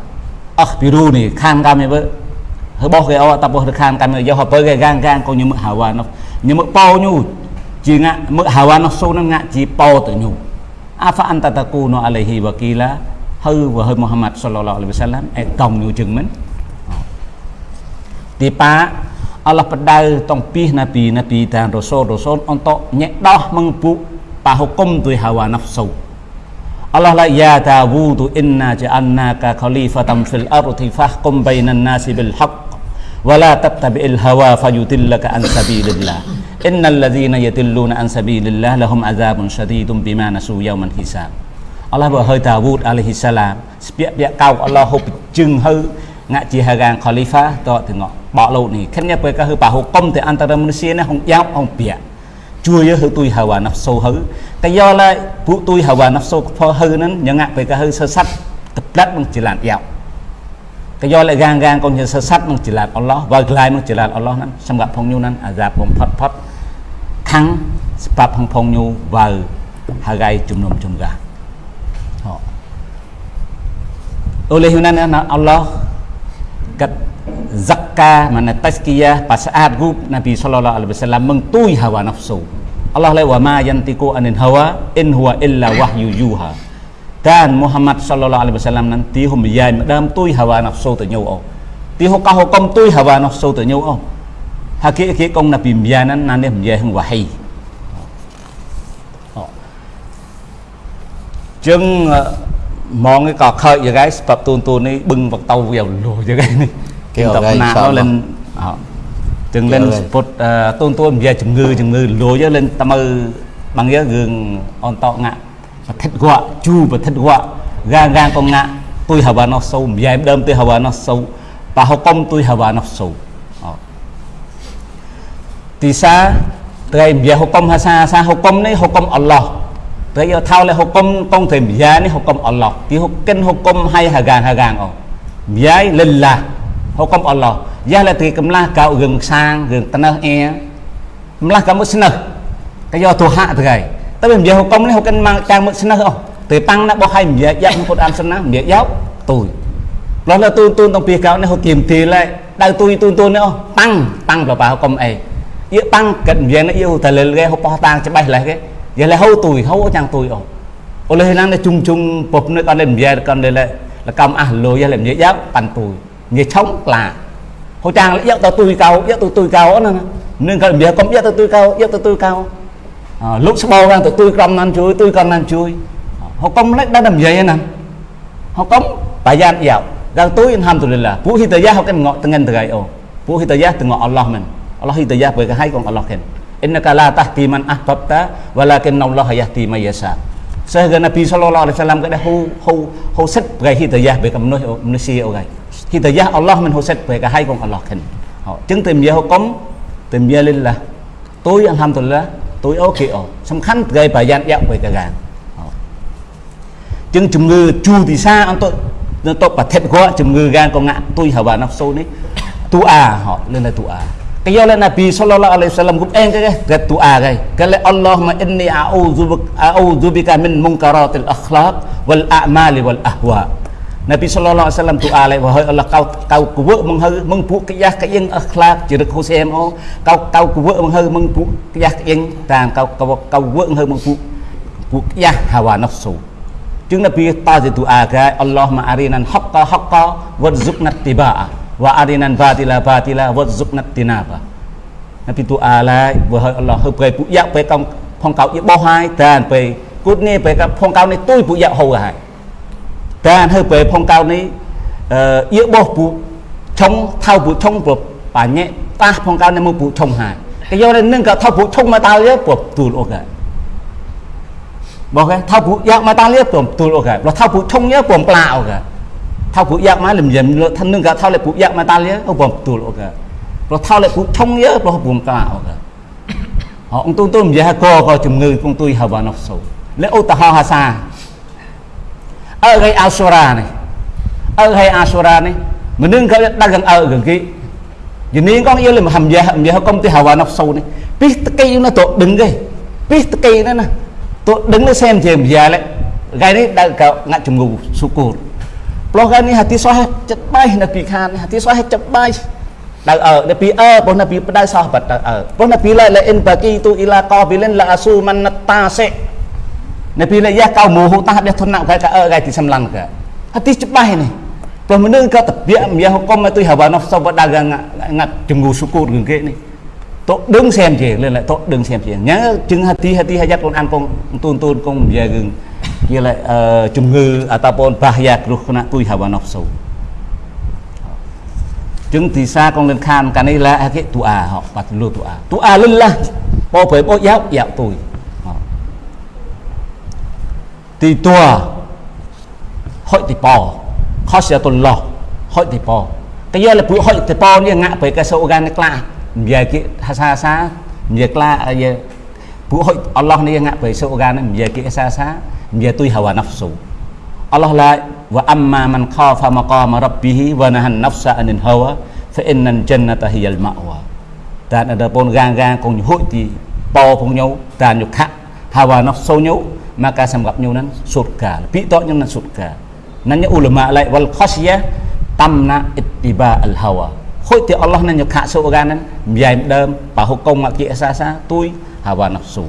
akhbiruni khan kami be boh ke awak tapoh khan kami yo apa ke gang gang ko nyumuk hawa no nyumuk pau nyu ji ngak muk hawa no so no ngak ji pau tu nyu afa anta takunu alaihi wakila hư wahai Muhammad sallallahu alaihi wasallam ai tong nyu chừng mình di pa Allah pedal tong pih nabi nabi dan rasul rasul untuk nyedah mengpu Pahukum tu hawa nafsu. Allah la ya Dawud, inna ja'alnaka khalifatan fil ardi fahkum bainan nasi bil haqq, wa la tattabi'il hawa fayudillaka an sabilillah. Innal ladzina yadilluna an sabilillah lahum adzabun syadidun bima nasu yawman hisab. Allah vừa hơi Dawud alaihi salam spiak piak kau, Allah hộp chừng hư ngạ chỉ hà khalifa to từ ngọ bỏ lâu này khăn nhá bơi cả hư bảo hukum thì antara manusia này không giáo không piak chui hư tôi hawa nafsu hư cái do là phụ tôi hawa nafsu phơ hư nó nhớ ngạ bơi cả hư sơ sắt tập đất bằng chỉ làm giáo cái do lại gang gang con như sơ sắt bằng chỉ làm Allah và lại bằng chỉ làm Allah nó xâm gặp phong nhu nó à giáp bom phật phật khăng ស្បាប់ហងផងញូវ៉ៅហើយជំនុំជំ កាអូលេហ៊ូណានណាអល់ឡោះកាត់ zakka mana tazkiyah pasaat gub Nabi sallallahu alaihi wasallam mengtui hawa nafsu Allah la wa ma yantiku anil hawa in huwa illa wahyu yuha dan Muhammad sallallahu alaihi wasallam nanti hum yai madam tui hawa nafsu tu nhau ô ti ho ka ho kom tui hawa nafsu tu nhau ô hakik hakik kong Nabi mianan nan hum yai hung wahi ចឹងមកក៏ខើយ៉ាងហ្នឹងស្បបទូនទូននេះ បឹងបតោវាលុយ៉ាងហ្នឹងគេតបណា lên ចឹង lên ពុតទូនទូននិយាយជំងឺជំងឺលុយ lên តមើបងយើរឿងអនតងាក់ប្រតិទ្ធវៈជូប្រតិទ្ធវៈងាងងាងកងងាក់ទុយហវ៉ាណោះសូនិយាយដើមទុយហវ៉ាណោះសូប៉ះហុកុំទុយហវ៉ាណោះសូទីសាត្រីនិយាយហុកុំហាសាសាហុកុំនេះហុកុំអល់ឡោះ Tại giờ thao lại hukum tông thể bia ni hukum Allah. Ti hukum hukum hai hagan hagan oh. Bia lillah. Hukum Allah. Ya là thì cầm la cạo gừng sang gừng tân e. Cầm la cạo musnah. Cái do tu hạ thì cái. Tapi bia hukum ni hukum mang trang musnah oh. Từ tăng đã bỏ hai bia ya một an sunnah bia giáo tôi. Lo là tu tu tông bia cạo ni hukum thì lại đau tôi tu tu nữa tăng tăng vào vào hukum ấy. Yêu tăng cận bia nó yêu thầy lên cái hukum tăng cho bay lại cái giờ là hâu tuổi hâu chẳng tuổi ồ ô lê năng chung chung bột nơi con lên về con đây là là cầm à lôi giờ làm nhớ giáo bàn tuổi nhớ chống là hô chàng lại giấc tao tuổi cao giấc tôi tuổi cao nữa nên cái giờ con giấc tao tuổi cao giấc tao tuổi cao à, lúc sau ra tụi tôi cầm ăn chui tôi cầm ăn chui họ công lấy đã làm gì nè họ công bài gian dạo đang tôi alhamdulillah phụ hi tờ họ cái ngọ từng ngân từ ngày ồ phụ hi tờ từ ngọ Allah mình Allah hi tờ với cái hai con Allah khen innaka la tahti man ahbabta walakin Allah yahdi man yasha sehingga Nabi sallallahu alaihi wasallam kata hu hu hu set gai hidayah về cầm nuôi manusia gai hidayah Allah mình hu set về cả hai con Allah khen họ chứng tìm giờ cấm tìm giờ là tôi, alhamdulillah, tôi ok ồ. Xong khăn gây bài gian dạo về cả gàng. Chứng chùm ngư chu thì xa anh tôi nó tốt bà thét quá, chùm ngư gan con ngạ tôi hả bà nóc sâu đấy tu à họ, lên là tu à. Cái do là Nabi sallallahu alaihi wasallam cũng em cái cái tu à cái cái là Allahumma inni a'udhu bika min munkaratil akhlaq wal a'mali wal ahwa. Nabi sallallahu alaihi wasallam doa lại wahai Allah kau kau kuwe menghư meng pu kiyah ka yang akhlaq jirik husem o kau kau kuwe menghư meng pu kiyah ka yang tam kau kau kau kuwe menghư meng pu pu kiyah hawa nafsu. จึง Nabi ta doa ke Allahumma arinan haqqa haqqa warzuqna tibaa wa arinan batila batila warzuqna tinaba Nabi tu alai wa Allah hư pe pu yak pe kong phong kau ye bo hai tan pe cút ni pe ka phong kau ni tui pu yak ho hai តែអានហឺពេលផងកោនេះអឺយឺបោះពូឆុងថៅពូឆុងប្របាញ់តាស់ផងកោនេះមកពូឆុងហាគេយកនឹងក៏ថៅពូឆុងមកដល់យើប្រទូលអូកែបងគេថៅពូយ៉ាក់មកដល់យើប្រទូលអូកែព្រោះថៅពូឆុងយើប្រប្លាអូកែថៅពូយ៉ាក់មកលំយំលើថានឹងក៏ថៅលេពូយ៉ាក់មកដល់យើអូប្រទូលអូកែព្រោះថៅលេពូឆុងយើព្រោះប្រប្លាអូកែអង្គទូនទូននិយាយហកក៏ជំងឺក្នុងទួយហវណោះសូលេឧទាហរណ៍ហាសា nâng cái đang gần ở gần kia giờ nên con yêu là hầm giờ hầm giờ công ty hào vào nọc sầu này biết cây nó tổ đứng cái biết cây đó nè tổ đứng nó xem thì giờ lại gai đấy đang cạo ngã chùm ngủ su cột ព្រោះកាលនេះហាទីសោះចិត្តបាយនៅពីខានហាទីសោះចិត្តបាយដៅអើនៅពីអើព្រោះនៅពីបដៅសោះបាត់ដៅអើព្រោះនៅពីឡើយលអ៊ិនបាគីទូអ៊ីឡាកោប៊ីលិនឡាអាស៊ូម៉ាន់តាសេ នៅពីលាយ៉ាកៅមូហូតាដេះធនៈកាអើកាទីសំឡាំងកាហាទីចិត្តបាយនេះព្រោះមនុស្សក៏តពាក់មាហុកុំទៅហៅបានសបដាងងាត់ជំងឺសុគូរឿងគេនេះ tốt đứng xem chị lên lại tốt đứng xem chị nhớ chứng hati hati hajat con ăn con tuôn tuôn con về gừng kia lại uh, ជំងឺ ataupun bahaya គ្រោះថ្នាក់ទុយ hawa nafsu จึงទីសាកងលិនខានកានេះឡាគេទូអាហបាត់លូទូអាទូអាលិលឡាបោប្រេបោយ៉ាប់យ៉ាប់ទុយ ទីតัวហុយទីប៉ខសយតុលឡោះហុយទីប៉តែយកលពួកហុយទីប៉នេះងាក់ពេលកែសូកានក្លានិយាយគេហាសាសានិយាយក្លាយកពួកហុយអល់ឡោះនេះងាក់ពេលសូកាននិយាយគេហាសានិយាយទុយហវ៉ាណាហ្វស៊ូអល់ឡោះឡាវ៉ាអាំម៉ាមិនខោហ្វាមកមរ៉ាប់ប៊ីវ៉ាណាហានណាហ្វសាអានិនហវ៉ាហ្វអ៊ីនណានជិនណាតាហ៊ីយ៉ាលម៉ាវ៉ាតានដល់ពូនកាងកាងកងហុយទីប៉ផងញោតានយុខហវ៉ាណាហ្វស៊ូញោ maka semgapnya nan surga lebih toknya nan surga nanya ulama lai wal khasyah tamna ittiba al hawa khối thì Allah nên nhục hạ số gan nên dài đơm và hô công mà kia xa xa tôi hawa nafsu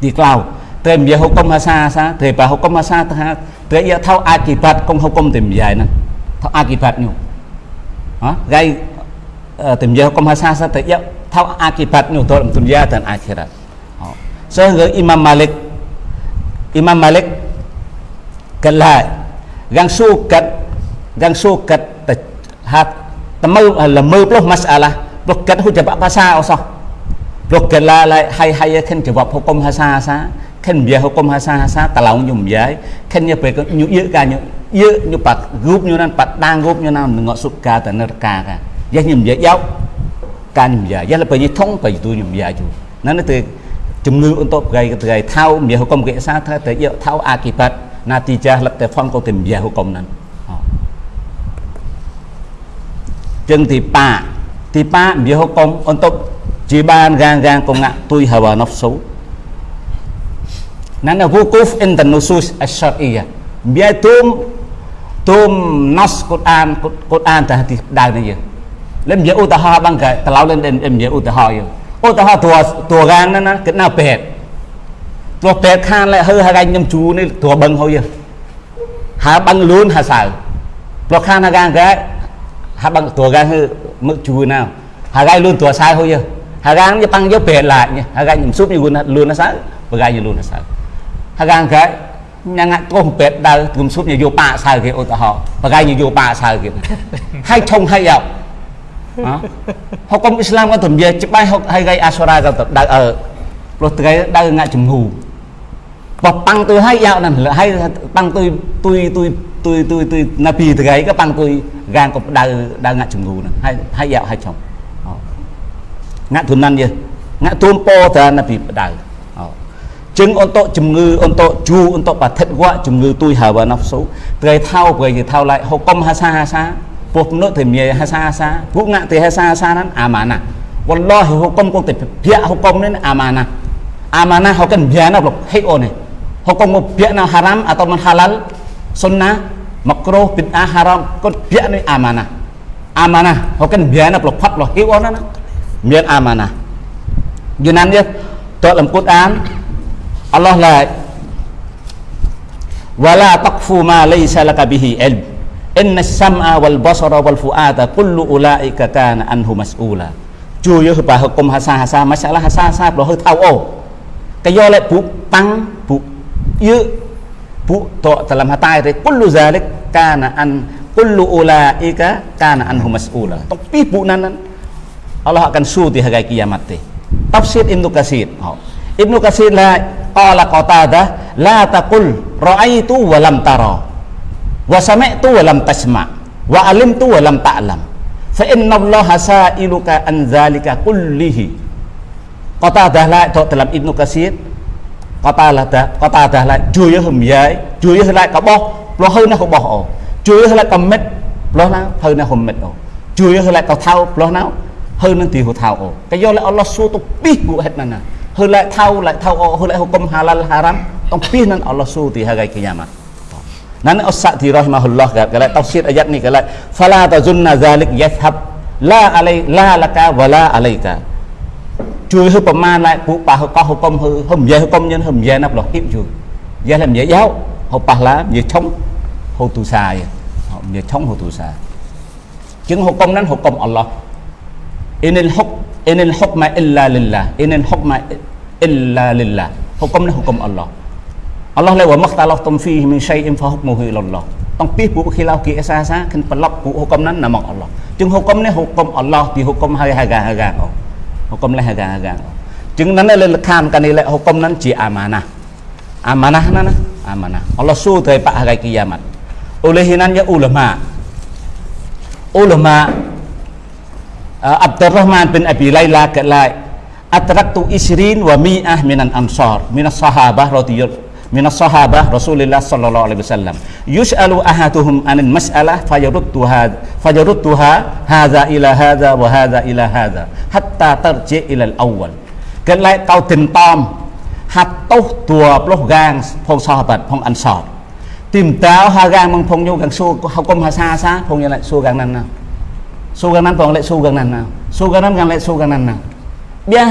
di cloud tem dia hukum hasa sa te pa hukum hasa ta te ia thau akibat công hukum tem dài nè thau akibatnya ha gai tem dia hukum hasa sa te ia thau akibatnya dalam dunia dan akhirat sehingga Imam Malik Imam Malik kelai gang sukat gang sukat hat temu lemu puluh masalah puluh kat hu jawab pasal usah puluh kat la lai hai hai khen jawab hukum hasa sa khen bia hukum hasa hasa talau nhum yai khen nya pe nyu ye ka nyu ye nyu pat gup nyu nan pat dang gup nyu nan ngọ suka ta ner ka ka ya nhum ye yau ka nhum ya ya la pe ni thong pe tu nhum ya ju nan tu ជំងឺអ៊ុនតបកៃកៃថៅមៀហុកុមកេសាថាតែយកថៅអាគីបាត់ណាទីចាស់លឹកតែផនកោតែមៀហុកុមហ្នឹងចឹងទីប៉ាទីប៉ាមៀហុកុមអ៊ុនតបជាបានរាងរាងកងៈទុយហាវណហ្វសូណានវូគូហ្វអ៊ីនតនូស៊ូសអស្សារអ៊ីយ៉ាមៀទុំទុំណសកូអានកូអានតាទីដៅនេះយើងលឹមយកឧទាហរណ៍បងកែតឡៅលឹមយកឧទាហរណ៍យើង ឧទាហរណ៍តួតួរានណាគិតណាពេទ្យតួពេទ្យខានលែហឺហើយខ្ញុំជូនេះតួបឹងហើយហើបឹងលូនហើសៅព្រោះខានហាកាកែហើបឹងតួកាហឺមឹកជូណាហើយលូនតួសៅហើយហើយកានេះប៉ាំងយកពេទ្យឡាហើយខ្ញុំស៊ុបយូនលូនសៅបកាយលូនសៅហើយកែញ៉ាំកោពេទ្យដើខ្ញុំស៊ុបយកប៉ាសៅគេឧទាហរណ៍បកាយយកប៉ាសៅគេហើយឆុងហើយ យក hukum Islam kan dia cepat hai gai asura kan đau ở rồi cái đau ngại chùm hù và băng tôi hay dạo này hay băng tôi tôi tôi tôi tôi tôi na pi từ cái cái băng tôi gan cũng đau đau ngại chùm hù này hay hay dạo hay chồng ngại thuần năng gì ngại tuôn po thì na pi đau chứng untuk ជំងឺ untuk ជូ untuk បឋិតវៈជំងឺទួយហាវ៉ាណាហ្វស៊ូត្រីថោព្រៃថោឡៃហុកុំហាសាហាសាពួកនោះទៅមានហាសាហាសាពួកងាក់ទៅហាសាហាសាហ្នឹងអាម៉ាណាវ៉ាឡោះហុកុំគង់ទៅភាកហុកុំនេះអាម៉ាណាអាម៉ាណាហុកិនបៀណាប្លុកហេអូនេះហុកុំមកភាកណាហារ៉ាមអត់មិនហាឡាល់សុនណាមកគ្រោះពីអាហារ៉ា មគាត់ភាកនេះអាម៉ាណាអាម៉ាណាហុកិនបៀណាប្លុកផាត់ប្លុកហេអូណាមានអាម៉ាណាយូណាននេះតលំគុតអានអល់ឡោះឡាវ៉ាឡាតកហ្វូម៉ាលៃសាលកប៊ីហ៊ីអិល inna sam'a wal basara wal fu'ada kullu ulaika kana anhu mas'ula ជួយយកបាហុគុំហាសាហាសាមកសាឡាហាសាហាសាប្រហឺថៅអូកយកលេពុប៉ាំងពុយឺពុតតលំហតៃរេគុលូហ្សាလိកកានអានគុលូអ៊ូឡាអ៊ីកាកានអានហ៊ូម៉ាស្អ៊ូឡាតុកពីពុណាន Allah akan suruh di hari kiamat teh. Tafsir Ibnu Katsir. Oh. Ibnu Katsir la qala Qatadah la taqul ra'aitu wa lam tara. Wa sami'tu wa lam tasma wa alimtu wa lam ta'lam fa inna allaha sa'iluka an zalika kullihi Qatadah la to dalam Ibnu Katsir Qatadah Qatadah la ជួយហឹមយាយជួយហឹ lại có bo lo hơi nó không bỏ ổ ជួយហឹ lại có mít lo nó hơi nó không mít ổ ជួយហឹ lại có thao lo nó hơi nó tí hồ thao ổ cái do lại Allah su tu pi bu hết nè hơi lại thao lại thao ổ hơi lại hukum halal haram tong pi nan Allah su ti hagai kiamat Nan As-Sa'di rahimahullah kala tafsir ayat ni kala fala tazunna zalik yathab la alai la laka wala alaika ជួយហឹប្រមាណ lại ពួកប៉ះកោះហុកុំហឹហឹមយាយហុកុំញិនហឹមយាយណាប្លោះគីបជួយយាយឡាមយាយយោហុប៉ះឡាយាយឆុងហូទូសាយយាយឆុងហូទូសាជាងហុកុំนั้นហុកុំអល់ឡោះអ៊ីនិលហុកអ៊ីនិលហុកម៉ាអ៊ីឡាលិល Allah le wa makhtalaftum fihi min syai'in fahukmuhu ila Allah អំពីពួកខីឡាគីអេសាសាគិនប្លុកពួកហុកុំហ្នឹងណាមកអល់ឡោះជាងហុកុំនេះហុកុំអល់ឡោះពីហុកុំហើយហៅកាហៅកាហុកុំលេះហៅកាហៅកាជាងហ្នឹងលើលខានកានេះលេហុកុំហ្នឹងជាអាម៉ាណាអាម៉ាណាណាណាអាម៉ាណាអល់ឡោះសួរទៅប៉ហៅគីយ៉ាម៉ាត់អូលេហ៊ីណានយ៉ាអ៊ូលម៉ាអ៊ូលម៉ាអាប់ដុលរ៉ាហ្មានប៊ីនអប៊ីឡៃឡាកាឡៃអត្រាក់ទូអ៊ីស្រីនវ៉ាមីអាហ្មីនអានសារមីនអាសាហាបារ៉ាឌីយ៉ា លុសកាងផងសោះបាត់ផងអនសតទីមតៅហាកាងមងផងញូកាងស៊ូហកុំហាសាសាផងយ៉ាងឡែស៊ូកាងណានណាស៊ូកាងណានផងឡែស៊ូកាងណានណាស៊ូកាងណានកាងឡែស៊ូកាងណានណា វា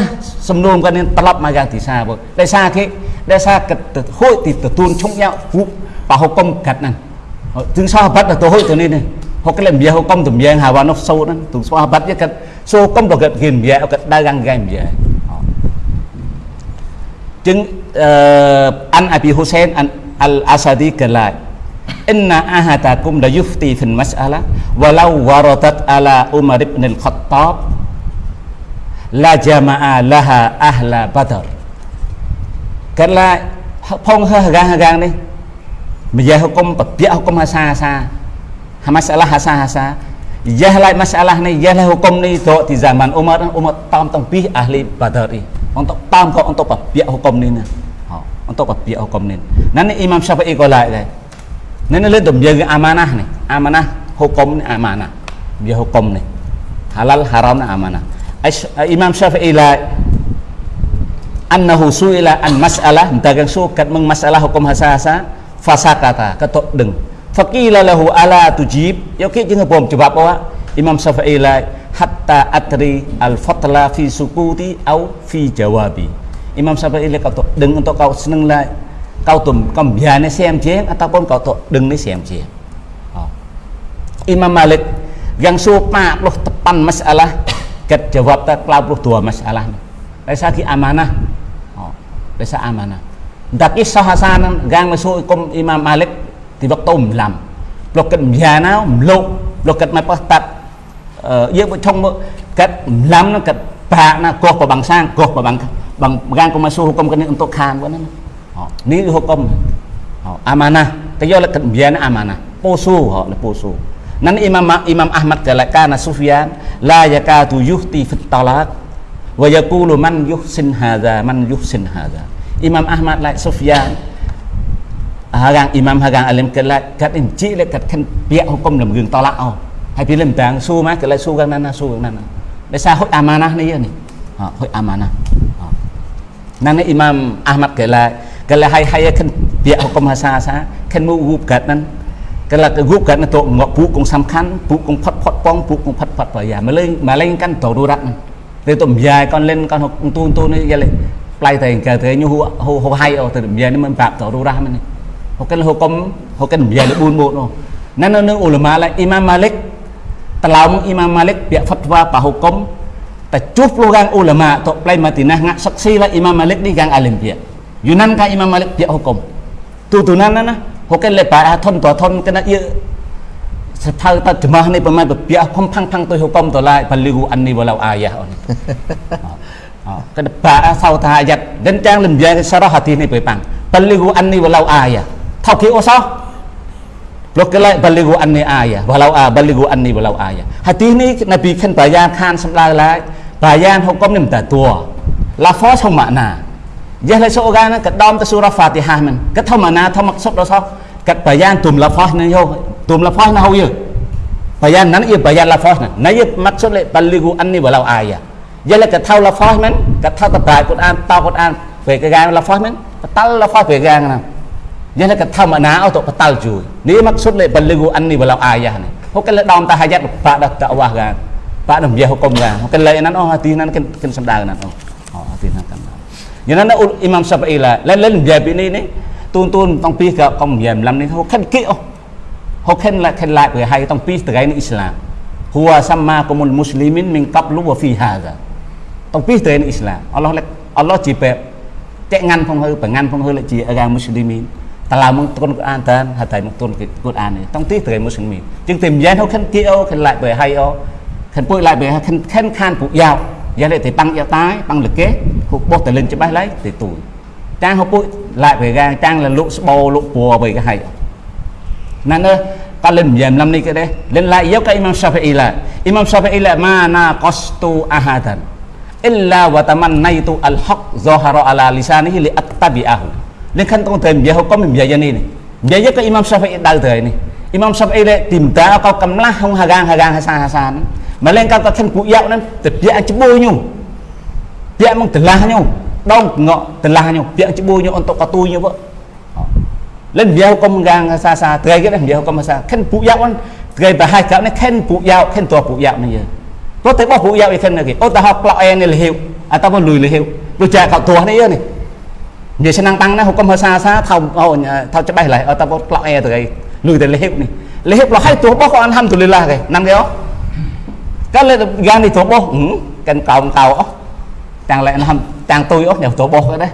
សំណួរគាត់នឹងត្រឡប់មកយ៉ាងទីសាបងដោយសារគេដោយសារគិតទៅហួយទីទទួលឈុំយ៉ាងហូបបហុកុំកាត់ហ្នឹងទឹងសោះបាត់ទៅហួយទៅនេះនេះហុកគេមៀហុកុំតម្រៀងហើយវ៉ានោះសូតហ្នឹងទឹងសោះបាត់គេសូកុំទៅគេគេមៀគេដើរយ៉ាងគេមៀចឹងអឺអានអប៊ីហ៊ូសែនអានអលអាសាឌីកាឡាអ៊ីនណាអាហាតាគុំឡាយូហ្វទីហ្វិនម៉ាស្អាឡាវ៉ាឡៅវ៉ារ៉ាតាតអាឡាអ៊ុមារ៊ីប្នុលខត្តាប់ la jama'a laha ahla Badar កើតឡាផងហើហកាហកានេះមយាហុគុំបពាក់ហុគុំហាសាហាសាហាម៉ាសាឡាហាសាហាសាយ៉ាឡៃម៉ាសាឡានេះយ៉ាឡៃហុគុំនេះទៅទី zaman Umar Umar តាមទាំងពីរ ahli Badar ini untuk tam kau untuk papiak hukum ni ha, untuk papiak hukum ni nanti Imam Syafi'i kau lain deh nanti lihat dom jaga amanah ni amanah hukum ni amanah dia hukum ni halal haram ni amanah Imam Syafi'i lain annahu su'ila an mas'alah dagang sukat meng masalah hukum hasa-hasa fasakata ketok deng. Faqila lahu ala tujib? Yo ki jeung bom jawab awak Imam Syafi'i lain hatta atri al fatla fi sukuti au fi jawabi. Imam Syafi'i kau tu deng untuk kau seneng lah kau tu kau biar ni xem chén ataupun kau tu deng ni chén oh. Imam Malik yang supa puluh tepan masalah ket jawab tak kelau puluh dua masalah ni Rasa ki amanah oh. Rasa amanah Tapi sahasan gang masuk kum Imam Malik di waktu umlam Blok ket biar na umlok Blok ket mai pas tak យើងបើឆុងមើលកាត់ឡាំហ្នឹងកាត់បាក់ណាកោះប្របាំងសាងកោះប្របាំងបាំងកានកុំមកស៊ូហុកុំគ្នាអ៊ុនតុខានហ្នឹងនេះហុកុំអាម៉ាណាតែយកលក្ខណៈមានអាម៉ាណាពោស៊ូហ៎លពោស៊ូ nan imam imam ahmad kala kana sufyan la yakatu yuhti fit talaq wa yaqulu man yuhsin hadha man yuhsin hadha imam ahmad la sufyan hagang imam hagang alim kala kat inci le kat kan piak hukum dalam gương talak oh ហើយពីលឹមតាំងស៊ូមកកន្លែងស៊ូកាងណាណាស៊ូកាងណាណាដោយសារហុចអាម៉ាណានេះនេះហុចអាម៉ា កែឡាកែឡាហើយហើយខិនពាក្យហុកុំហាសាសាខិនមករូបកាត់ហ្នឹងកែឡារូបកាត់ទៅងក់ពូកងសំខាន់ពូកងផាត់ផាត់ប៉ងពូកងផាត់ផាត់ប្រយ៉ាមកលេងមកលេងកាន់តរូរ៉ាត់ទៅទៅយ៉ាយកនលេងកនទូនទូននេះយ៉ាលេប្លៃតែកែទៅញូហូហូហៃអូទៅយ៉ានេះមិនប្រាប់តរូរ៉ាស់មិនហុកកិនហុកុំហុកកិនយ៉ាលប៊ូនមកនោះណានៅនឹងអ៊ូលម៉ាឡាអ៊ីម៉ាមម៉ាលិក Telau Imam Malik biak fatwa pa hukum Tacuh puluh gang ulama Tok play Madinah ngak saksi lah Imam Malik ni gang alim biak Yunan ka Imam Malik biak hukum Tutunan na na Hukum lepas thon to thon kena ia Setal ta jemah ni pemain biak hukum pang pang tu hukum tu lah Baligu anni walau ayah on Kena ba sau ta ayat Dan jangan lembiak sarah hati ni pepang Baligu anni walau ayah Thau ki osah Lokalai baligu anni ayah walau a baligu anni walau ayah. Hadis ni Nabi kan bayan khan sembilan lai bayan hukum ni minta tua. Lafaz không makna. Jah lai seorang ke dalam surah Fatihah man. Ke thau makna thau maksud đó sao? Kat bayan tum lafaz ni yo. Tum lafaz na ho ye. Bayan nan ia bayan lafaz na. Na ia maksud lai baligu anni walau ayah. Jah lai ke thau lafaz man. Ke thau tabai Quran, tau Quran. Về cái gang lafaz man. Tal lafaz về gang nào. Jadi kata mana untuk petal ju. Ni maksud le baligu anni walau ayah ni. Hukan le dalam tahajat pak dah dakwah kan. Pak dah biar hukum kan. Hukan le nan oh hati nan kan kan sedar nan oh. Oh hati nan kan. Yang nan Imam Syafi'i lah. Lain lain biar ini ni. Tun tun tong pi ke kong biar lam ni. Hukan ki oh. Hukan la kan la ke hai tong pi tegai ni Islam. Huwa sama kumul muslimin min qablu wa fi hadha. Tong pi tegai ni Islam. Allah Allah jipe. Cek ngan phong hư, pengan phong hư lại chỉ agama muslimin. តឡាមកទុនកូរ៉ានតានហតៃមកទុនកូរ៉ាននេះតងទីត្រៃមុស្លីមជាងតែមាន ហូខានគីអូខានឡាយបើហៃអូខានពុយឡាយបើខានខានខានពុកយ៉ាវយ៉ាលេតែប៉ាំង giá lệ thì băng eo tái băng lực kế hụt bốt tài lên cho bái lấy, thì tuổi trang hụt bụi, lại về ra, trang là lụ bồ lụ bùa về cái hay. Nên nữa ta lên dèm năm ni cái đấy. Lên lại dấu cái imam shafi'i là imam shafi'i là ma na qastu ahadan illa wa tamannaitu al haq zahara ala lisanihi li attabi'ahu. Lên khăn con thềm giờ có mình giờ giờ này. Giờ giờ cái imam shafi'i đời thời này. Imam shafi'i lại tìm ta có cầm lá không? Hà gang hà gang hà sa hà sa nữa. Lên cao có thân cụ dạo nên tập dạ chứ bôi nhung dạ mong tử la nhung đông ngọ tử la nhung dạ chứ bôi nhung untuk katu như vậy lên video công gang xa xa trai cái này video công xa khen phụ dạo anh trai bà hai cậu này khen phụ dạo khen tua phụ dạo này giờ có thể bỏ phụ dạo thì khen này kì ô ta học lọ này là hiệu à tao muốn lùi là hiệu rồi cha cậu tua này này giờ sẽ năng tăng nó không công xa xa thao thao thao chấp bay lại ở tao bỏ lọ e từ cái lùi từ là hiệu này là hiệu là hai tua bỏ con ham từ là cái năm cái đó cái lên gan thì tua bỏ ừ cần cầu cầu chẳng lẽ nó chẳng tôi ốc nhiều tua bỏ cái đấy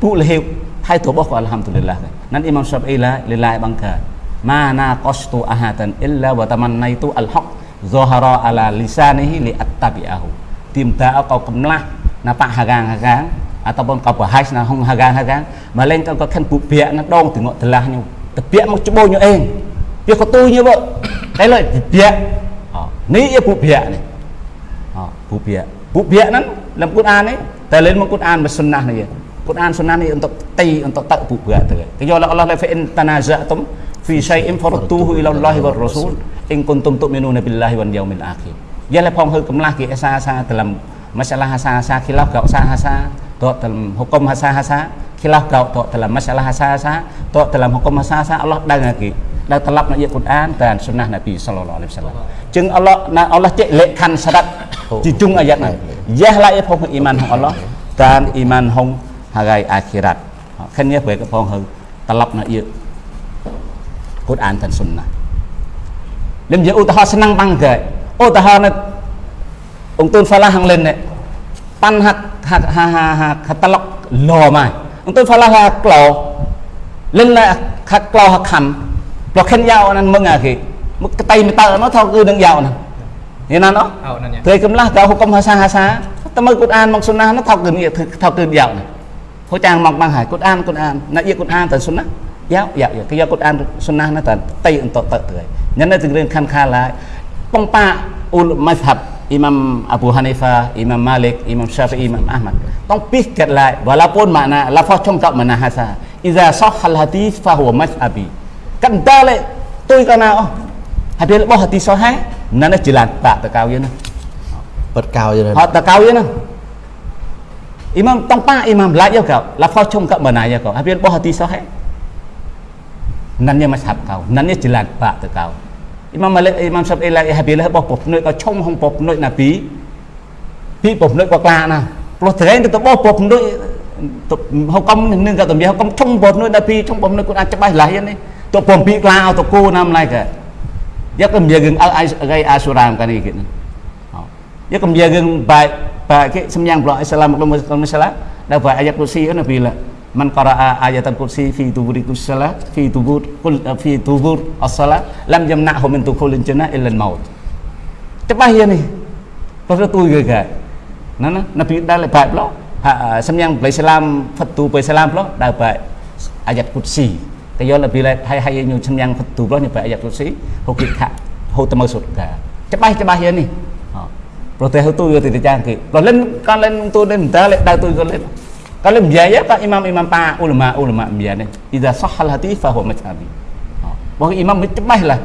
phụ là hiệu hai tua bỏ alhamdulillah nan Imam Syafi'i la lillahi bangka mana qastu ahadan illa wa tamannaitu al haq zahara ala lisanihi li attabi'ahu tìm ta kau kemlah nampak hagang-hagang ataupun kau bahas na hong hagang-hagang mà lên kau kan pu pia na dong tengok telahnya tepiak mau cubo nyo eng dia kau tu nyo bo cái lời tepiak ni ia pu pia ni pu pia pu pia nan dalam Quran ni ta lên Quran và sunnah ni Quran sunnah ni untuk ti untuk tak bu berat tu. Kaya Allah Allah la fa in tanaza'tum fi syai'in farudduhu ila Allah wa Rasul in kuntum tu'minuna billahi wal yaumil akhir. Ya la phong hư kemlah ki asa-asa dalam masalah asa-asa khilaf kau asa-asa tu dalam hukum asa-asa khilaf kau tu dalam masalah asa-asa tu dalam hukum asa-asa Allah đang lagi ដែលត្រឡប់នៅយកគុរអានតាមសុណាស់នប៊ីសល្លឡោះអាឡៃហ៊ីវសល្លាមចឹងអល់ Khilaf tahu dalam masalah hasa-hasa, tahu dalam hukum hasa-hasa Allah dah lagi. Dah telap nak Quran dan sunnah Nabi sallallahu alaihi wasallam. Jeung Allah na Allah cek lekhan syarat di jung ayat na. Yah la ya phong iman hong Allah dan iman hong hari akhirat. Kan ya baik phong hong telap nak Quran dan sunnah. Lim je utah senang bangga. Utah na ung tun falah hang len ne. Pan hak hak ha ha ha katalok lo mai. Ông tôn phala ha klo lên là khắc klo hak kham lo khen yao nan mừng à kì một cái tay mình tờ nó thao cứ đừng yao nè như nào nó thời cầm lá kau hukum hasa hasa ta mới Quran mang sunnah nó thao cứ thao cứ yao nè ហូចាំងមកមកហើយកូតអានកូតអានណាយាកូតអានទៅសុណាយ៉ាយ៉ាគេយកកូតអានសុណាណាតតៃអ Imam Abu Hanifa, Imam Malik, Imam Syafi'i, Imam Ahmad. Tong pikir lại walaupun makna lafaz trong trọng makna hasa. Iza sahhal hadis fa huwa mazhabi. Kan ta lại tôi có nào hadis bo hadis sahih nó nó chỉ là tạ tờ cao yên bật cao vậy họ tờ cao yên Imam tong pa Imam lại yêu cầu lafaz trong trọng makna yêu cầu hadis bo hadis sahih. Nanya mazhab kau, nanya jelas pak tu kau. Imam Malik Imam Syafi'i lại habis lah boh pop noi kau chung hong pop noi nabi pi pop noi kau kla na ploh tereng tu boh pop noi ហុកមនឹងក៏តំយហុកមឆុងបត់នោះដល់ពីឆុងបំនៅគាត់អាចច្បាស់ឡាយនេះទៅពំពីក្លាអទៅគូណាំឡៃក៏យកកំយើងអើអីអាសុរាមកានេះគេយកកំយើងបែក pakai semyang pula assalamu alaikum salam dapat ayat kursi kan bila man qara'a ayatan kursi fi tuburi salat fi tubur kul fi tubur as-salat lam yamna'hu min dukhulil jannah illa al-maut cepat ya ni pasal tu ke ke nana nabi dah lepas pula ha semyang beli salam fatu beli salam pula dapat ayat kursi តែយកពីឡៃហើយហើយញូឈ្មយ៉ាងទូប្លោះនេះបែអាយ៉ាតុស៊ីហូគិខៈហូតមើសុតកាច្បាស់ច្បាស់យានេះ protes itu ya tidak jangkit kalian kalian tu dan dalek dah tu kalian kalian biaya pak imam imam pak ulama ulama biaya idza sahal hati fa huwa mazhabi bahwa imam cepat lah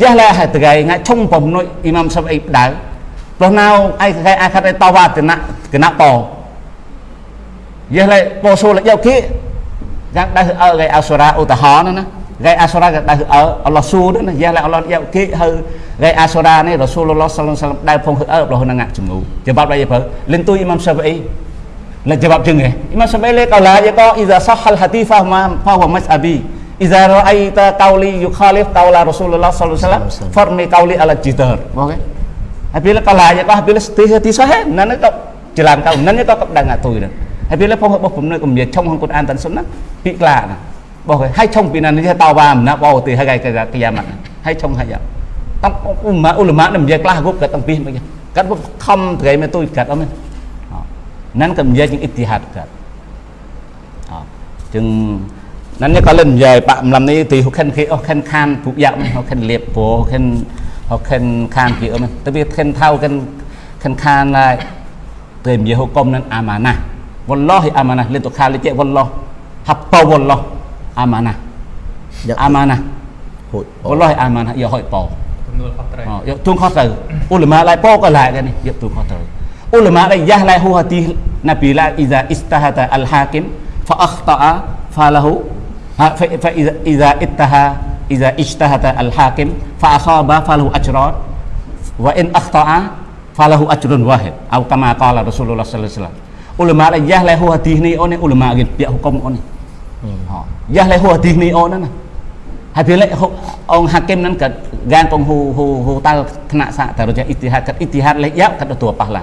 jah lah hati gay ngai chung pom nội imam sabai đau lúc nào ai cái ai khai to va thì nặng cái nặng bò jah lại bò số lại giao kia gác đã ở cái asura utaha nữa nè គេអាសូរ៉ាក៏ដៅអើអល់ឡោះស៊ូណាយ៉ាឡាអល់ឡោះយកគេហៅគេអាសូរ៉ានេះរ៉ាស៊ូលឡោះសល្លឡោះដៅផងហឺអើរបស់នឹងជំងឺច្បាប់ដែរប្រើលិនទុយអ៊ីម៉ាំសា lah jawab dengar Imam Syafi'i kalau aja kau iza sahal hati fahma fahwa mas'abi iza ra'aita qauli yukhalif qaula Rasulullah sallallahu alaihi wasallam farmi qauli ala jidar oke ហើយពេលកន្លែងរបស់ពេលស្ទីទីសោះហ្នឹងទៅច្រឡាំកៅហ្នឹងទៅដឹងអាទុយហ្នឹងហើយពេលផងរបស់ខ្ញុំនៅកម្រិតឆុងក្នុងកូនអានតាន់សុនណាពីក្លាណាបោះហើយឆុងពីណានេះតោវ៉ាមិនណាបោទីហើយគេគេយ៉ាម៉ាត់ហើយឆុងហើយតាំងអ៊ុលម៉ាអ៊ុលម៉ានឹងនិយាយខ្លះគ្រប់កាត់តាំងពីមកកាត់ខំត្រៃមកទុយកាត់អត់ មែនนั่นก็มีจริงอิทธิฮัดกัด จึงนั้นเนี่ยก็เล่นใหญ่ปะลำนี้ตีเขาเข็นขี้เขาเข็นคานผูกยาวมันเขาเข็นเลียบโผเขาเข็นเขาเข็นคานขี้เออมันแต่พี่เข็นเท่ากันเข็นคานอะไรเต็มเยอะเขากลมนั้นอามานะวันล้อให้อามานะเล่นตัวคานเลยเจ๊วันล้อฮับเปาวันล้ออามานะ Dạ. อามานะ ហូច วันล้อให้อามานะอย่าห้อยเปา ទំនួលខុសត្រូវ Ờ, ya tuông khó từ ulama lại po cái lại cái này ya tuông khó từ ulama la yahlahu hati nabi la iza istahata al hakim fa akhta'a falahu ha, fa, fa iza iza ittaha iza ijtahata al hakim fa akhaba falahu ajran wa in akhta'a falahu ajrun wahid. Atau kama qala rasulullah sallallahu alaihi wasallam. Ulama la yahlahu hati ni on ulama ge pihak hukum on ha yahlahu hati ni on na. Hati le on hakim nan ka gan pong hu hu hu tal kena sa taruja ijtihad ijtihad le ya kada tu pahlah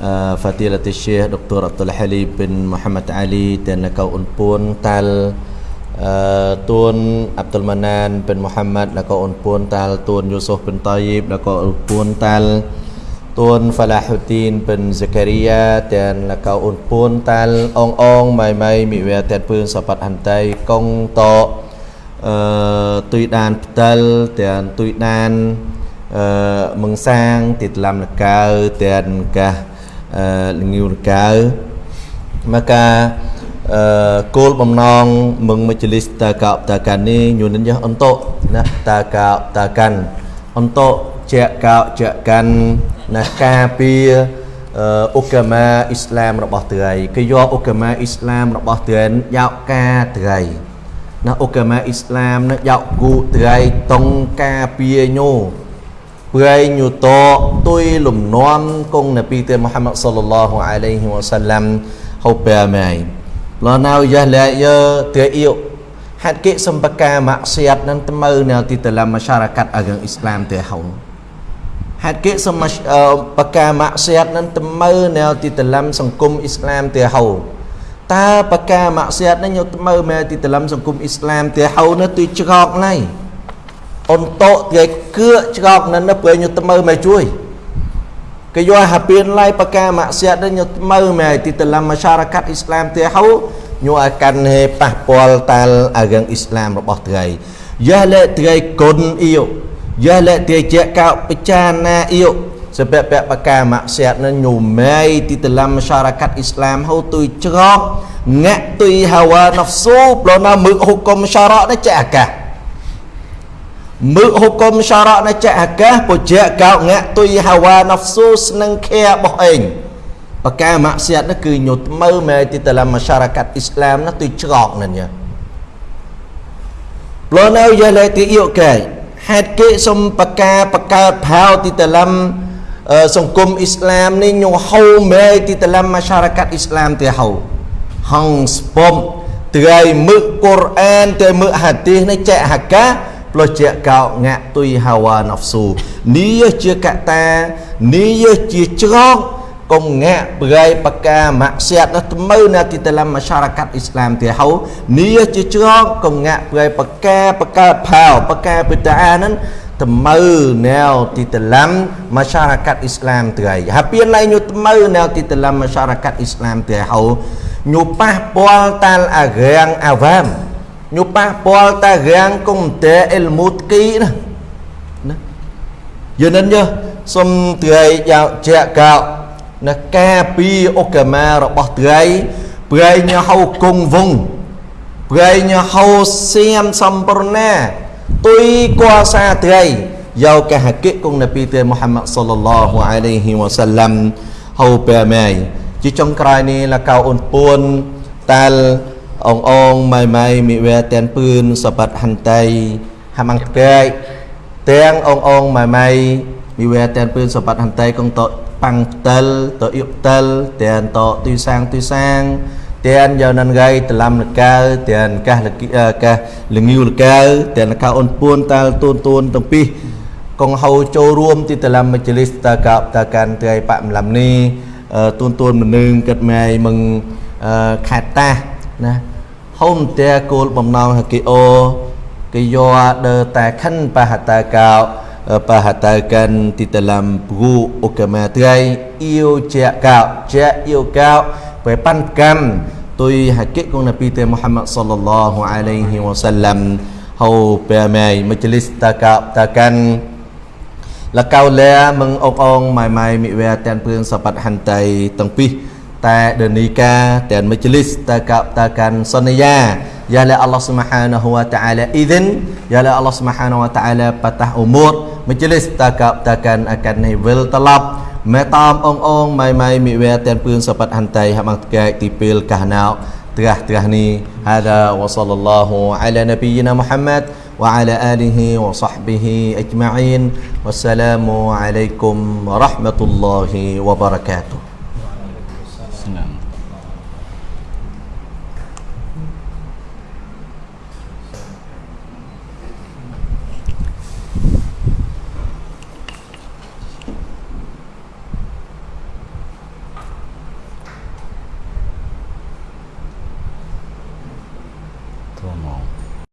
wabarakatuh វ៉ាឡៃ Waalaikumsalam warahmatullahi wabarakatuh អឺមជ្ឈលិសតកោតកានបអំឡាំនេះលកោអូនពួនតាលអឺ Fadilat Syekh Dr. Abdul Halim bin Muhammad Ali dan l កោអូនពួនតាលអឺទួន Abdul Manan bin Muhammad លកោអូនពួនតាលទួន Yusuf bin Tayyib លកោអូនពួនតាល Tuan Falahuddin bin Zakaria dan lakau un pun tal ong ong mai mai mi we ten pương sapat hantai kong to uh, tui dan petal dan tui dan uh, meng sang tit lam lakau dan kah uh, lengiu lakau maka uh, គោលបំណងមឹងមជ្ឈលិសតាកោតាកាននេះញូនញ៉ះអន្តោណាតាកោតាកានអន្តោជាកោជាកាន់ណាការពារអឺអុកាម៉ាអ៊ីស្លាមរបស់ត្រីគេយកអុកាម៉ាអ៊ីស្លាមរបស់ត្រីយកការត្រីណាអុកាម៉ាអ៊ីស្លាមណាយកគូត្រីតុងការពារញោ ព្រៃញូតទុយលំនាំគង់នប៊ីទេមូហាម៉ាត់សល្លឡោះអាឡៃហ៊ីវ៉ាសាឡាំហូបែម៉ៃ lo nào giờ lại giờ tự yêu hạt kệ sâm bạc ca mạc siat nan tmơ nào ti dalam masyarakat agama Islam te hau hạt kệ sâm bạc ca mạc siat nan tmơ nào ti dalam sangkum Islam te hau ta bạc ca mạc siat nan nyo tmơ mà ti dalam sangkum Islam te hau nó tuy chọc này on to cái cưa chọc nan nó bơi nyo tmơ mà chui គេ យកហាពៀនឡៃបកាម៉ាក់សៀតនេះញមើមែទីតឡាំម៉ាសារកាត់អ៊ីស្លាមទេហៅញអាកាន់ហេប៉ះពាល់តាល់អាយ៉ាងអ៊ីស្លាមរបស់ត្រីយ៉ាលេត្រីគុនអ៊ីយ៉ាលេត្រីជាកោបចាណាអ៊ី sebab pihak pakar maksiat nan nyumai di dalam masyarakat Islam hau tui cerok ngak tui hawa nafsu pelona mực hukum syarak ni cak akah mực hukum syarak ni cak akah pojak kau ngak tui hawa nafsu seneng khe boh eng pakar maksiat ni គឺ nyut mau mai di dalam masyarakat Islam ni tui cerok nan ya pelona ya le ti yok kai ហេតុគេសុំបកាបកើតផៅទីតឡំសង្គមអ៊ីស្លាមនេះញហៅមេទីតឡំមាសារកាត់អ៊ីស្លាមទេហៅហងស្ពំត្រៃមឹកកូរ៉ានទៅមឹកហាឌីសនេះចែកហកាផ្លោះជាកោងាក់ទុយហាវ៉ាណហ្វស៊ូនេះជាកតានេះជាច្រកកុំងាក់ប្រៃបកាម៉ាក់សៀតនោះថ្មើនៅទីតឡំមាសារកាត់អ៊ីស្លាមទេហៅនេះជាច្រកកុំងាក់ប្រៃបកាបកើតផៅបកាបិតាហ្នឹងថ្មើណែវទីតឡាំមាសារកាត់អ៊ីស្លាមត្រៃហាពៀនឡៃញូថ្មើណែវទីតឡាំមាសារកាត់អ៊ីស្លាមត្រៃហៅញូប៉ះពាល់តាល់អារាំងអាវ៉ាម ញូប៉ះពាល់តារាំងកុំតេអ៊ីលមូតគីណាណាយឺនិនយើសុំត្រៃយកជាកោណាការពីអូកាម៉ារបស់ត្រីប្រៃញហៅគង់វងប្រៃញហៅសៀមសំប្រណាទុយគួសាត្រីយកកហកិគង់នប៊ីទេមូហាម៉ាត់សល្លឡោះអាឡៃហ៊ីវ៉ាសាឡាំហៅបែម៉ៃជាចុងក្រោយនេះលកៅអូនពួនតាល អងអងម៉ៃម៉ៃមីវែតែនពឿនសបាត់ហន្តៃហាម៉ាំងផ្កាយទាំងអងអងម៉ៃម៉ៃមីវែតែនពឿនសបាត់ហន្តៃកងតប៉ាំងផ្តិលតអ៊ីបផ្តិលទាំងតទីសាងទីសាងទាំងយកនឹងថ្ងៃតឡាំលកៅទាំងកាសលកកាសលងាវលកៅទាំងលកៅអូនពួនតាលទូនទូនទាំងពីរកងហៅចូលរួមទីតឡាំមជ្ឈលិសតកបតកាន់ថ្ងៃបមឡាំនេះទូនទូនមនឹងគិតម៉ៃមឹងខេតតា ណាហុំតែគោលបំណងហគីអូគេយកដើតែខិនបហតាកោ perhatikan di dalam buku agama trai yêu cha cao cha yêu cao về pan cam tôi hakik của Nabi Muhammad sallallahu alaihi wasallam hầu bè mày majlis takap takan លកៅលែមឹងអងអងម៉ៃម៉ៃមិវែតែនព្រឿងសបាត់ហន្តៃទាំងពីរ តែដនីកាទាំងមជ្ឈលិសតកតកានសន្យាយ៉ាឡាអល់ឡោះស៊ុបហានាហូវតាអាឡាអ៊ីឌិនយ៉ាឡាអល់ឡោះស៊ុបហានាវតាអាឡាបតះអ៊ុមូរមជ្ឈលិសតកតកានអកានីវិលតឡប់មេតាមអងអងម៉ៃម៉ៃមីវ៉ែទាំងពឿនសបតហន្តៃហបងតកែកទីពេលកះណៅត្រាស់ត្រាស់នេះហាដវសលឡោះអាឡានាប៊ីណាមូហាំម៉ាត់ وعلى آله وصحبه أجمعين والسلام عليكم ورحمة الله وبركاته No.